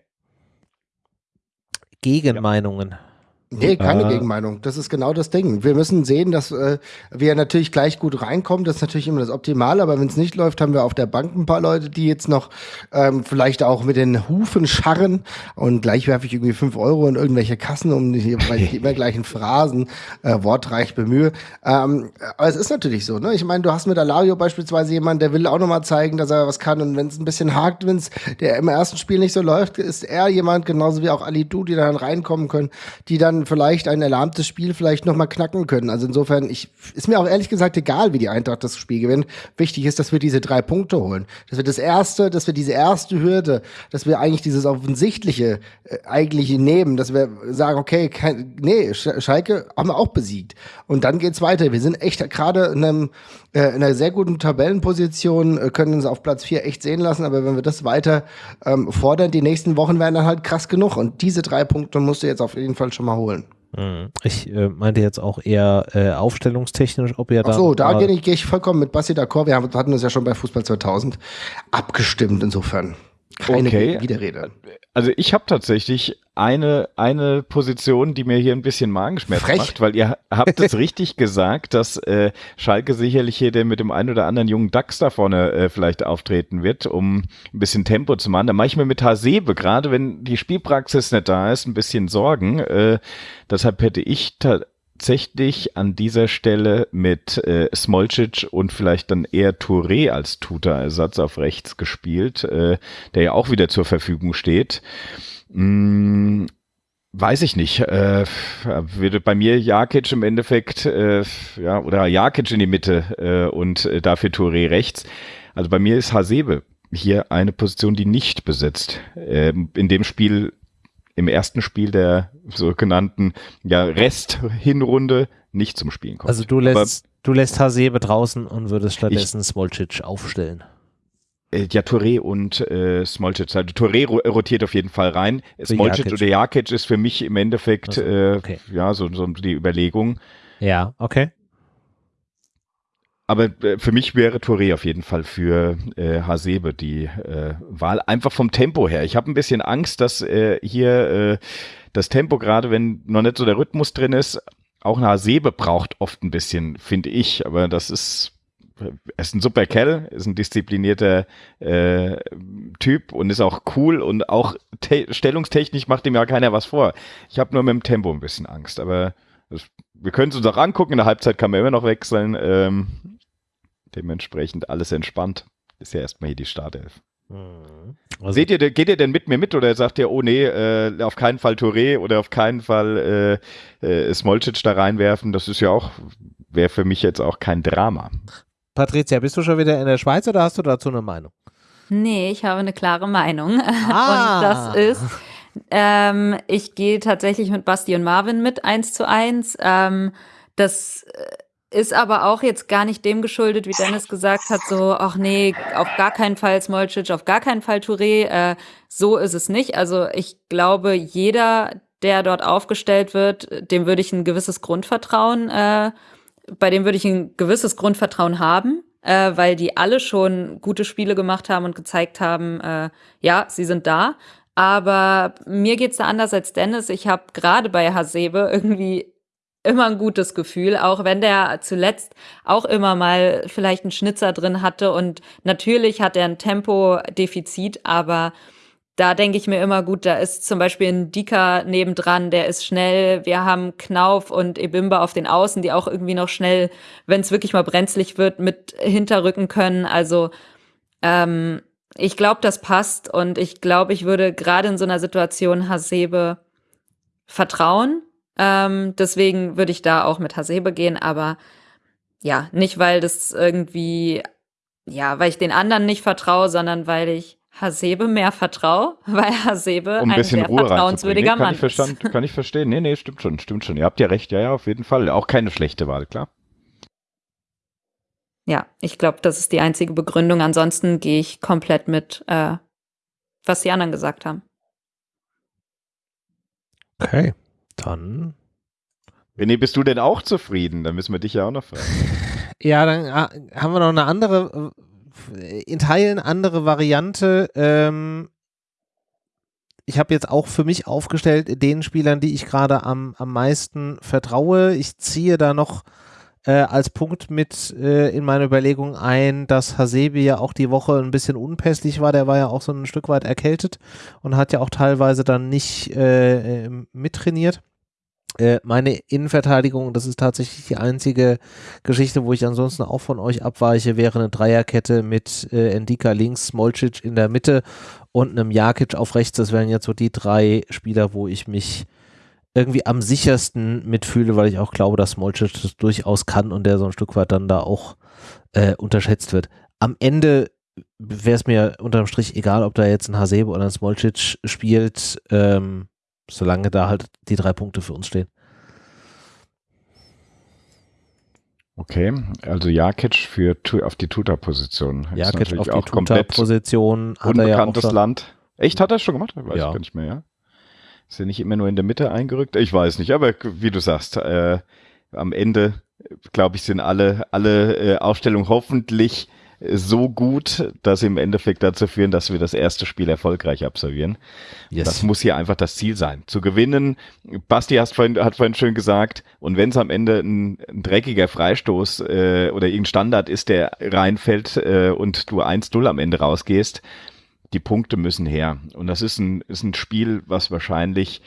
Gegenmeinungen. Ja. Nee, keine äh, Gegenmeinung. Das ist genau das Ding. Wir müssen sehen, dass äh, wir natürlich gleich gut reinkommen. Das ist natürlich immer das Optimale, aber wenn es nicht läuft, haben wir auf der Bank ein paar Leute, die jetzt noch ähm, vielleicht auch mit den Hufen scharren und gleich werfe ich irgendwie fünf Euro in irgendwelche Kassen, um die, weil ich immer gleichen Phrasen äh, wortreich bemühe. Ähm, aber es ist natürlich so, ne? Ich meine, du hast mit Alario beispielsweise jemanden, der will auch nochmal zeigen, dass er was kann und wenn es ein bisschen hakt, wenn es der im ersten Spiel nicht so läuft, ist er jemand, genauso wie auch Ali Du, die dann reinkommen können, die dann vielleicht ein erlahmtes Spiel vielleicht nochmal knacken können. Also insofern, ich, ist mir auch ehrlich gesagt egal, wie die Eintracht das Spiel gewinnt. Wichtig ist, dass wir diese drei Punkte holen. Dass wir das erste, dass wir diese erste Hürde, dass wir eigentlich dieses offensichtliche äh, eigentlich nehmen, dass wir sagen, okay, kein, nee, Schalke haben wir auch besiegt. Und dann geht's weiter. Wir sind echt gerade in einem äh, in einer sehr guten Tabellenposition, äh, können uns auf Platz 4 echt sehen lassen, aber wenn wir das weiter ähm, fordern, die nächsten Wochen werden dann halt krass genug. Und diese drei Punkte musst du jetzt auf jeden Fall schon mal holen. Mhm. Ich äh, meinte jetzt auch eher äh, aufstellungstechnisch, ob ihr da. Ach so, da gehe ich, geh ich vollkommen mit Basti d'accord. Wir haben, hatten uns ja schon bei Fußball 2000 abgestimmt, insofern. Keine okay. Widerrede. Also ich habe tatsächlich eine, eine Position, die mir hier ein bisschen Magenschmerz Frech. macht, weil ihr habt es richtig gesagt, dass äh, Schalke sicherlich hier der mit dem einen oder anderen jungen Dachs da vorne äh, vielleicht auftreten wird, um ein bisschen Tempo zu machen. Da mache ich mir mit Hasebe, gerade wenn die Spielpraxis nicht da ist, ein bisschen Sorgen. Äh, deshalb hätte ich tatsächlich an dieser Stelle mit äh, Smolcic und vielleicht dann eher Touré als Tuta-Ersatz auf rechts gespielt, äh, der ja auch wieder zur Verfügung steht. Hm, weiß ich nicht. Äh, würde bei mir Jakic im Endeffekt, äh, ja, oder Jakic in die Mitte äh, und äh, dafür Touré rechts. Also bei mir ist Hasebe hier eine Position, die nicht besetzt. Ähm, in dem Spiel im ersten Spiel der sogenannten ja, Rest-Hinrunde nicht zum Spielen kommt. Also du lässt, Aber, du lässt Hasebe draußen und würdest stattdessen Smolcic aufstellen. Äh, ja, Touré und äh, Smolcic. Also Touré rotiert auf jeden Fall rein. Smolcic oder Jakic ist für mich im Endeffekt also, okay. äh, ja so, so die Überlegung. Ja, okay. Aber äh, für mich wäre Touré auf jeden Fall für äh, Hasebe die äh, Wahl. Einfach vom Tempo her. Ich habe ein bisschen Angst, dass äh, hier äh, das Tempo, gerade wenn noch nicht so der Rhythmus drin ist, auch eine Hasebe braucht oft ein bisschen, finde ich. Aber das ist er ist ein super Kerl, ist ein disziplinierter äh, Typ und ist auch cool und auch stellungstechnisch macht ihm ja keiner was vor. Ich habe nur mit dem Tempo ein bisschen Angst, aber das, wir können es uns auch angucken. In der Halbzeit kann man immer noch wechseln. Ähm, dementsprechend alles entspannt. Ist ja erstmal hier die Startelf. Mhm. Also Seht ihr, geht ihr denn mit mir mit oder sagt ihr, oh nee, äh, auf keinen Fall Touré oder auf keinen Fall äh, äh, Smolcic da reinwerfen? Das ist ja auch, wäre für mich jetzt auch kein Drama. Patricia, bist du schon wieder in der Schweiz oder hast du dazu eine Meinung? Nee, ich habe eine klare Meinung. Ah. Und das ist, ähm, ich gehe tatsächlich mit Basti und Marvin mit eins zu eins. Ähm, das ist aber auch jetzt gar nicht dem geschuldet, wie Dennis gesagt hat, so, ach nee, auf gar keinen Fall Smolcic, auf gar keinen Fall Touré. Äh, so ist es nicht. Also ich glaube, jeder, der dort aufgestellt wird, dem würde ich ein gewisses Grundvertrauen, äh, bei dem würde ich ein gewisses Grundvertrauen haben, äh, weil die alle schon gute Spiele gemacht haben und gezeigt haben, äh, ja, sie sind da. Aber mir geht's da anders als Dennis. Ich habe gerade bei Hasebe irgendwie immer ein gutes Gefühl, auch wenn der zuletzt auch immer mal vielleicht einen Schnitzer drin hatte und natürlich hat er ein Tempodefizit, aber da denke ich mir immer gut, da ist zum Beispiel ein Dika nebendran, der ist schnell. Wir haben Knauf und Ebimba auf den Außen, die auch irgendwie noch schnell, wenn es wirklich mal brenzlig wird, mit hinterrücken können. Also ähm, ich glaube, das passt und ich glaube, ich würde gerade in so einer Situation Hasebe vertrauen. Ähm, deswegen würde ich da auch mit Hasebe gehen, aber ja, nicht weil das irgendwie, ja, weil ich den anderen nicht vertraue, sondern weil ich Hasebe mehr vertraue, weil Hasebe um ein, ein sehr Ruhe vertrauenswürdiger nee, Mann ich ist. Kann ich verstehen. Nee, nee, stimmt schon, stimmt schon. Ihr habt ja recht, ja, ja, auf jeden Fall. Auch keine schlechte Wahl, klar. Ja, ich glaube, das ist die einzige Begründung. Ansonsten gehe ich komplett mit, äh, was die anderen gesagt haben. Okay, dann. René, bist du denn auch zufrieden? Dann müssen wir dich ja auch noch fragen. Ja, dann äh, haben wir noch eine andere, äh, in Teilen andere Variante. Ähm, ich habe jetzt auch für mich aufgestellt, den Spielern, die ich gerade am, am meisten vertraue. Ich ziehe da noch äh, als Punkt mit äh, in meine Überlegung ein, dass Hasebi ja auch die Woche ein bisschen unpässlich war. Der war ja auch so ein Stück weit erkältet und hat ja auch teilweise dann nicht äh, äh mittrainiert. Äh, meine Innenverteidigung, das ist tatsächlich die einzige Geschichte, wo ich ansonsten auch von euch abweiche, wäre eine Dreierkette mit äh, Endika links, Smolcic in der Mitte und einem Jakic auf rechts. Das wären jetzt so die drei Spieler, wo ich mich irgendwie am sichersten mitfühle, weil ich auch glaube, dass Smolcic das durchaus kann und der so ein Stück weit dann da auch äh, unterschätzt wird. Am Ende wäre es mir unterm Strich egal, ob da jetzt ein Hasebe oder ein Smolcic spielt, ähm, solange da halt die drei Punkte für uns stehen. Okay, also Jakic für auf die Tuta-Position. Jakic auf die Tuta-Position. Unbekanntes ja Land. Echt, hat er schon gemacht? Weiß ja. ich gar nicht mehr, ja. Ist er nicht immer nur in der Mitte eingerückt? Ich weiß nicht, aber wie du sagst, äh, am Ende, glaube ich, sind alle, alle äh, Aufstellungen hoffentlich so gut, dass sie im Endeffekt dazu führen, dass wir das erste Spiel erfolgreich absolvieren. Yes. Das muss hier einfach das Ziel sein. Zu gewinnen, Basti hast vorhin, hat vorhin schön gesagt, und wenn es am Ende ein, ein dreckiger Freistoß äh, oder irgendein Standard ist, der reinfällt äh, und du 1-0 am Ende rausgehst, die Punkte müssen her. Und das ist ein, ist ein Spiel, was wahrscheinlich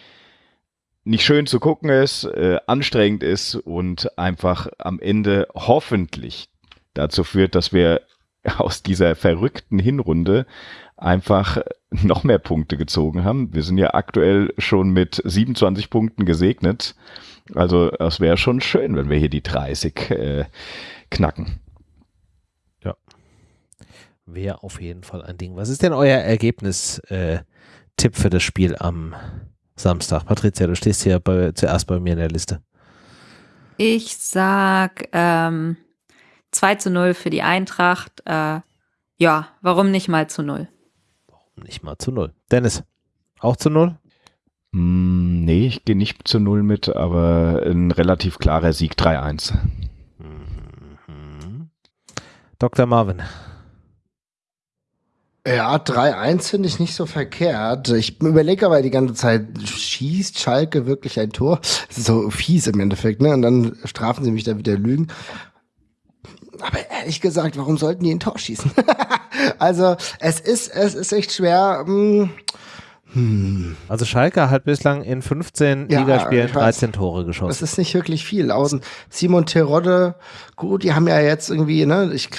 nicht schön zu gucken ist, äh, anstrengend ist und einfach am Ende hoffentlich dazu führt, dass wir aus dieser verrückten Hinrunde einfach noch mehr Punkte gezogen haben. Wir sind ja aktuell schon mit 27 Punkten gesegnet. Also es wäre schon schön, wenn wir hier die 30 äh, knacken. Wäre auf jeden Fall ein Ding. Was ist denn euer Ergebnis-Tipp äh, für das Spiel am Samstag? Patricia, du stehst hier bei, zuerst bei mir in der Liste. Ich sag ähm, 2 zu 0 für die Eintracht. Äh, ja, warum nicht mal zu 0? Warum nicht mal zu 0? Dennis, auch zu 0? Mm, nee, ich gehe nicht zu 0 mit, aber ein relativ klarer Sieg 3-1. Mhm. Dr. Marvin. Ja, 3-1 finde ich nicht so verkehrt. Ich überlege aber die ganze Zeit, schießt Schalke wirklich ein Tor? Das ist so fies im Endeffekt, ne? Und dann strafen sie mich da wieder Lügen. Aber ehrlich gesagt, warum sollten die ein Tor schießen? also, es ist, es ist echt schwer. Hm, hm. Also Schalke hat bislang in 15 ja, Ligaspielen 13 Tore geschossen. Das ist nicht wirklich viel. Außen Simon Terodde, gut, die haben ja jetzt irgendwie, ne, ich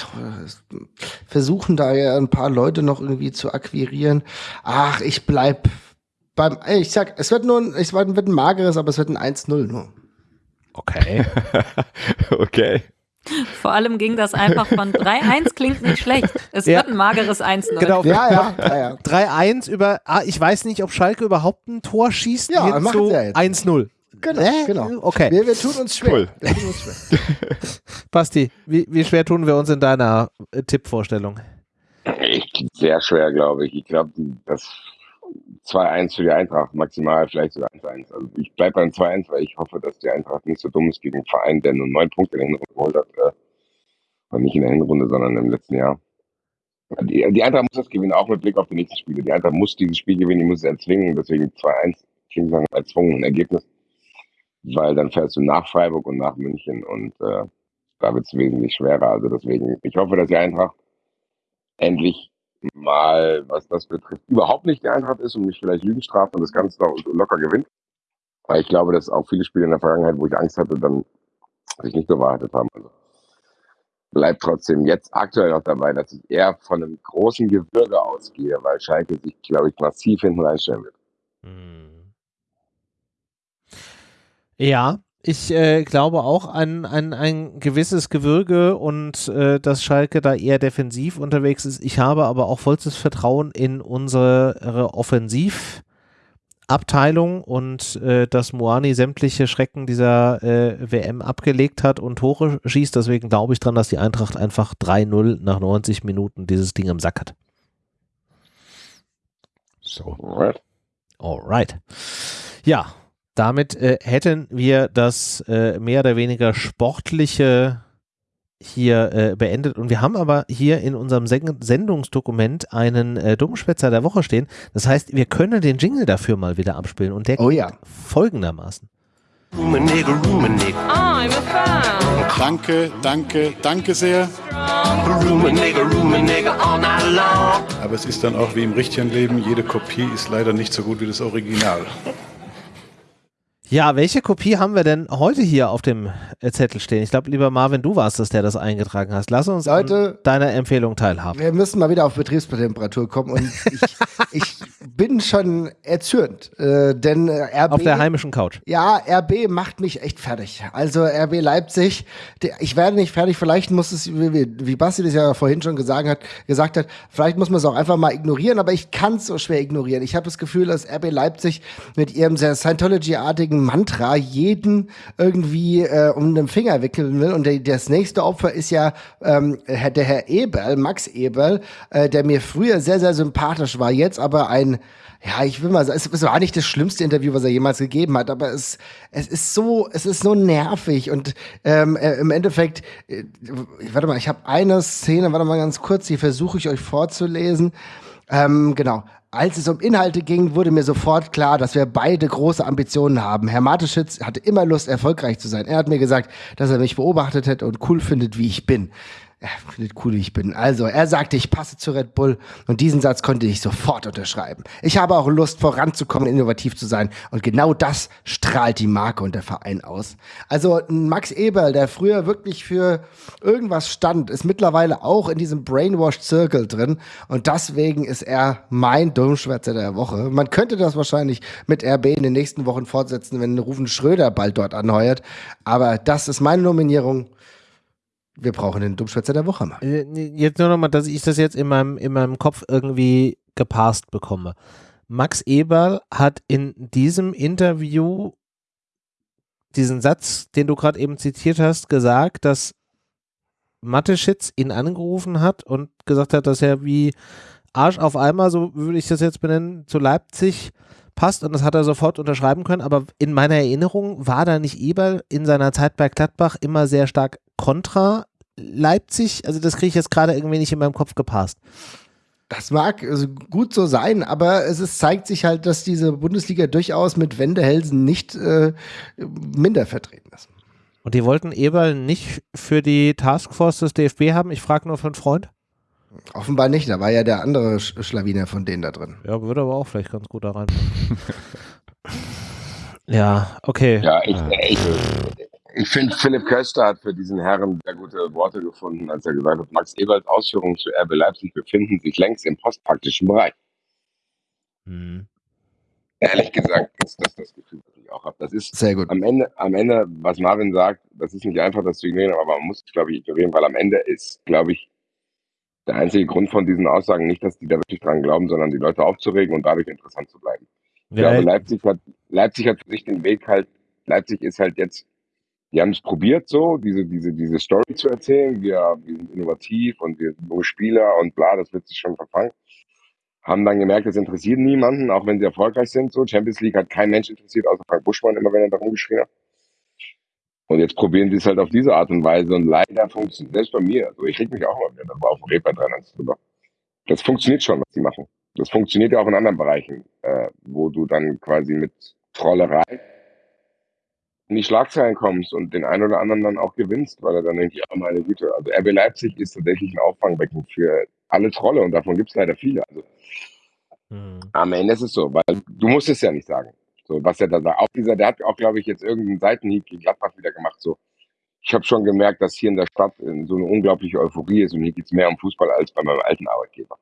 versuchen da ja ein paar Leute noch irgendwie zu akquirieren. Ach, ich bleib beim, ich sag, es wird nur ein, es wird ein mageres, aber es wird ein 1-0 nur. Okay. okay. Vor allem ging das einfach von 3-1 klingt nicht schlecht. Es ja. wird ein mageres 1-0. Genau. Ja, ja, ja, ja. 3-1 über, ah, ich weiß nicht, ob Schalke überhaupt ein Tor schießt. Ja, ja jetzt. 1-0. Genau, äh, genau. Okay. Wir, wir, tun uns schwer. Cool. Wir tun uns schwer. Basti, wie, wie, schwer tun wir uns in deiner äh, Tippvorstellung? Echt sehr schwer, glaube ich. Ich glaube, das 2-1 für die Eintracht, maximal vielleicht sogar 1-1. Also ich bleibe beim 2-1, weil ich hoffe, dass die Eintracht nicht so dumm ist gegen einen Verein, der nur neun Punkte in der Hinrunde geholt hat. Äh, und nicht in der Hinrunde, sondern im letzten Jahr. Die, die Eintracht muss das gewinnen, auch mit Blick auf die nächsten Spiele. Die Eintracht muss dieses Spiel gewinnen, die muss es erzwingen. Deswegen 2-1 klingt nach einem erzwungenen Ergebnis. Weil dann fährst du nach Freiburg und nach München und äh, da wird es wesentlich schwerer. Also deswegen, ich hoffe, dass die Eintracht endlich mal, was das betrifft, überhaupt nicht die Eintracht ist und mich vielleicht Lügen straft und das Ganze locker gewinnt. Weil ich glaube, dass auch viele Spiele in der Vergangenheit, wo ich Angst hatte, dann sich nicht bewahrheitet haben. Also bleibt trotzdem jetzt aktuell noch dabei, dass ich eher von einem großen Gewürge ausgehe, weil Schalke sich, glaube ich, massiv hinten reinstellen wird. Hm. Ja, ich äh, glaube auch an, an ein gewisses Gewürge und äh, dass Schalke da eher defensiv unterwegs ist. Ich habe aber auch vollstes Vertrauen in unsere Offensivabteilung und äh, dass Moani sämtliche Schrecken dieser äh, WM abgelegt hat und Tore schießt. Deswegen glaube ich dran, dass die Eintracht einfach 3-0 nach 90 Minuten dieses Ding im Sack hat. So. Alright. Alright. Ja, damit äh, hätten wir das äh, mehr oder weniger sportliche hier äh, beendet. Und wir haben aber hier in unserem Sen Sendungsdokument einen äh, Dummschwätzer der Woche stehen. Das heißt, wir können den Jingle dafür mal wieder abspielen. Und der oh, ja. folgendermaßen. Danke, danke, danke sehr. Aber es ist dann auch wie im richtigen Leben, jede Kopie ist leider nicht so gut wie das Original. Ja, welche Kopie haben wir denn heute hier auf dem äh, Zettel stehen? Ich glaube, lieber Marvin, du warst es, der das eingetragen hast. Lass uns Leute, deiner Empfehlung teilhaben. Wir müssen mal wieder auf Betriebstemperatur kommen und ich, ich bin schon erzürnt, äh, denn äh, RB... Auf der heimischen Couch. Ja, RB macht mich echt fertig. Also RB Leipzig, ich werde nicht fertig, vielleicht muss es, wie, wie Basti das ja vorhin schon gesagt hat, gesagt hat, vielleicht muss man es auch einfach mal ignorieren, aber ich kann es so schwer ignorieren. Ich habe das Gefühl, dass RB Leipzig mit ihrem sehr Scientology-artigen Mantra jeden irgendwie äh, um den Finger wickeln will. Und der, das nächste Opfer ist ja ähm, der Herr Eberl, Max Eberl, äh, der mir früher sehr, sehr sympathisch war, jetzt aber ein ja, ich will mal sagen, es war nicht das schlimmste Interview, was er jemals gegeben hat, aber es, es ist so, es ist so nervig und ähm, äh, im Endeffekt, äh, warte mal, ich habe eine Szene, warte mal ganz kurz, die versuche ich euch vorzulesen. Ähm, genau. Als es um Inhalte ging, wurde mir sofort klar, dass wir beide große Ambitionen haben. Herr Mateschitz hatte immer Lust, erfolgreich zu sein. Er hat mir gesagt, dass er mich beobachtet hätte und cool findet, wie ich bin er findet cool, wie ich bin. Also, er sagte, ich passe zu Red Bull und diesen Satz konnte ich sofort unterschreiben. Ich habe auch Lust, voranzukommen, innovativ zu sein und genau das strahlt die Marke und der Verein aus. Also, Max Eberl, der früher wirklich für irgendwas stand, ist mittlerweile auch in diesem Brainwashed Circle drin und deswegen ist er mein Dummschwätzer der Woche. Man könnte das wahrscheinlich mit RB in den nächsten Wochen fortsetzen, wenn Rufen Schröder bald dort anheuert, aber das ist meine Nominierung wir brauchen den Dummschwätzer der Woche mal. Äh, jetzt nur nochmal, dass ich das jetzt in meinem, in meinem Kopf irgendwie gepasst bekomme. Max Eberl hat in diesem Interview diesen Satz, den du gerade eben zitiert hast, gesagt, dass Mateschitz ihn angerufen hat und gesagt hat, dass er wie Arsch auf einmal, so würde ich das jetzt benennen, zu Leipzig passt und das hat er sofort unterschreiben können. Aber in meiner Erinnerung war da nicht Eberl in seiner Zeit bei Gladbach immer sehr stark kontra Leipzig, also das kriege ich jetzt gerade irgendwie nicht in meinem Kopf gepasst. Das mag also gut so sein, aber es ist, zeigt sich halt, dass diese Bundesliga durchaus mit Wendehälsen nicht äh, minder vertreten ist. Und die wollten Eberl nicht für die Taskforce des DFB haben? Ich frage nur für einen Freund. Offenbar nicht, da war ja der andere Schlawiner von denen da drin. Ja, würde aber auch vielleicht ganz gut da rein. ja, okay. Ja, ich, ich, ich finde, Philipp Köster hat für diesen Herren sehr gute Worte gefunden, als er gesagt hat, Max Eberls Ausführungen zu RB Leipzig befinden sich längst im postpraktischen Bereich. Hm. Ehrlich gesagt ist das das Gefühl, das ich auch habe. Das ist sehr gut. Am Ende, am Ende, was Marvin sagt, das ist nicht einfach, das zu ignorieren, aber man muss es, glaube ich, ignorieren, weil am Ende ist, glaube ich, der einzige Grund von diesen Aussagen nicht, dass die da wirklich dran glauben, sondern die Leute aufzuregen und dadurch interessant zu bleiben. Ich glaube, Leipzig hat, Leipzig hat für sich den Weg halt, Leipzig ist halt jetzt, die haben es probiert so, diese, diese, diese Story zu erzählen, wir, wir sind innovativ und wir sind junge Spieler und bla, das wird sich schon verfangen. Haben dann gemerkt, das interessiert niemanden, auch wenn sie erfolgreich sind. So, Champions League hat kein Mensch interessiert, außer Frank Buschmann, immer wenn er da rumgeschrien hat. Und jetzt probieren sie es halt auf diese Art und Weise und leider funktioniert, selbst bei mir, also ich reg mich auch mal wieder auf dem Reeper dran drüber. Das funktioniert schon, was sie machen. Das funktioniert ja auch in anderen Bereichen, äh, wo du dann quasi mit Trollerei in die Schlagzeilen kommst und den einen oder anderen dann auch gewinnst, weil er dann denkt, ja, meine Güte, also RB Leipzig ist tatsächlich ein Auffangbecken für alle Trolle und davon gibt es leider viele. Also hm. am Ende ist es so, weil du musst es ja nicht sagen. So, was er da sagt. Auch dieser, der hat auch, glaube ich, jetzt irgendeinen Seitenhieb gegen Gladbach wieder gemacht. So, ich habe schon gemerkt, dass hier in der Stadt so eine unglaubliche Euphorie ist und hier geht es mehr um Fußball als bei meinem alten Arbeitgeber.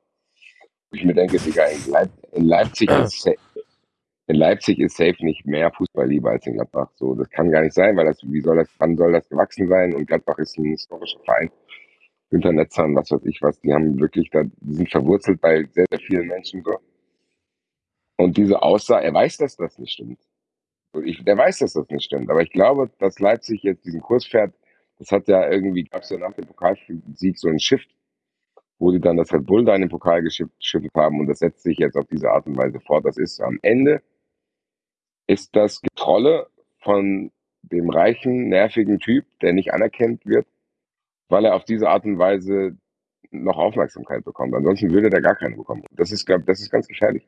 Ich mir denke, Digga, in, Leip in Leipzig ist in Leipzig ist safe nicht mehr Fußball lieber als in Gladbach. So, das kann gar nicht sein, weil das, wie soll das, wann soll das gewachsen sein? Und Gladbach ist ein historischer Verein. Günter Netzern, was weiß ich was, die haben wirklich da, die sind verwurzelt bei sehr, sehr vielen Menschen so. Und diese Aussage, er weiß, dass das nicht stimmt. Ich, der weiß, dass das nicht stimmt. Aber ich glaube, dass Leipzig jetzt diesen Kurs fährt, das hat ja irgendwie, gab es ja nach dem Pokalsieg so einen Shift, wo die dann das Red Bull da in den Pokal geschiftet haben und das setzt sich jetzt auf diese Art und Weise fort. Das ist am Ende, ist das Getrolle von dem reichen, nervigen Typ, der nicht anerkannt wird, weil er auf diese Art und Weise noch Aufmerksamkeit bekommt. Ansonsten würde der gar keine bekommen. Das ist, das ist ganz gefährlich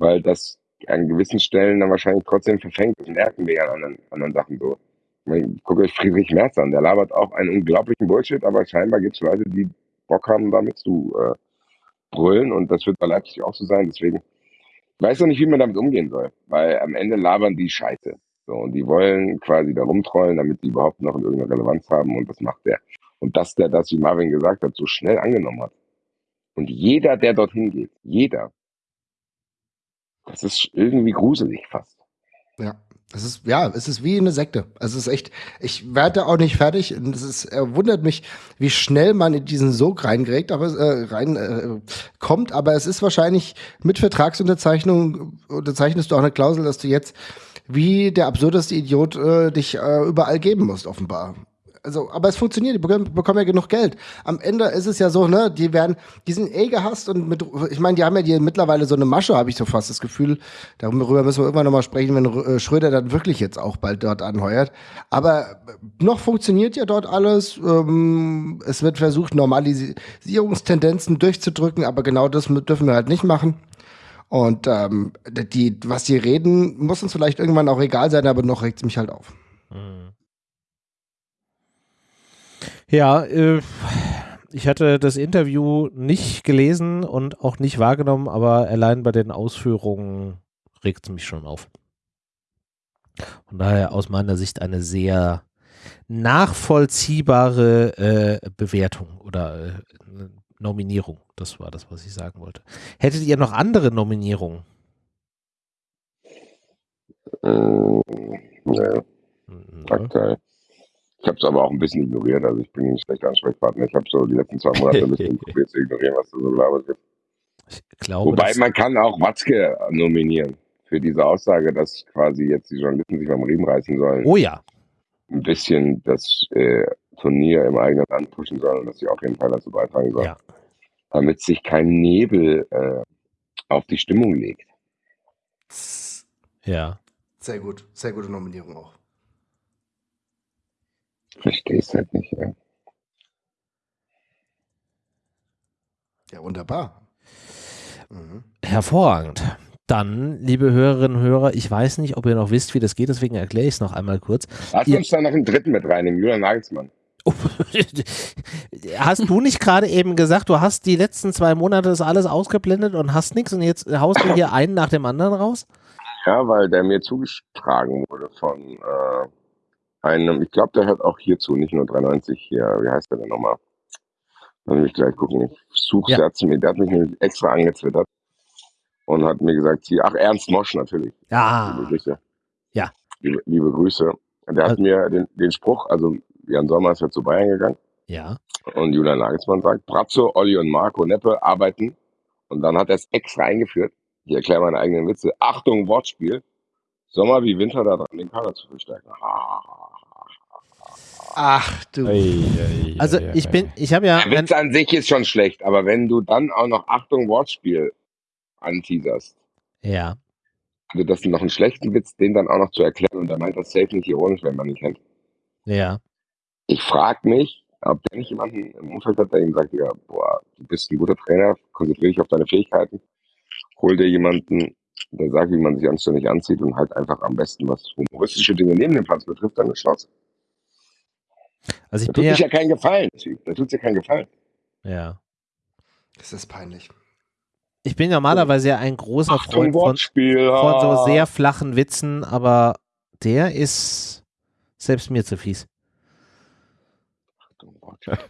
weil das an gewissen Stellen dann wahrscheinlich trotzdem verfängt. Das merken wir ja an anderen, anderen Sachen so. Guckt euch Friedrich Merz an, der labert auch einen unglaublichen Bullshit, aber scheinbar gibt es Leute, die Bock haben, damit zu äh, brüllen und das wird bei Leipzig auch so sein. Deswegen weiß noch nicht, wie man damit umgehen soll, weil am Ende labern die Scheiße. So, und die wollen quasi da rumtrollen, damit die überhaupt noch irgendeine Relevanz haben und das macht der. Und dass der das, wie Marvin gesagt hat, so schnell angenommen hat. Und jeder, der dorthin geht, jeder, das ist irgendwie gruselig fast. Ja. Es ist, ja, es ist wie eine Sekte. Es ist echt, ich werde auch nicht fertig. Es ist, er wundert mich, wie schnell man in diesen Sog reingrägt, aber äh, rein äh, kommt. Aber es ist wahrscheinlich mit Vertragsunterzeichnung unterzeichnest du auch eine Klausel, dass du jetzt wie der absurdeste Idiot äh, dich äh, überall geben musst, offenbar also, aber es funktioniert, die bekommen, bekommen, ja genug Geld. Am Ende ist es ja so, ne, die werden, die sind eh gehasst und mit, ich meine, die haben ja die mittlerweile so eine Masche, habe ich so fast das Gefühl. Darüber müssen wir irgendwann nochmal sprechen, wenn äh, Schröder dann wirklich jetzt auch bald dort anheuert. Aber noch funktioniert ja dort alles. Ähm, es wird versucht, Normalisierungstendenzen durchzudrücken, aber genau das dürfen wir halt nicht machen. Und ähm, die, was die reden, muss uns vielleicht irgendwann auch egal sein, aber noch regt es mich halt auf. Mhm. Ja, äh, ich hatte das Interview nicht gelesen und auch nicht wahrgenommen, aber allein bei den Ausführungen regt es mich schon auf. Von daher aus meiner Sicht eine sehr nachvollziehbare äh, Bewertung oder äh, Nominierung. Das war das, was ich sagen wollte. Hättet ihr noch andere Nominierungen? Äh, nee. Mhm. Aktuell. Ich habe es aber auch ein bisschen ignoriert. Also ich bin ein schlechter Ansprechpartner. Ich habe so die letzten zwei Monate ein bisschen probiert zu ignorieren, was da so gelabert wird. Glaube, Wobei man kann auch Watzke nominieren für diese Aussage, dass quasi jetzt die Journalisten sich beim Riemen reißen sollen. Oh ja. Ein bisschen das äh, Turnier im eigenen Land pushen sollen und dass sie auf jeden Fall dazu beitragen sollen. Ja. Damit sich kein Nebel äh, auf die Stimmung legt. Ja. Sehr gut. Sehr gute Nominierung auch. Verstehe es halt nicht, ja. Ja, wunderbar. Mhm. Hervorragend. Dann, liebe Hörerinnen und Hörer, ich weiß nicht, ob ihr noch wisst, wie das geht, deswegen erkläre ich es noch einmal kurz. Lass ihr, uns da noch einen dritten mit reinnehmen, Julian Nagelsmann. hast du nicht gerade eben gesagt, du hast die letzten zwei Monate das alles ausgeblendet und hast nichts und jetzt haust du hier einen nach dem anderen raus? Ja, weil der mir zugetragen wurde von äh, einem, ich glaube, der hört auch hierzu, nicht nur 93 hier, wie heißt der denn nochmal? Lass mich gleich gucken, ich suche ja. mir, der hat mich nämlich extra angezwittert und hat mir gesagt, hier, ach, Ernst Mosch natürlich. Ja. Liebe Grüße. Ja. Liebe, liebe Grüße. Der hat also, mir den, den Spruch, also Jan Sommer ist ja zu Bayern gegangen. Ja. Und Julian Nagelsmann sagt, Brazzo, Olli und Marco Neppe arbeiten. Und dann hat er es extra eingeführt. Ich erkläre meine eigenen Witze. Achtung, Wortspiel. Sommer wie Winter da dran, den Kader zu verstärken. Ach du. Also ich bin, ich habe ja. Der Witz an sich ist schon schlecht, aber wenn du dann auch noch Achtung Wortspiel anteaserst. Ja. Also das ist noch einen schlechten Witz, den dann auch noch zu erklären und er meint das safe nicht ironisch, wenn man ihn kennt. Ja. Ich frage mich, ob der nicht jemanden im Umfeld hat, der ihm sagt, ja, boah, du bist ein guter Trainer, konzentriere dich auf deine Fähigkeiten, hol dir jemanden, der sagt, wie man sich anständig anzieht und halt einfach am besten was humoristische Dinge neben dem Platz betrifft, dann ist Schnauze. Also ich da tut ja, sich ja keinen Gefallen, Typ. Da tut sich ja keinen Gefallen. Ja. Das ist peinlich. Ich bin normalerweise ja ein großer Achtung, Freund von, von, so sehr flachen Witzen, aber der ist selbst mir zu fies. Achtung,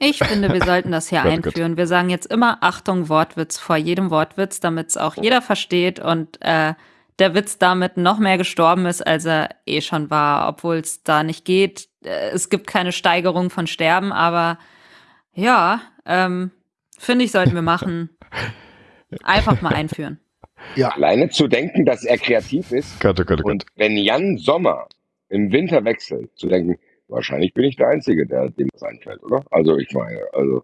Ich finde, wir sollten das hier einführen. Wir sagen jetzt immer Achtung, Wortwitz vor jedem Wortwitz, damit es auch jeder versteht und äh, der Witz damit noch mehr gestorben ist, als er eh schon war, obwohl es da nicht geht. Äh, es gibt keine Steigerung von Sterben, aber ja, ähm, finde ich, sollten wir machen. Einfach mal einführen. Ja. Alleine zu denken, dass er kreativ ist. Gott, oh Gott, oh und wenn Jan Sommer im Winter wechselt, zu denken, wahrscheinlich bin ich der Einzige, der dem das einfällt, oder? Also ich meine, also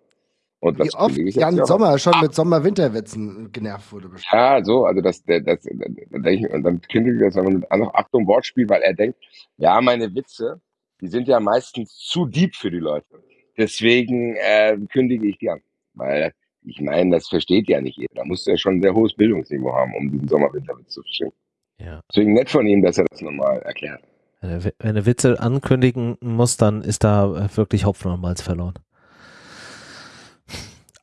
und Wie oft Jan Sommer schon ah. mit Sommer-Winterwitzen genervt wurde. Bestimmt. Ja, so, also das, das, das, das und dann kündigt das mit noch Achtung Wortspiel, weil er denkt, ja, meine Witze, die sind ja meistens zu deep für die Leute. Deswegen äh, kündige ich die an. Weil ich meine, das versteht ja nicht jeder. Da muss er schon ein sehr hohes Bildungsniveau haben, um diesen Sommer-Winterwitz zu verstehen. Ja. Deswegen nett von ihm, dass er das nochmal erklärt. Wenn er Witze ankündigen muss, dann ist da wirklich Hopfen und Malz verloren.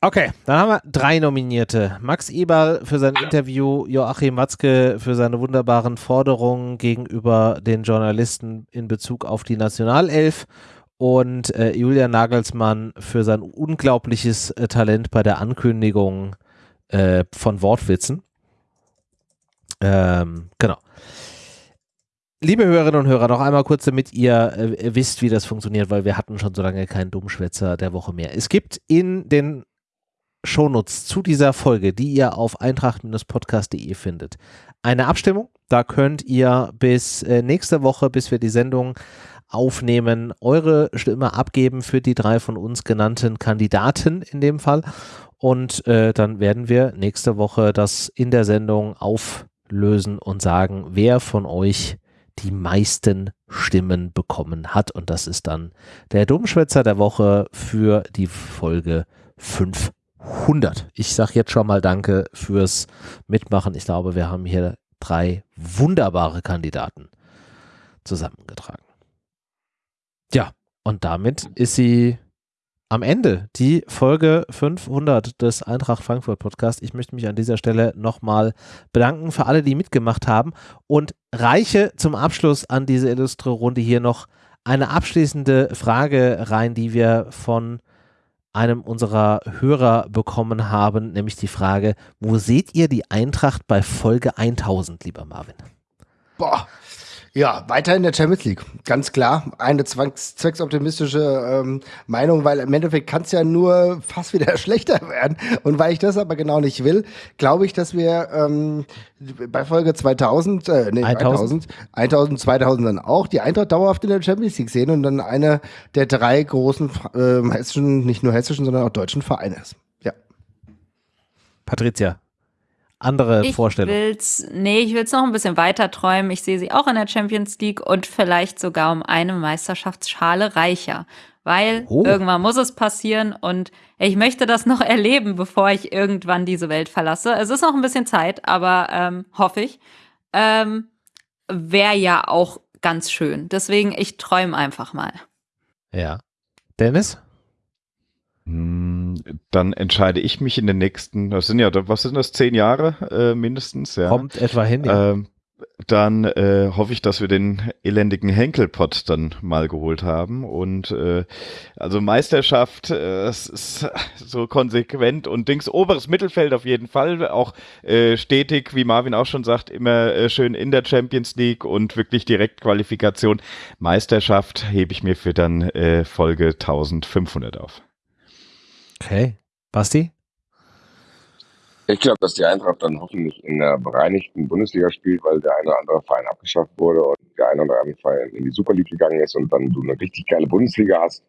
Okay, dann haben wir drei Nominierte. Max Eberl für sein Interview, Joachim Watzke für seine wunderbaren Forderungen gegenüber den Journalisten in Bezug auf die Nationalelf und äh, Julian Nagelsmann für sein unglaubliches äh, Talent bei der Ankündigung äh, von Wortwitzen. Ähm, genau. Liebe Hörerinnen und Hörer, noch einmal kurz, damit ihr äh, wisst, wie das funktioniert, weil wir hatten schon so lange keinen Dummschwätzer der Woche mehr. Es gibt in den Shownotes zu dieser Folge, die ihr auf eintracht-podcast.de findet. Eine Abstimmung, da könnt ihr bis äh, nächste Woche, bis wir die Sendung aufnehmen, eure Stimme abgeben für die drei von uns genannten Kandidaten in dem Fall. Und äh, dann werden wir nächste Woche das in der Sendung auflösen und sagen, wer von euch die meisten Stimmen bekommen hat. Und das ist dann der Dummschwätzer der Woche für die Folge 5 100. Ich sage jetzt schon mal Danke fürs Mitmachen. Ich glaube, wir haben hier drei wunderbare Kandidaten zusammengetragen. Ja, und damit ist sie am Ende, die Folge 500 des Eintracht Frankfurt Podcast. Ich möchte mich an dieser Stelle nochmal bedanken für alle, die mitgemacht haben und reiche zum Abschluss an diese illustre Runde hier noch eine abschließende Frage rein, die wir von einem unserer Hörer bekommen haben, nämlich die Frage, wo seht ihr die Eintracht bei Folge 1000, lieber Marvin? Boah, ja, weiter in der Champions League. Ganz klar. Eine zwecksoptimistische ähm, Meinung, weil im Endeffekt kann es ja nur fast wieder schlechter werden. Und weil ich das aber genau nicht will, glaube ich, dass wir ähm, bei Folge 2000, äh, nee, 1000, 1000, 2000 dann auch die Eintracht dauerhaft in der Champions League sehen und dann eine der drei großen äh, hessischen, nicht nur hessischen, sondern auch deutschen Vereine ist. Ja. Patricia, andere ich Vorstellung? Will's, nee, ich will es noch ein bisschen weiter träumen. Ich sehe sie auch in der Champions League und vielleicht sogar um eine Meisterschaftsschale reicher. weil oh. irgendwann muss es passieren und ich möchte das noch erleben, bevor ich irgendwann diese Welt verlasse. Es ist noch ein bisschen Zeit, aber ähm, hoffe ich. Ähm, Wäre ja auch ganz schön. Deswegen, ich träume einfach mal. Ja. Dennis? Hm, dann entscheide ich mich in den nächsten, das sind ja, was sind das, zehn Jahre äh, mindestens, ja. Kommt etwa hin, ja. Ähm, dann äh, hoffe ich, dass wir den elendigen Henkelpott dann mal geholt haben. Und äh, also Meisterschaft, äh, es ist so konsequent und Dings, oberes Mittelfeld auf jeden Fall, auch äh, stetig, wie Marvin auch schon sagt, immer äh, schön in der Champions League und wirklich Direktqualifikation. Meisterschaft hebe ich mir für dann äh, Folge 1500 auf. Okay. Basti? Ich glaube, dass die Eintracht dann hoffentlich in der bereinigten Bundesliga spielt, weil der eine oder andere Verein abgeschafft wurde und der eine oder andere Verein in die Super League gegangen ist und dann du eine richtig geile Bundesliga hast,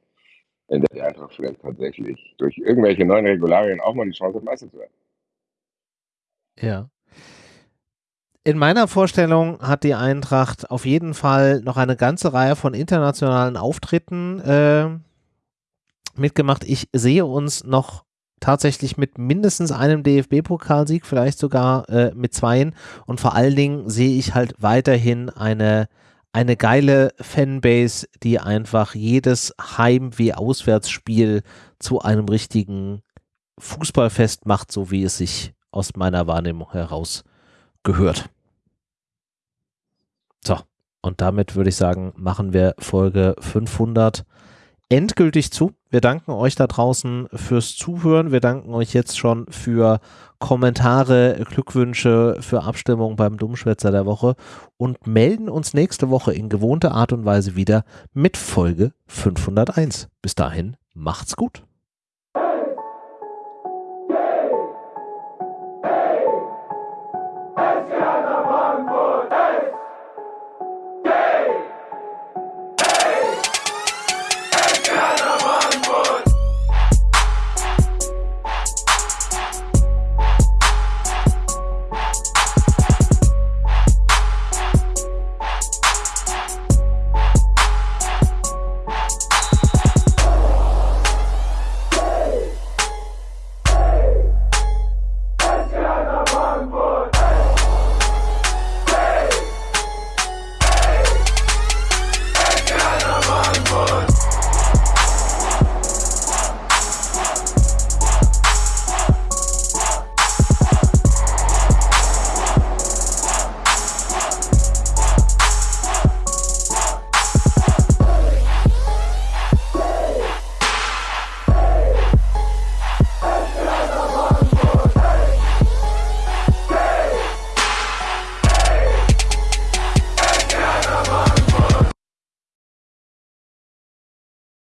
in der die Eintracht vielleicht tatsächlich durch irgendwelche neuen Regularien auch mal die Chance hat, Meister zu werden. Ja. In meiner Vorstellung hat die Eintracht auf jeden Fall noch eine ganze Reihe von internationalen Auftritten äh, mitgemacht. Ich sehe uns noch tatsächlich mit mindestens einem DFB-Pokalsieg, vielleicht sogar äh, mit zweien. Und vor allen Dingen sehe ich halt weiterhin eine, eine geile Fanbase, die einfach jedes Heim- wie Auswärtsspiel zu einem richtigen Fußballfest macht, so wie es sich aus meiner Wahrnehmung heraus gehört. So, und damit würde ich sagen, machen wir Folge 500 endgültig zu. Wir danken euch da draußen fürs Zuhören. Wir danken euch jetzt schon für Kommentare, Glückwünsche, für Abstimmung beim Dummschwätzer der Woche und melden uns nächste Woche in gewohnter Art und Weise wieder mit Folge 501. Bis dahin, macht's gut.